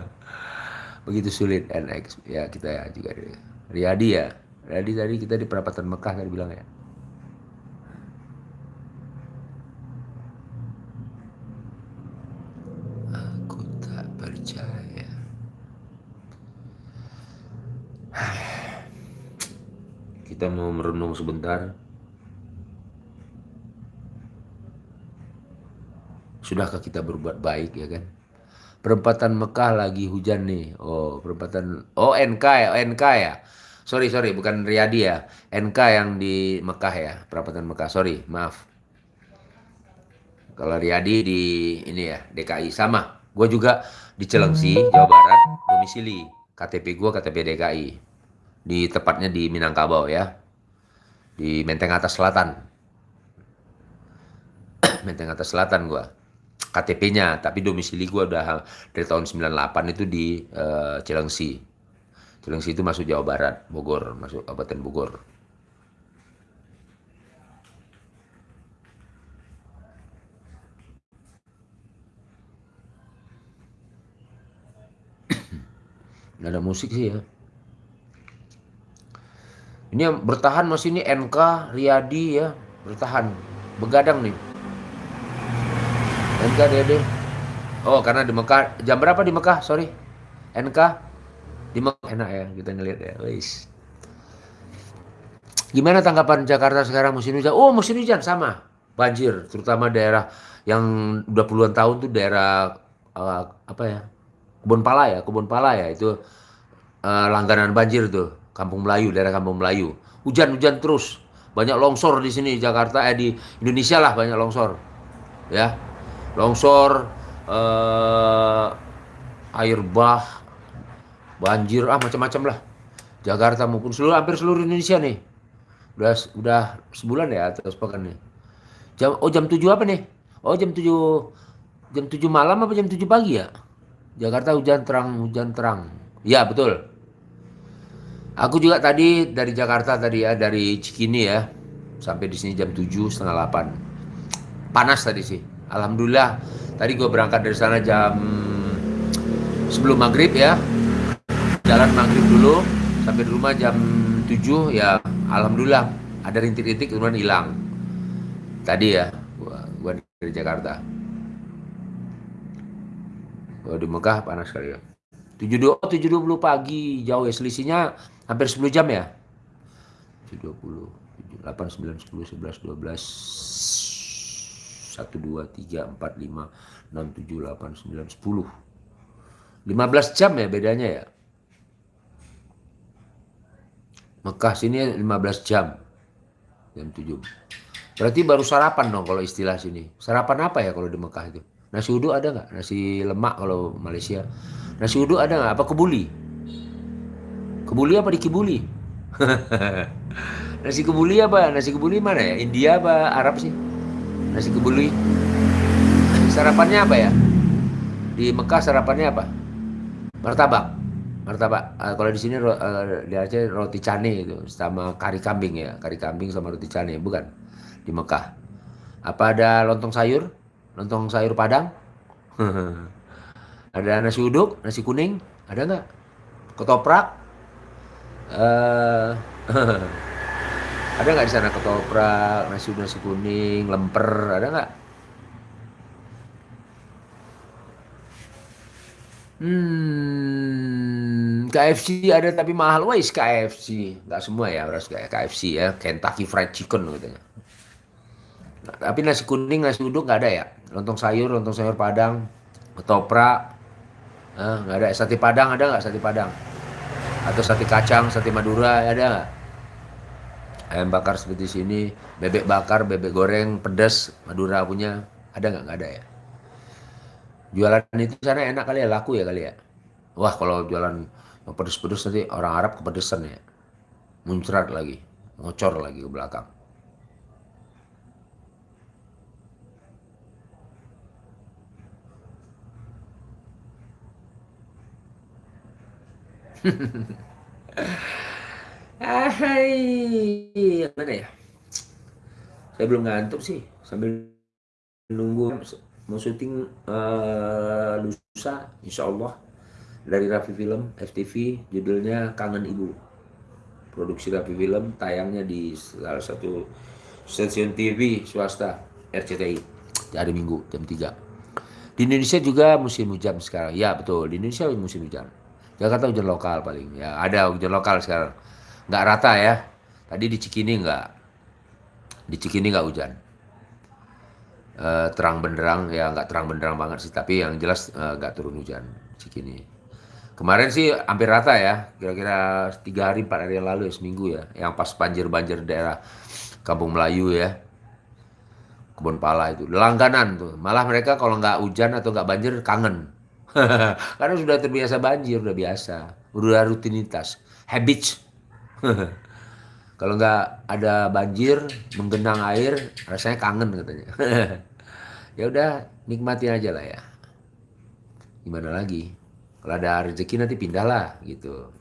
Begitu sulit NX ya kita ya juga Riyadi ya. Riyadi tadi kita di perapatan Mekah tadi bilang ya. Aku tak percaya. Kita mau merenung sebentar. Sudahkah kita berbuat baik ya kan? Perempatan Mekah lagi hujan nih. Oh, perempatan Oh, NK ya, NK ya. Sorry, sorry, bukan Riyadi ya. NK yang di Mekah ya, perempatan Mekah. Sorry, maaf. Kalau Riyadi di ini ya, DKI sama. Gue juga di Celengsi, Jawa Barat, domisili. KTP gue KTP DKI. Di tepatnya di Minangkabau ya. Di Menteng Atas Selatan. *clears throat* Menteng Atas Selatan gue. KTP-nya, tapi domisili gue udah dari tahun 98 itu di uh, Cilengsi. Cilengsi itu masuk Jawa Barat, Bogor, masuk Kabupaten Bogor. *clears throat* Nggak ada musik sih ya. Ini yang bertahan masih ini NK, Riyadi ya, bertahan. Begadang nih. NK Dede. Oh, karena di Mekah. Jam berapa di Mekah? Sorry. NK Mekah enak ya kita ngeliat ya. Wis. Gimana tanggapan Jakarta sekarang musim hujan? Oh, musim hujan sama. Banjir, terutama daerah yang udah puluhan tahun tuh daerah uh, apa ya? Kebun Pala ya, Kebun Pala ya itu uh, langganan banjir tuh. Kampung Melayu, daerah Kampung Melayu. Hujan-hujan terus. Banyak longsor di sini Jakarta eh di Indonesia lah banyak longsor. Ya, longsor, eh, air bah, banjir, ah macam-macam lah. Jakarta maupun seluruh hampir seluruh Indonesia nih. Udah udah sebulan ya atau sepekan nih. Jam oh jam 7 apa nih? Oh jam 7 jam 7 malam apa jam 7 pagi ya? Jakarta hujan terang, hujan terang. Ya, betul. Aku juga tadi dari Jakarta tadi ya, dari Cikini ya. Sampai di sini jam 7 setengah 8. Panas tadi sih. Alhamdulillah tadi gue berangkat dari sana jam sebelum maghrib ya jalan maghrib dulu sampai di rumah jam 7 ya alhamdulillah ada rintik-rintik kemudian hilang. Tadi ya gua, gua dari Jakarta. Gua di Mekah panas sekali ya. 72 720 pagi jauh ya selisihnya hampir 10 jam ya? 720 8 9 10 11 12 1 2 3 4 5 6 7 8 9 10 15 jam ya bedanya ya Mekah sini 15 jam. Jam 7 berarti baru sarapan dong kalau istilah sini. Sarapan apa ya kalau di Mekah itu? Nasi uduk ada nggak? Nasi lemak kalau Malaysia. Nasi uduk ada nggak? Apa kebuli? Kebuli apa di kibuli *laughs* nasi kebuli apa? Nasi kebuli mana ya? India apa Arab sih? Nasi kebuli. Sarapannya apa ya? Di Mekah sarapannya apa? Martabak martabak uh, kalau di sini uh, di Aceh roti cane itu sama kari kambing ya. Kari kambing sama roti cane bukan? Di Mekah. Apa ada lontong sayur? Lontong sayur padang? *laughs* Ada nasi uduk nasi kuning ada nggak? Ketoprak? Uh, *laughs* ada nggak di sana ketoprak nasi nasi kuning lemper ada nggak? Hmm, KFC ada tapi mahal. Wais KFC. Nggak semua ya, harus kayak KFC ya. Kentucky Fried Chicken katanya. Nah, tapi nasi kuning, nasi uduk nggak ada ya. Lontong sayur, lontong sayur padang, ketoprak. Eh, nggak ada. Sate padang ada nggak sate padang? Atau sate kacang, sate madura ada nggak? Ayam bakar seperti sini, bebek bakar, bebek goreng, pedas, madura punya. Ada nggak? Nggak ada ya. Jualan itu sana enak kali ya, laku ya kali ya. Wah kalau jualan pedes-pedes nanti orang Arab kepedesan ya. Muncrat lagi, ngocor lagi ke belakang. *laughs* Hai, mana ya? Saya belum ngantuk sih, sambil nunggu mau syuting uh, lusa insya Allah dari Raffi Film FTV judulnya Kangen Ibu. Produksi Raffi Film tayangnya di salah satu stasiun TV swasta RCTI hari Minggu jam 3 di Indonesia juga musim hujan sekarang. Ya betul. Di Indonesia musim hujan. Jakarta hujan lokal paling. Ya ada hujan lokal sekarang. Nggak rata ya. Tadi di Cikini nggak. Di Cikini nggak hujan. Uh, terang benderang. Ya nggak terang benderang banget sih. Tapi yang jelas uh, nggak turun hujan. Cikini kemarin sih hampir rata ya kira-kira tiga hari empat hari yang lalu ya seminggu ya yang pas banjir-banjir daerah Kampung Melayu ya kebun pala itu langganan tuh malah mereka kalau nggak hujan atau nggak banjir kangen *laughs* karena sudah terbiasa banjir udah biasa udah rutinitas habits *laughs* Kalau nggak ada banjir, menggenang air, rasanya kangen katanya. *laughs* ya udah, nikmati aja lah ya. Gimana lagi? Kalau ada rezeki nanti pindahlah gitu.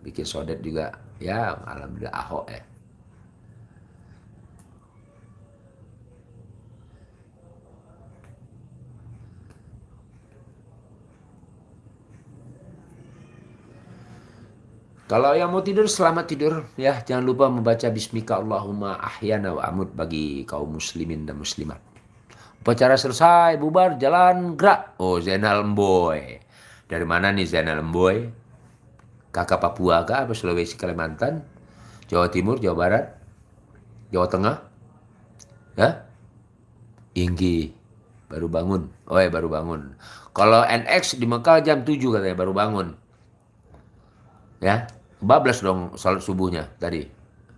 Bikin sodet juga, ya alhamdulillah ahok ya. Kalau yang mau tidur selamat tidur ya. Jangan lupa membaca bismika Allahumma ahyana wa amut bagi kaum muslimin dan muslimat. Upacara selesai, bubar, jalan, gerak. Oh, Zainal Mboy. Dari mana nih Zainal Mboy? Kakak Papua kah? Apa Sulawesi, Kalimantan? Jawa Timur, Jawa Barat? Jawa Tengah? Ya? Inggi. Baru bangun. Oh ya, baru bangun. Kalau NX di Mekah jam 7 katanya baru bangun. Ya, Bablas dong salat subuhnya tadi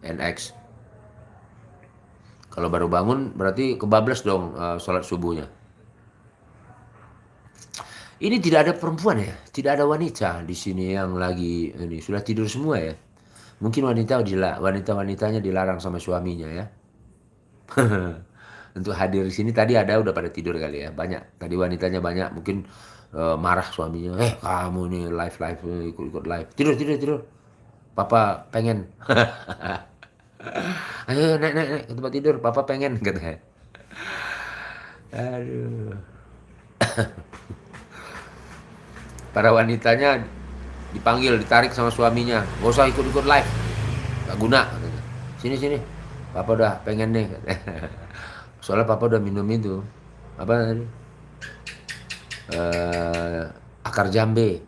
NX. Kalau baru bangun berarti kebablas dong uh, salat subuhnya. Ini tidak ada perempuan ya, tidak ada wanita di sini yang lagi ini sudah tidur semua ya. Mungkin wanita wanita-wanitanya dilarang sama suaminya ya. *laughs* Untuk hadir di sini tadi ada udah pada tidur kali ya, banyak. Tadi wanitanya banyak, mungkin uh, marah suaminya. Eh kamu nih live live ikut-ikut live. Tidur tidur tidur. Papa pengen. *laughs* Ayo naik naik naik ke tempat tidur. Papa pengen katanya. Aduh. *coughs* Para wanitanya dipanggil, ditarik sama suaminya. Gak usah ikut-ikut live. Gak guna. Sini, sini. Papa udah pengen nih. *laughs* Soalnya papa udah minum itu. Apa tadi? Eh, akar jambe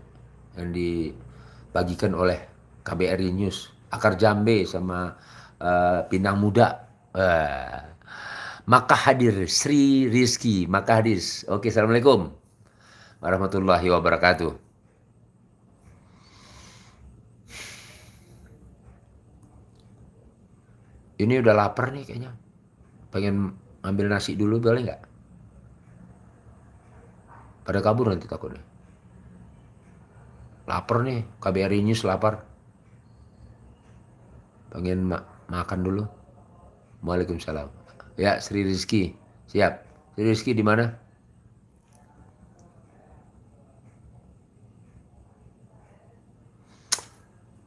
yang dibagikan oleh KBRI News. Akar jambe sama eh, pinang muda. Eh, maka hadir Sri Rizky, maka hadis. Oke, Assalamualaikum warahmatullahi wabarakatuh. Ini udah lapar nih kayaknya. Pengen ambil nasi dulu boleh nggak? Pada kabur nanti takutnya. Lapar nih, KBRI News lapar. Pengen makan dulu. Waalaikumsalam. Ya, Sri Rizky. Siap. Sri Rizky di mana?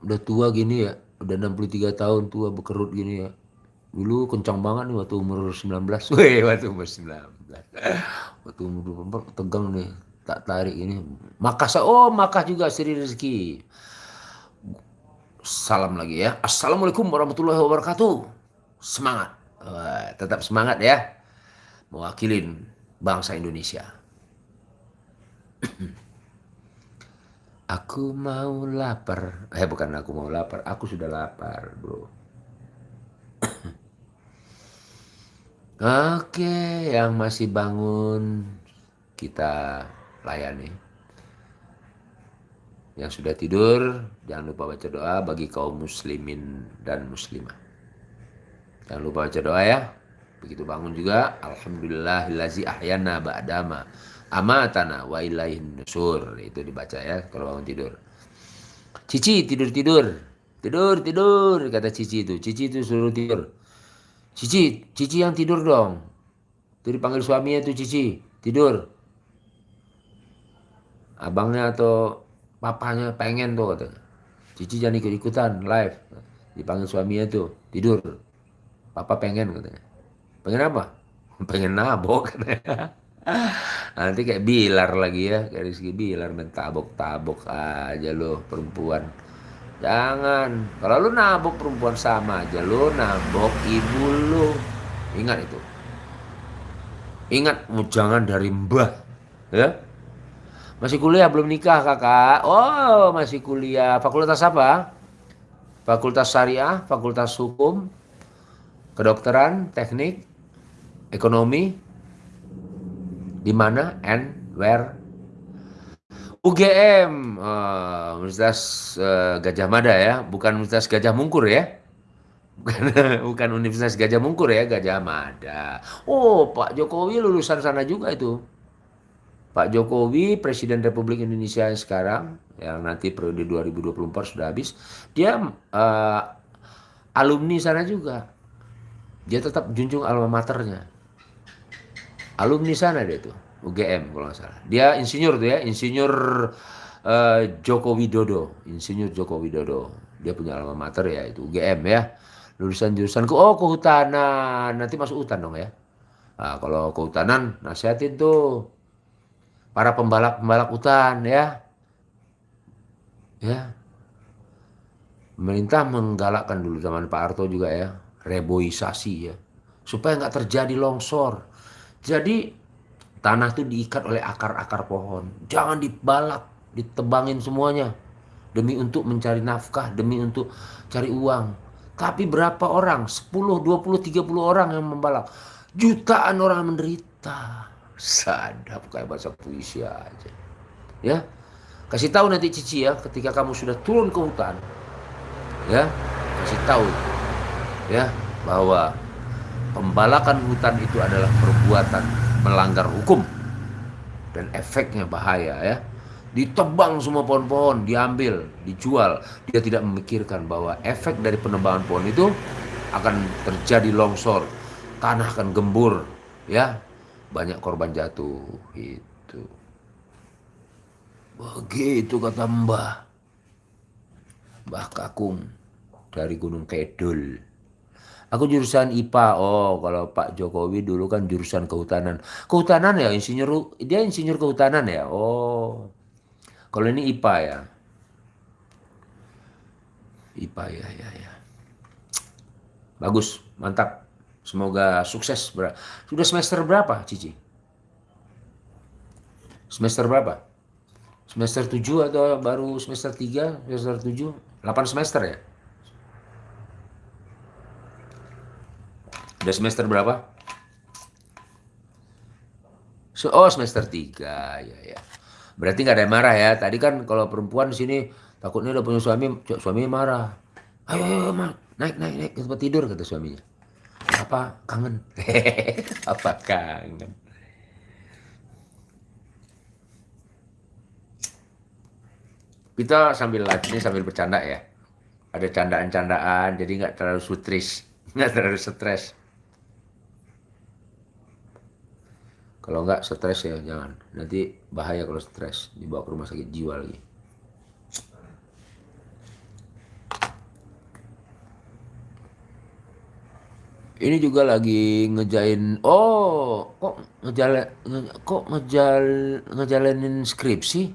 Udah tua gini ya, udah 63 tahun tua bekerut gini ya. Dulu kencang banget nih waktu umur 19. *laughs* Weh, waktu umur 19. Waktu umur 24 tegang nih, tak tarik ini. Makasa, oh makah juga Sri Rizky. Salam lagi ya. Assalamualaikum warahmatullahi wabarakatuh. Semangat. Wah, tetap semangat ya. Mewakilin bangsa Indonesia. *clears throat* Aku mau lapar. Eh bukan aku mau lapar, aku sudah lapar, bro. *clears throat* Oke, yang masih bangun kita layani. Yang sudah tidur, jangan lupa baca doa bagi kaum muslimin dan muslimah. Jangan lupa baca doa ya. Begitu bangun juga, Alhamdulillahillazi ahyana ba'dama amatana wa ilaihin nusur. Itu dibaca ya kalau bangun tidur. Cici tidur tidur. Tidur tidur kata Cici itu. Cici itu suruh tidur. Cici Cici yang tidur dong. Itu dipanggil suaminya tuh Cici. Tidur. Abangnya atau papanya pengen tuh kata Cici jangan ikut ikutan live dipanggil suaminya tuh tidur papa pengen katanya pengen apa *laughs* pengen nabok katanya *laughs* Nanti kayak Bilar lagi ya, kayak Rizky Bilar main tabok-tabok aja lo perempuan. Jangan, kalau lu nabok perempuan sama aja lu nabok ibu lu. Ingat itu. Ingat jangan dari mbah, ya. Masih kuliah? Belum nikah kakak? Oh masih kuliah. Fakultas apa? Fakultas Syariah, Fakultas Hukum, Kedokteran, Teknik, Ekonomi, di mana and where? UGM uh, Universitas uh, Gajah Mada ya. Bukan Universitas Gajah Mungkur ya. Bukan, *laughs* bukan Universitas Gajah Mungkur ya Gajah Mada. Oh Pak Jokowi lulusan sana juga itu Pak Jokowi Presiden Republik Indonesia yang sekarang yang nanti periode 2024 sudah habis dia uh, alumni sana juga. Dia tetap junjung alma maternya. Alumni sana dia tuh UGM kalau nggak salah. Dia insinyur tuh ya insinyur uh, Joko Widodo insinyur Joko Widodo. Dia punya alma mater ya itu UGM ya. Lulusan jurusan ke oh kehutanan. Nanti masuk hutan dong ya. Nah, kalau kehutanan nasihatin tuh para pembalap pembalap hutan ya ya pemerintah menggalakkan dulu zaman Pak Harto juga ya reboisasi ya supaya nggak terjadi longsor jadi tanah itu diikat oleh akar-akar pohon. Jangan dibalak, ditebangin semuanya. Demi untuk mencari nafkah, demi untuk cari uang. Tapi berapa orang? 10, 20, 30 orang yang membalak. Jutaan orang menderita. Sadap kayak bahasa puisi aja. Ya. Kasih tahu nanti Cici ya ketika kamu sudah turun ke hutan. Ya, kasih tahu. Ya, bahwa pembalakan hutan itu adalah perbuatan melanggar hukum dan efeknya bahaya ya ditebang semua pohon-pohon diambil dijual dia tidak memikirkan bahwa efek dari penebangan pohon itu akan terjadi longsor tanah akan gembur ya banyak korban jatuh itu begitu kata mbah mbah kakung dari gunung kedul Aku jurusan IPA. Oh, kalau Pak Jokowi dulu kan jurusan kehutanan. Kehutanan ya, insinyur dia insinyur kehutanan ya. Oh. Kalau ini IPA ya. IPA ya ya ya. Bagus, mantap. Semoga sukses. Sudah semester berapa, Cici? Semester berapa? Semester 7 atau baru semester 3, semester 7? 8 semester ya? Udah semester berapa? Oh, semester 3. Ya, ya. Berarti nggak ada yang marah ya. Tadi kan kalau perempuan di sini takutnya udah punya suami, suami marah. Ayo, ayo, ayo, naik, naik, naik tempat tidur kata suaminya. Apa kangen? *laughs* Apa kangen? Kita sambil live sambil bercanda ya. Ada candaan-candaan, jadi nggak terlalu sutris, *laughs* nggak terlalu stres. Kalau nggak stres ya jangan. Nanti bahaya kalau stres dibawa ke rumah sakit jiwa lagi. Ini juga lagi ngejain. Oh, kok ngejala, nge, kok ngejal ngejalanin skripsi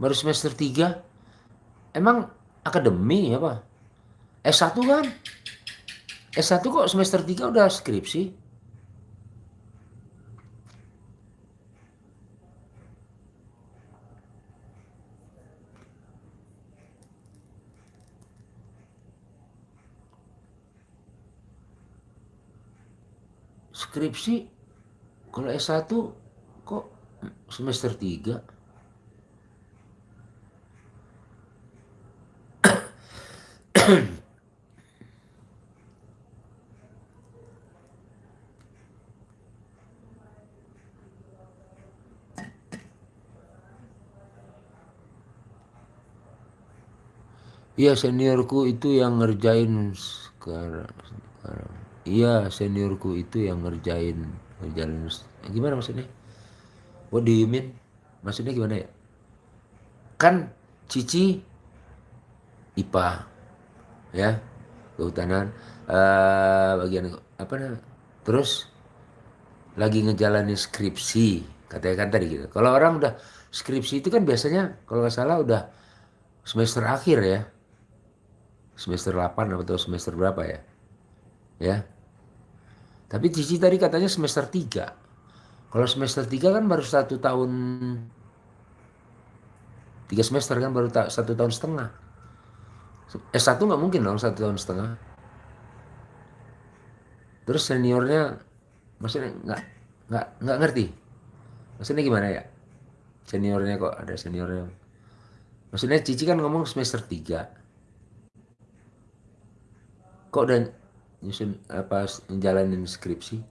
baru semester 3? Emang akademi apa? S1 kan? S1 kok semester 3 udah skripsi? Skripsi kalau S1 kok semester 3? Iya seniorku itu yang ngerjain sekarang. sekarang. Iya seniorku itu yang ngerjain ngerjain gimana maksudnya? What do you mean? Maksudnya gimana ya? Kan Cici IPA ya kehutanan uh, bagian apa namanya? Terus lagi ngejalanin skripsi katanya kan tadi gitu. Kalau orang udah skripsi itu kan biasanya kalau nggak salah udah semester akhir ya semester 8 atau semester berapa ya ya tapi Cici tadi katanya semester 3 kalau semester 3 kan baru satu tahun tiga semester kan baru satu tahun setengah. S1 nggak mungkin dong satu tahun setengah. Terus seniornya maksudnya nggak nggak nggak ngerti. Maksudnya gimana ya? Seniornya kok ada seniornya maksudnya Cici kan ngomong semester 3 kok udah nyusun apa menjalanin skripsi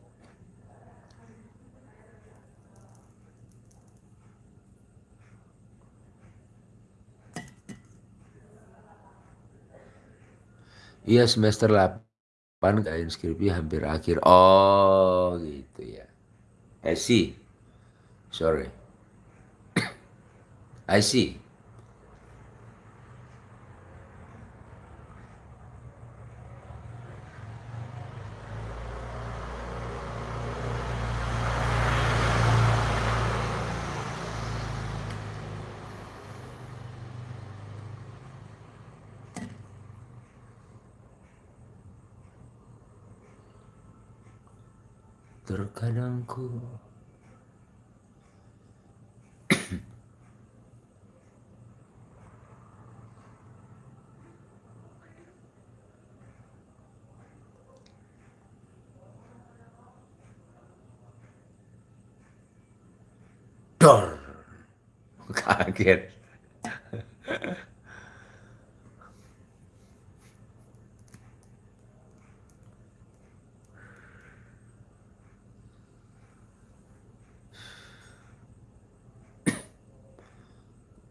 Iya semester 8 kayak skripsi hampir akhir. Oh gitu ya. I see. Sorry. *coughs* I see. Terkadang ku Dor. *laughs* Kaget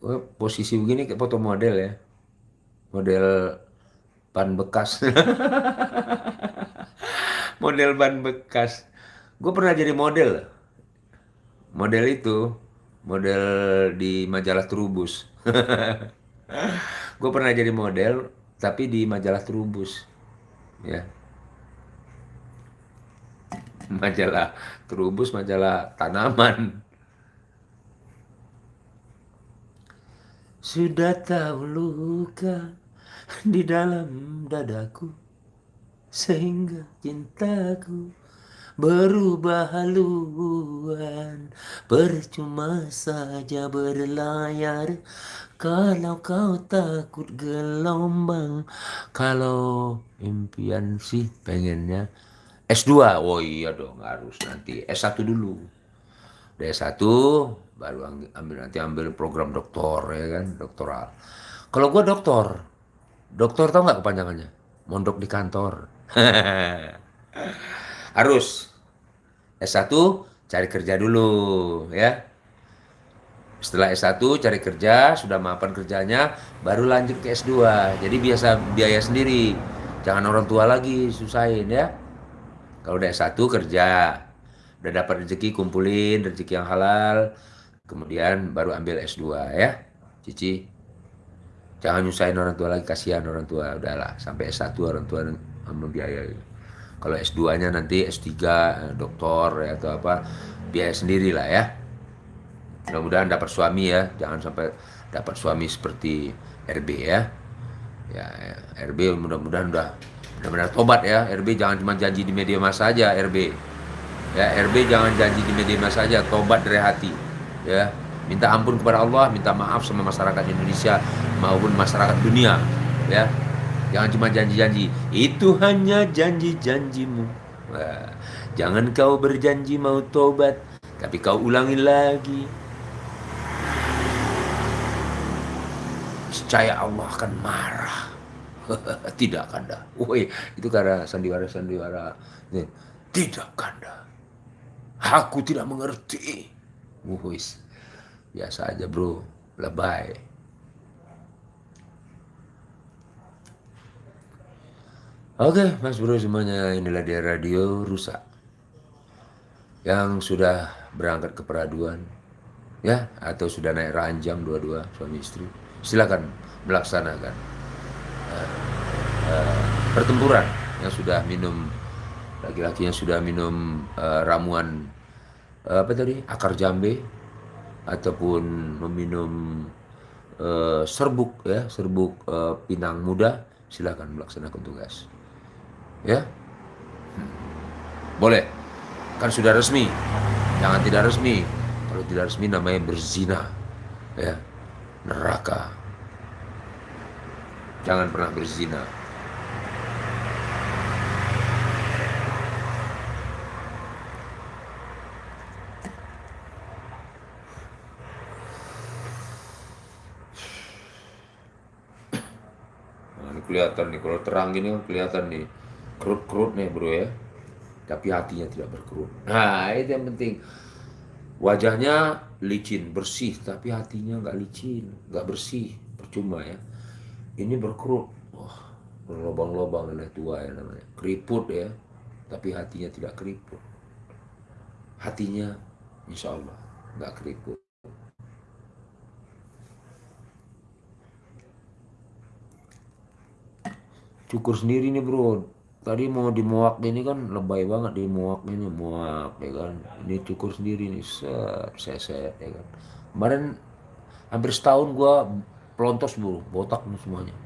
Oh, posisi begini kayak foto model ya. Model ban bekas. *laughs* model ban bekas. Gue pernah jadi model. Model itu, model di majalah Trubus. *laughs* gue pernah jadi model, tapi di majalah Trubus. Ya. Majalah Trubus, majalah tanaman. Sudah tahu luka di dalam dadaku sehingga cintaku berubah haluan. Percuma saja berlayar kalau kau takut gelombang kalau impian sih pengennya S2 oh iya dong harus nanti S1 dulu. Udah S1 baru ambil nanti ambil program doktor ya kan doktoral. Kalau gua doktor doktor tau nggak kepanjangannya? Mondok di kantor. *laughs* Harus. S1 cari kerja dulu ya. Setelah S1 cari kerja sudah mapan kerjanya baru lanjut ke S2 jadi biasa biaya sendiri. Jangan orang tua lagi susahin ya. Kalau udah S1 kerja. Udah dapat rezeki kumpulin rezeki yang halal kemudian baru ambil S2 ya. Cici jangan nyusahin orang tua lagi kasihan orang tua. Udahlah sampai S1 orang tua membiayai kalau S2 nya nanti S3 eh, doktor ya, atau apa biaya sendiri lah ya. Mudah-mudahan dapat suami ya. Jangan sampai dapat suami seperti RB ya. Ya ya, RB mudah-mudahan udah benar-benar tobat ya. RB jangan cuma janji di media massa aja RB ya RB jangan janji di media massa aja tobat dari hati ya minta ampun kepada Allah minta maaf sama masyarakat Indonesia maupun masyarakat dunia ya jangan cuma janji-janji itu hanya janji-janjimu jangan kau berjanji mau tobat tapi kau ulangi lagi Percaya Allah akan marah. *laughs* Tidak kanda. Woi, itu karena sandiwara-sandiwara. Nih, Tidak kanda. Aku tidak mengerti. Wuhis. Biasa aja bro. Lebay. Oke, mas bro semuanya inilah dia radio rusak yang sudah berangkat ke peraduan ya atau sudah naik ranjang dua-dua suami istri silakan melaksanakan uh, uh, pertempuran yang sudah minum laki-laki yang sudah minum uh, ramuan apa tadi? Akar jambe ataupun meminum uh, serbuk ya serbuk uh, pinang muda. Silakan melaksanakan tugas. Ya? Hmm. boleh. Kan sudah resmi. Jangan tidak resmi. Kalau tidak resmi namanya berzina. Ya. Neraka. Jangan pernah berzina kelihatan nih kalau terang gini kan kelihatan nih kerut-kerut nih bro ya. Tapi hatinya tidak berkerut. Nah itu yang penting. Wajahnya licin, bersih, tapi hatinya nggak licin, nggak bersih, percuma ya. Ini berkerut, wah berlobang-lobang nenek tua ya namanya, keriput ya, tapi hatinya tidak keriput. Hatinya, insya Allah nggak keriput. Cukur sendiri nih bro. Tadi mau di muak ini kan lebay banget di muak ini muak ya kan. Ini cukur sendiri nih set seset ya kan. Kemarin hampir setahun gua pelontos bro. Botak nih semuanya. *laughs*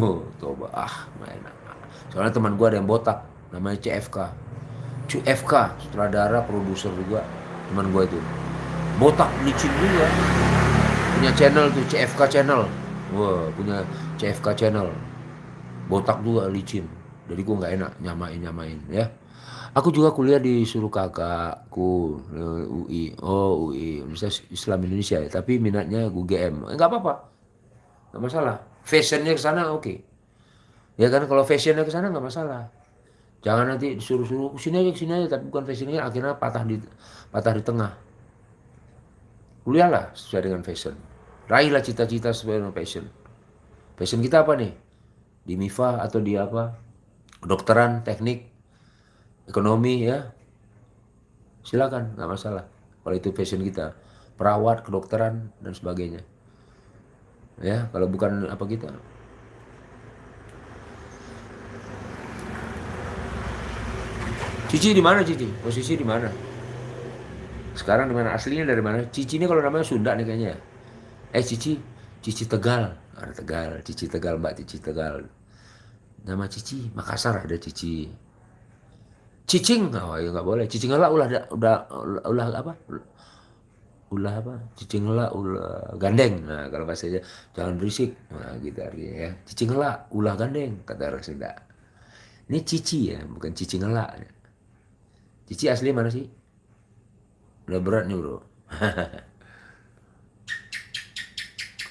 Oh, coba. Ah enak soalnya teman gua ada yang botak namanya CFK CFK sutradara produser juga teman gua itu. Botak licin juga. Punya channel tuh CFK channel. Wah punya CFK channel botak juga licin. Jadi gue nggak enak nyamain nyamain ya. Aku juga kuliah di suruh kakakku eh, UI oh UI Universitas Islam Indonesia ya. Tapi minatnya UGM Eh, nggak apa-apa. Nggak masalah. Fashionnya ke sana oke. Ya kan kalau fashionnya ke sana nggak masalah. Jangan nanti disuruh-suruh sini aja sini aja. Tapi bukan fashionnya akhirnya patah di patah di tengah. Kuliahlah sesuai dengan fashion. Raihlah cita-cita sesuai dengan passion passion kita apa nih di MIFA atau di apa? Kedokteran teknik ekonomi ya. Silakan nggak masalah. Kalau itu passion kita. Perawat kedokteran dan sebagainya. Ya kalau bukan apa kita. Cici di mana Cici? Posisi di mana? Sekarang di mana? Aslinya dari mana? Cici ini kalau namanya Sunda nih kayaknya ya. eh Cici Cici Tegal. Ada Tegal, Cici Tegal, Mbak Cici Tegal. Nama Cici, Makassar ada Cici. Cicing, oh ya nggak boleh. Cicing lah ulah udah ulah apa? Ulah apa? Cicing lah ulah gandeng. Nah kalau bahasa jangan berisik. Nah gitu artinya ya. Cicing lah ulah gandeng kata orang Sunda. Ini cici ya, bukan cicing lah. Cici asli mana sih? Udah berat nih bro. *laughs*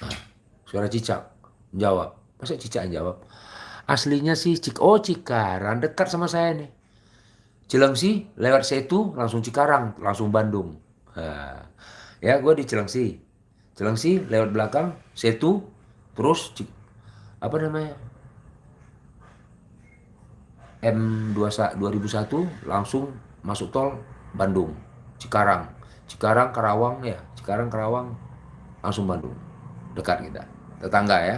ah, suara cicak jawab. Masa cicak jawab? Aslinya sih Cik oh Cikarang dekat sama saya nih. Cilengsi lewat Setu langsung Cikarang langsung Bandung. Nah, ya gue di Cilengsi. Cilengsi lewat belakang Setu terus Cik, apa namanya M21 2001 langsung masuk tol Bandung Cikarang Cikarang Karawang ya Cikarang Karawang langsung Bandung dekat kita tetangga ya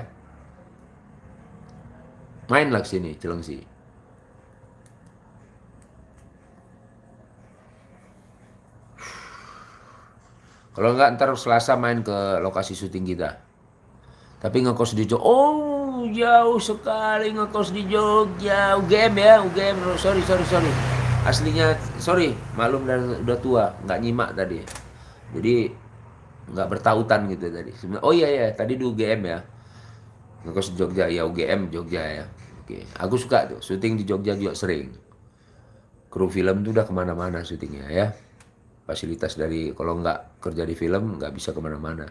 main lah sini Cilengsi. Kalau enggak ntar Selasa main ke lokasi syuting kita. Tapi ngekos di Jogja oh jauh sekali ngekos di Jogja. UGM ya UGM sorry sorry sorry. Aslinya sorry malum dan udah tua. Nggak nyimak tadi. Jadi nggak bertautan gitu tadi. Oh iya ya tadi di UGM ya ngekos Jogja ya UGM Jogja ya. Oke. Aku suka tuh syuting di Jogja juga sering. Kru film tuh udah ke mana-mana syutingnya ya. Fasilitas dari kalau nggak kerja di film nggak bisa ke mana-mana.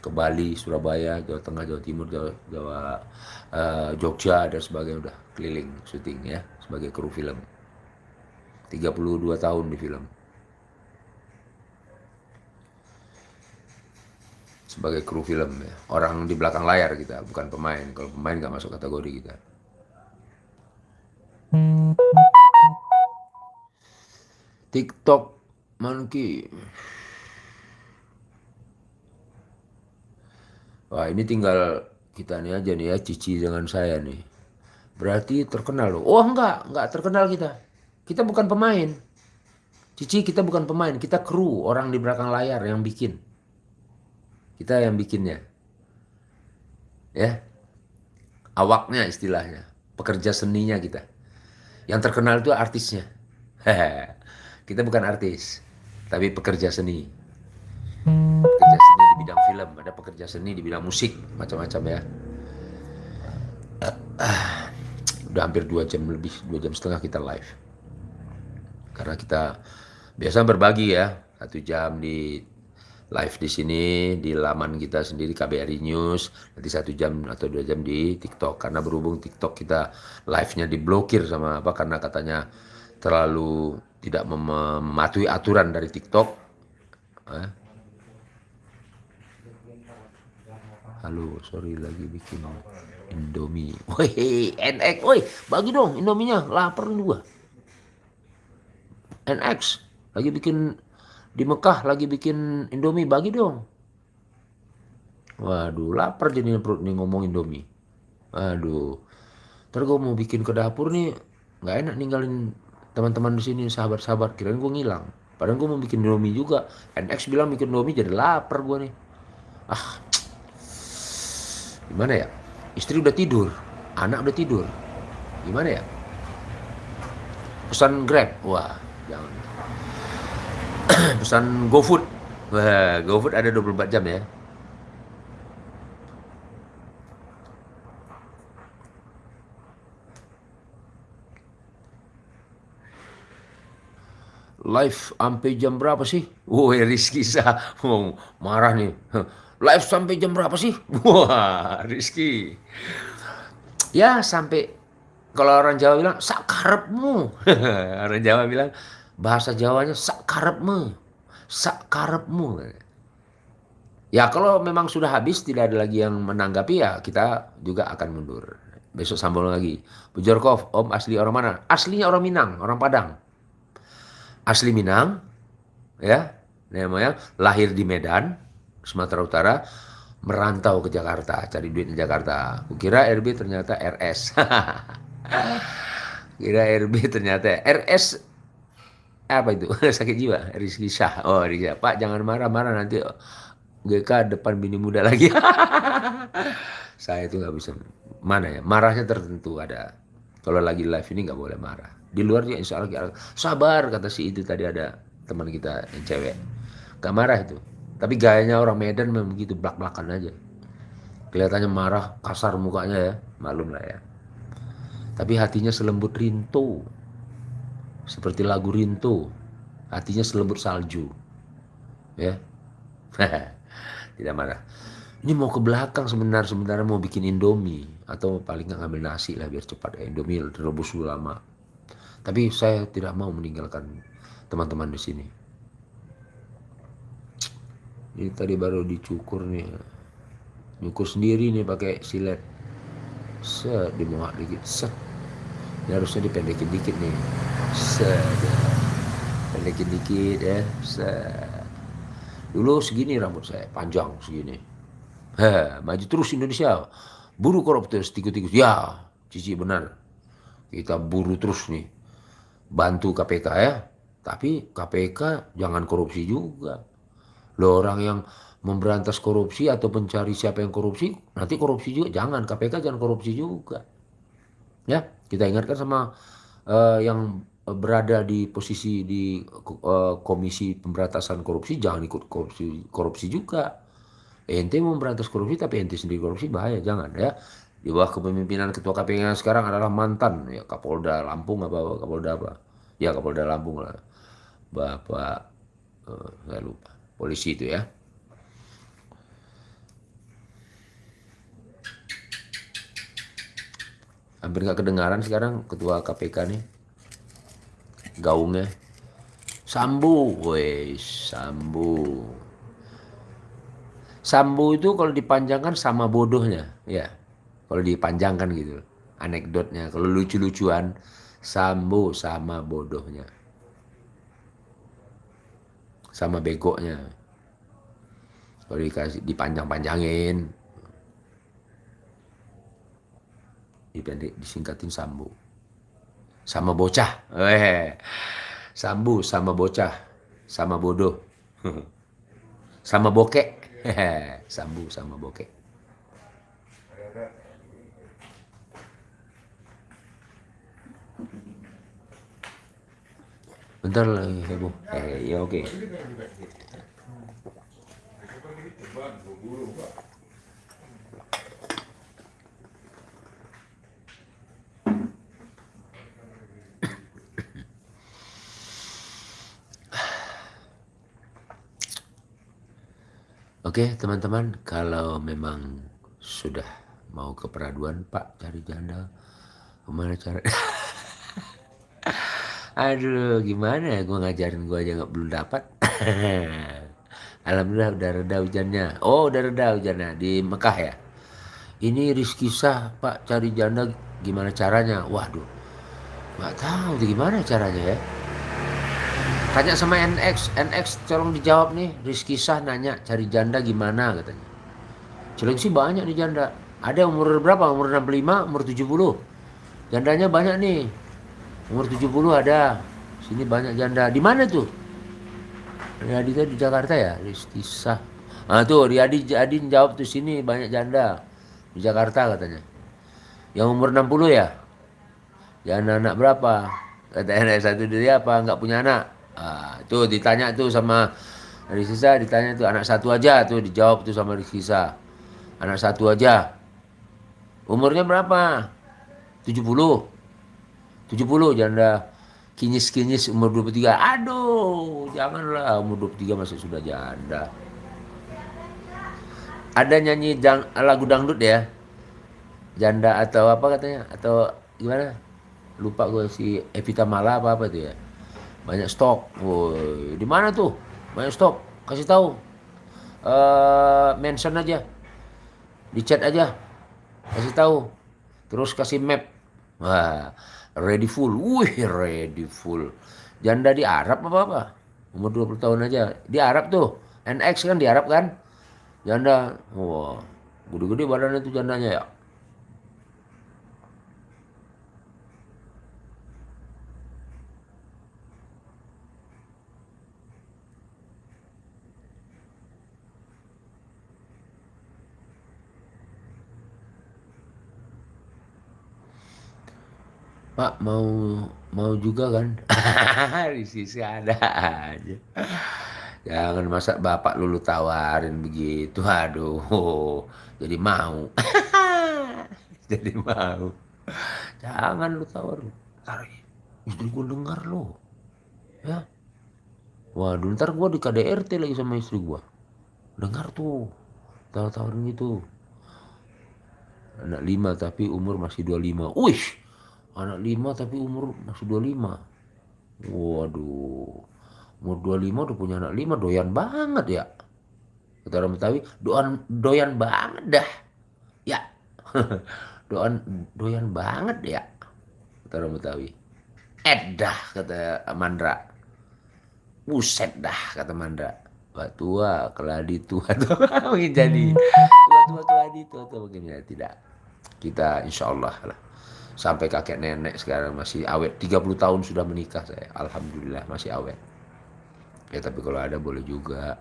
Ke Bali, Surabaya, Jawa Tengah, Jawa Timur, Jawa, Jawa uh, Jogja dan sebagainya udah keliling syuting ya sebagai kru film. 32 tahun di film. Sebagai kru film ya. Orang di belakang layar kita, bukan pemain. Kalau pemain nggak masuk kategori kita. TikTok monkey. Wah ini tinggal kita nih aja nih ya Cici dengan saya nih. Berarti terkenal loh. Oh enggak, enggak terkenal kita. Kita bukan pemain. Cici kita bukan pemain, kita kru, orang di belakang layar yang bikin. Kita yang bikinnya. Ya. Awaknya istilahnya, pekerja seninya kita. Yang terkenal itu artisnya. *laughs* kita bukan artis, tapi pekerja seni. Pekerja seni di bidang film, ada pekerja seni di bidang musik, macam-macam ya. *clears throat* Udah hampir dua jam lebih, dua jam setengah kita live karena kita biasa berbagi ya satu jam di live di sini di laman kita sendiri KBRI News. Nanti satu jam atau dua jam di TikTok. Karena berhubung TikTok kita live-nya diblokir sama apa karena katanya terlalu tidak mematuhi aturan dari TikTok. Eh. halo sorry lagi bikin Indomie. Woi enak woi bagi dong Indominya lapar juga NX lagi bikin di Mekah lagi bikin Indomie bagi dong. Waduh, lapar jadi perut nih ngomong Indomie. Waduh. Ntar gue mau bikin ke dapur nih, nggak enak ninggalin teman-teman di sini sahabat-sahabat. Kirain gue ngilang. Padahal gue mau bikin Indomie juga. NX bilang bikin Indomie jadi lapar gue nih. Ah, gimana ya? Istri udah tidur, anak udah tidur. Gimana ya? Pesan Grab, wah jangan pesan GoFood wah GoFood ada 24 jam ya live sampai jam berapa sih? Woi Rizky sah, oh, marah nih. Live sampai jam berapa sih? *laughs* Wah Rizky. Ya sampai kalau orang Jawa bilang sakarepmu. *laughs* orang Jawa bilang bahasa Jawanya sak karepmu sak karepmu. Ya kalau memang sudah habis tidak ada lagi yang menanggapi ya kita juga akan mundur. Besok sambung lagi. Bujorkov om asli orang mana? Aslinya orang Minang orang Padang. Asli Minang ya namanya lahir di Medan Sumatera Utara merantau ke Jakarta cari duit di Jakarta. *laughs* Kira RB ternyata RS kira RB ternyata RS apa itu? *laughs* Sakit jiwa? Rizky Syah. Oh Rizky Pak jangan marah-marah nanti GK depan bini muda lagi. *laughs* Saya itu nggak bisa. Mana ya? Marahnya tertentu ada. Kalau lagi live ini nggak boleh marah. Di luar juga insya Allah sabar kata si itu tadi ada teman kita yang cewek. Nggak marah itu. Tapi gayanya orang Medan memang begitu belak belakan aja. Kelihatannya marah kasar mukanya ya. Malum lah ya. Tapi hatinya selembut rinto seperti lagu rinto. Hatinya selembut salju. Ya. *laughs* Tidak marah. Ini mau ke belakang sebentar sebentar mau bikin indomie. Atau paling nggak ngambil nasi lah biar cepat. Ya indomie rebus dulu lama. Tapi saya tidak mau meninggalkan teman-teman di sini. Ini tadi baru dicukur nih. Nyukur sendiri nih pakai silet. Set dimuat dikit. Set ini harusnya dipendekin dikit nih set pendekin dikit ya set dulu segini rambut saya panjang segini Heh, maju terus Indonesia. Buru koruptor tikus-tikus. Ya, cici benar. Kita buru terus nih. Bantu KPK ya. Tapi KPK jangan korupsi juga. Lo orang yang memberantas korupsi atau mencari siapa yang korupsi, nanti korupsi juga. Jangan, KPK jangan korupsi juga. Ya, kita ingatkan sama uh, yang berada di posisi di uh, komisi pemberantasan korupsi, jangan ikut korupsi, korupsi juga. Ente mau memberantas korupsi tapi ente sendiri korupsi bahaya jangan ya. Di bawah kepemimpinan ketua KPK yang sekarang adalah mantan ya Kapolda Lampung apa Kapolda apa? Ya Kapolda Lampung lah. Bapak uh, saya lupa. Polisi itu ya hampir nggak kedengaran sekarang ketua KPK nih gaungnya Sambu, wes Sambu. Sambu itu kalau dipanjangkan sama bodohnya, ya. Kalau dipanjangkan gitu, anekdotnya. Kalau lucu-lucuan, Sambu sama bodohnya. Sama begonya. Kalau dikasih dipanjang-panjangin, dipendek disingkatin Sambu. Sama bocah. Eh. Sambu sama bocah, sama bodoh. *laughs* sama bokek. *laughs* Sambu sama bokeh. Bentar lagi heboh. Eh, ya oke. Okay. Oke teman-teman kalau memang sudah mau ke peraduan Pak cari janda. Gimana cara? *laughs* Aduh gimana ya? Gue ngajarin gue aja nggak belum dapat. *laughs* Alhamdulillah udah reda hujannya. Oh udah reda hujannya di Mekah ya? Ini Rizky Sah Pak cari janda gimana caranya? Waduh nggak tahu gimana caranya ya Tanya sama NX, NX tolong dijawab nih. Rizky Sah nanya cari janda gimana katanya. sih banyak nih janda. Ada umur berapa? Umur 65, umur 70. Jandanya banyak nih. Umur 70 ada. Sini banyak janda. Di mana tuh? Riyadi di Jakarta ya, Rizky Sah. Ah tuh Riyadi Adin jawab tuh sini banyak janda di Jakarta katanya. Yang umur 60 ya? Janda anak berapa? Kata anak satu dia apa? Enggak punya anak. Ah, tuh ditanya tuh sama Rizky ditanya tuh anak satu aja tuh dijawab tuh sama Rizky. Anak satu aja. Umurnya berapa? 70. 70 janda kinyis-kinyis umur 23. Aduh, janganlah umur 23 masih sudah janda. Ada nyanyi dang, lagu dangdut ya? Janda atau apa katanya? Atau gimana? Lupa gue si Evita Mala apa apa tuh ya? Banyak stok. Woi di mana tuh? Banyak stok. Kasih tahu. Uh, mention aja. Di chat aja. Kasih tahu. Terus kasih map. Wah ready full. Wih ready full. Janda di Arab apa apa? Umur 20 tahun aja. Di Arab tuh. NX kan di Arab kan? Janda. Wah gede-gede badannya tuh jandanya ya Pak mau mau juga kan? *laughs* di sisi ada aja. Jangan masa bapak lulu tawarin begitu. Aduh, jadi mau. *laughs* jadi mau. Jangan lu tawar. Ntar istri gue dengar lo. Ya. Waduh, ntar gue di KDRT lagi sama istri gue. Dengar tuh. Tawar-tawarin gitu. Anak lima tapi umur masih 25. Wih, anak lima tapi umur masih 25. Waduh, umur 25 udah punya anak lima doyan banget ya. Kata orang Betawi, doan doyan banget dah. Ya. *laughs* doan doyan banget ya. Kata orang Betawi. Edah kata Mandra. Buset dah kata Mandra. Wah tua, keladi tua tua mungkin jadi tua tua keladi tua *laughs* tua mungkin ya tidak kita insya Allah lah sampai kakek nenek sekarang masih awet. 30 tahun sudah menikah saya. Alhamdulillah masih awet. Ya tapi kalau ada boleh juga.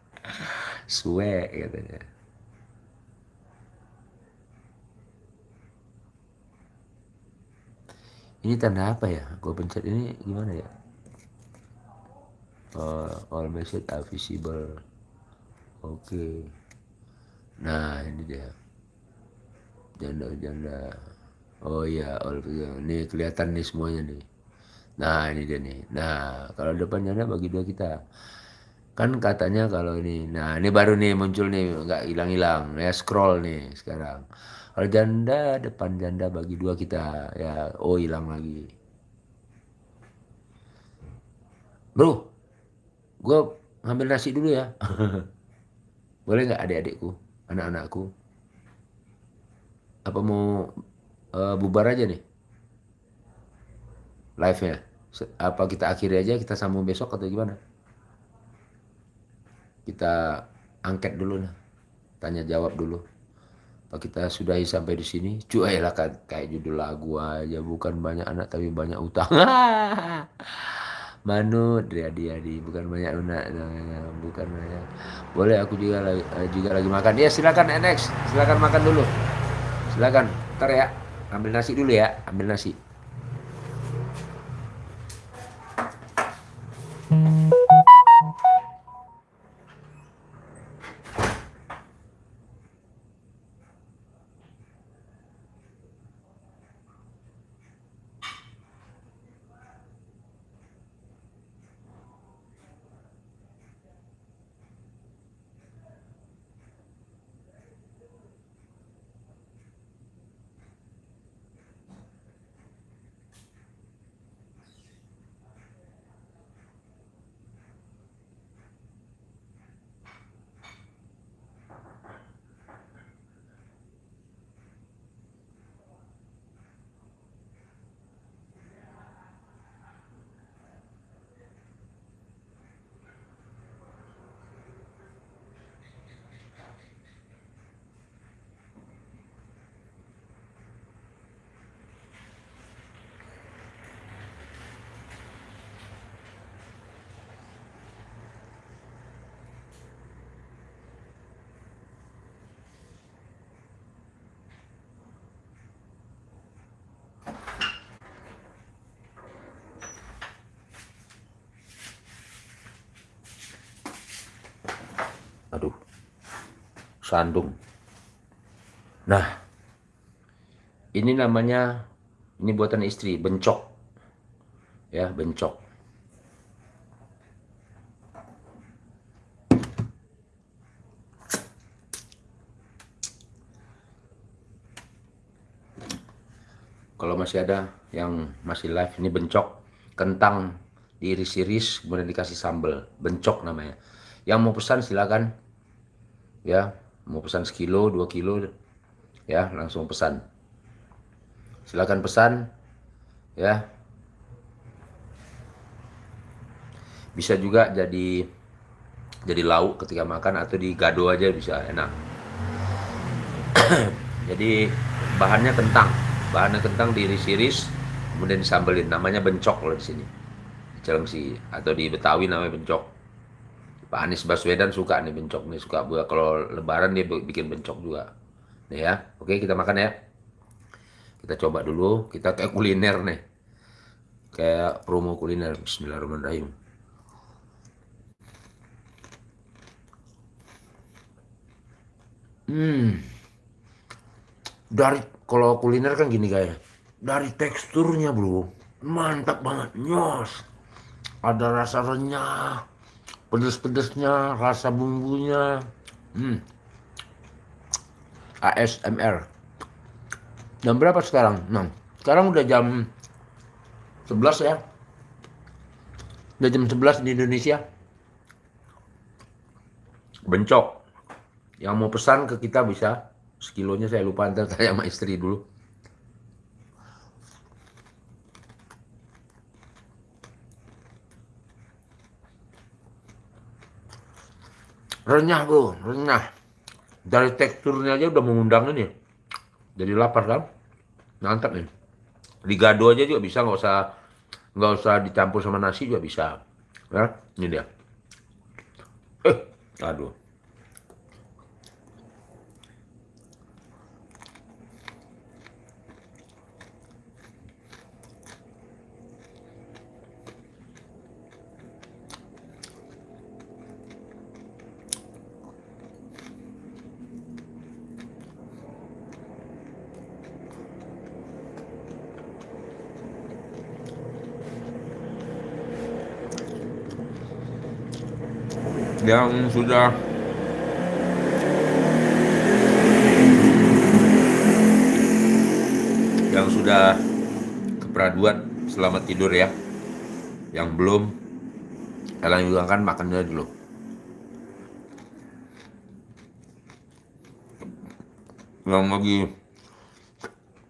*laughs* Suwe katanya. Ini tanda apa ya? Gue pencet ini gimana ya? Uh, all message are visible. Oke. Okay. nah ini dia. Janda-janda oh iya ini kelihatan nih semuanya nih. Nah ini dia nih. Nah kalau depan janda bagi dua kita. Kan katanya kalau ini nah ini baru nih muncul nih nggak hilang-hilang. Ya scroll nih sekarang. Kalau janda depan janda bagi dua kita. Ya oh hilang lagi. Bro gue ngambil nasi dulu ya. *laughs* Boleh nggak adik-adikku anak-anakku? Apa mau uh, bubar aja nih. Live nya apa kita akhiri aja kita sambung besok atau gimana? Kita angket dulu nah tanya jawab dulu. Apa kita sudahi sampai di sini? Cuy lah kayak judul lagu aja. Bukan banyak anak tapi banyak utang. *laughs* Manut dia di bukan banyak anak. Bukan banyak. Boleh aku juga lagi, juga lagi makan. Ya silakan NX silakan makan dulu. Silakan. Ntar ya ambil nasi dulu ya ambil nasi sandung. Nah ini namanya ini buatan istri bencok. Ya bencok. Kalau masih ada yang masih live ini bencok kentang diiris-iris kemudian dikasih sambal. Bencok namanya. Yang mau pesan silakan. Ya mau pesan sekilo dua kilo ya langsung pesan. Silakan pesan ya. Bisa juga jadi jadi lauk ketika makan atau di gado aja bisa enak. *clears throat* Jadi bahannya kentang. Bahannya kentang diiris-iris kemudian disambelin. Namanya bencok loh di sini. Di Cilengsi atau di Betawi namanya bencok Pak Anies Baswedan suka nih bencok nih suka buat kalau lebaran dia bikin bencok juga nih ya oke kita makan ya Kita coba dulu, kita kayak kuliner nih. Kayak promo kuliner. Bismillahirrahmanirrahim. Hmm. Dari kalau kuliner kan gini kayak dari teksturnya bro, mantap banget, nyos. Ada rasa renyah, pedes-pedesnya, rasa bumbunya. Hmm. ASMR. Jam berapa sekarang? Nah, sekarang udah jam 11 ya. Udah jam 11 di Indonesia. Bencok. Yang mau pesan ke kita bisa. Sekilonya saya lupa ntar saya sama istri dulu. Renyah bro, renyah. Dari teksturnya aja udah mengundang ini. Jadi lapar kan? Mantap nih. Digado aja juga bisa, nggak usah nggak usah dicampur sama nasi juga bisa. Ya, ini dia. Eh, aduh. Yang sudah. Yang sudah keperaduan selamat tidur ya. Yang belum kalian juga kan makannya dulu. Yang lagi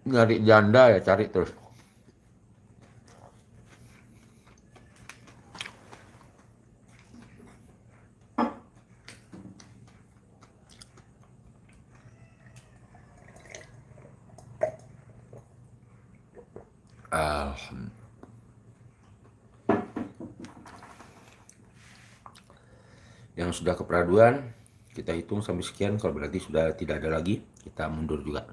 nyari janda ya cari terus Alhamdulillah. Yang kita hitung sampai sekian. Kalau berarti sudah tidak ada lagi, kita mundur juga.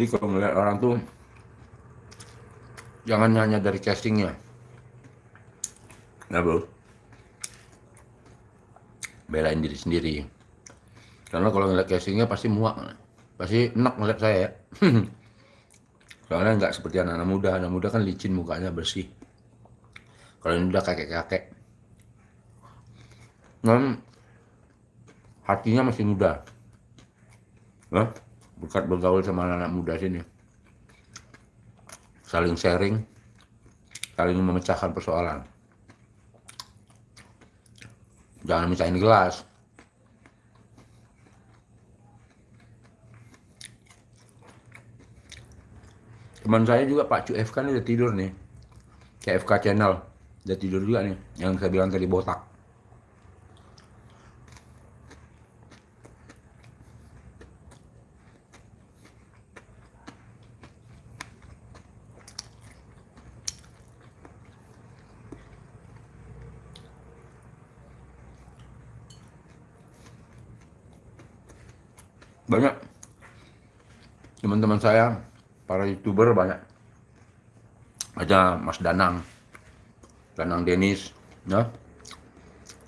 Jadi kalau melihat orang tuh jangan hanya dari castingnya. Nah bro, belain diri sendiri. Karena kalau ngeliat castingnya pasti muak, pasti enak ngeliat saya ya. *clears throat* Soalnya nggak seperti anak-anak muda, anak muda kan licin mukanya bersih. Kalau ini udah kakek-kakek, non hatinya masih muda. Nah, berkat bergaul sama anak-anak muda sini. Saling sharing saling memecahkan persoalan. Jangan mecahin gelas. Teman saya juga Pak FK nih udah tidur nih. CFK channel udah tidur juga nih. Yang saya bilang tadi botak banyak saya para youtuber banyak. Ada Mas Danang Danang Denis ya.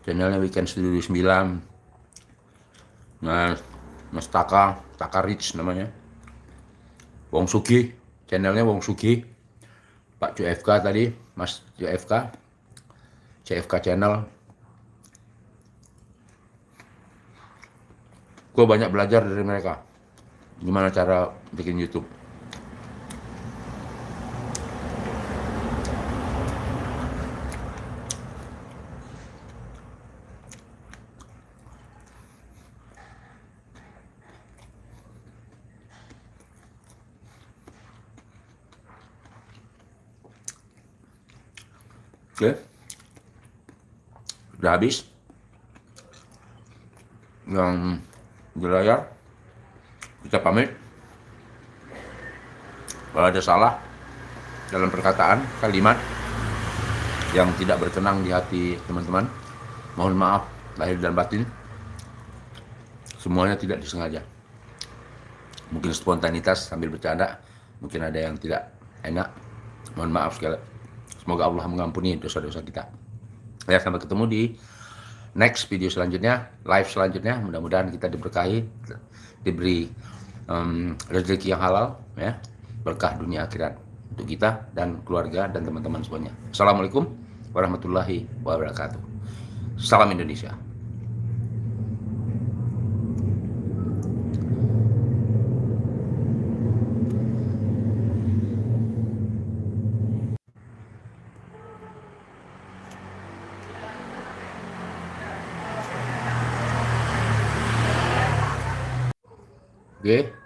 Channelnya Weekend Studio 9 Mas Mas Taka Taka Rich namanya. Wong Sugi channelnya Wong Sugi. Pak CFK tadi Mas CFK CFK channel. Gue banyak belajar dari mereka gimana cara bikin YouTube. Oke. Udah habis. Yang di layar kita pamit. Kalau ada salah dalam perkataan, kalimat yang tidak berkenang di hati teman-teman, mohon maaf lahir dan batin. Semuanya tidak disengaja. Mungkin spontanitas sambil bercanda, mungkin ada yang tidak enak. Mohon maaf sekali. Semoga Allah mengampuni dosa-dosa kita. Ya, sampai ketemu di next video selanjutnya, live selanjutnya. Mudah-mudahan kita diberkahi, diberi um, rezeki yang halal, ya, berkah dunia akhirat untuk kita dan keluarga dan teman-teman semuanya. Assalamualaikum warahmatullahi wabarakatuh. Salam Indonesia. Oke.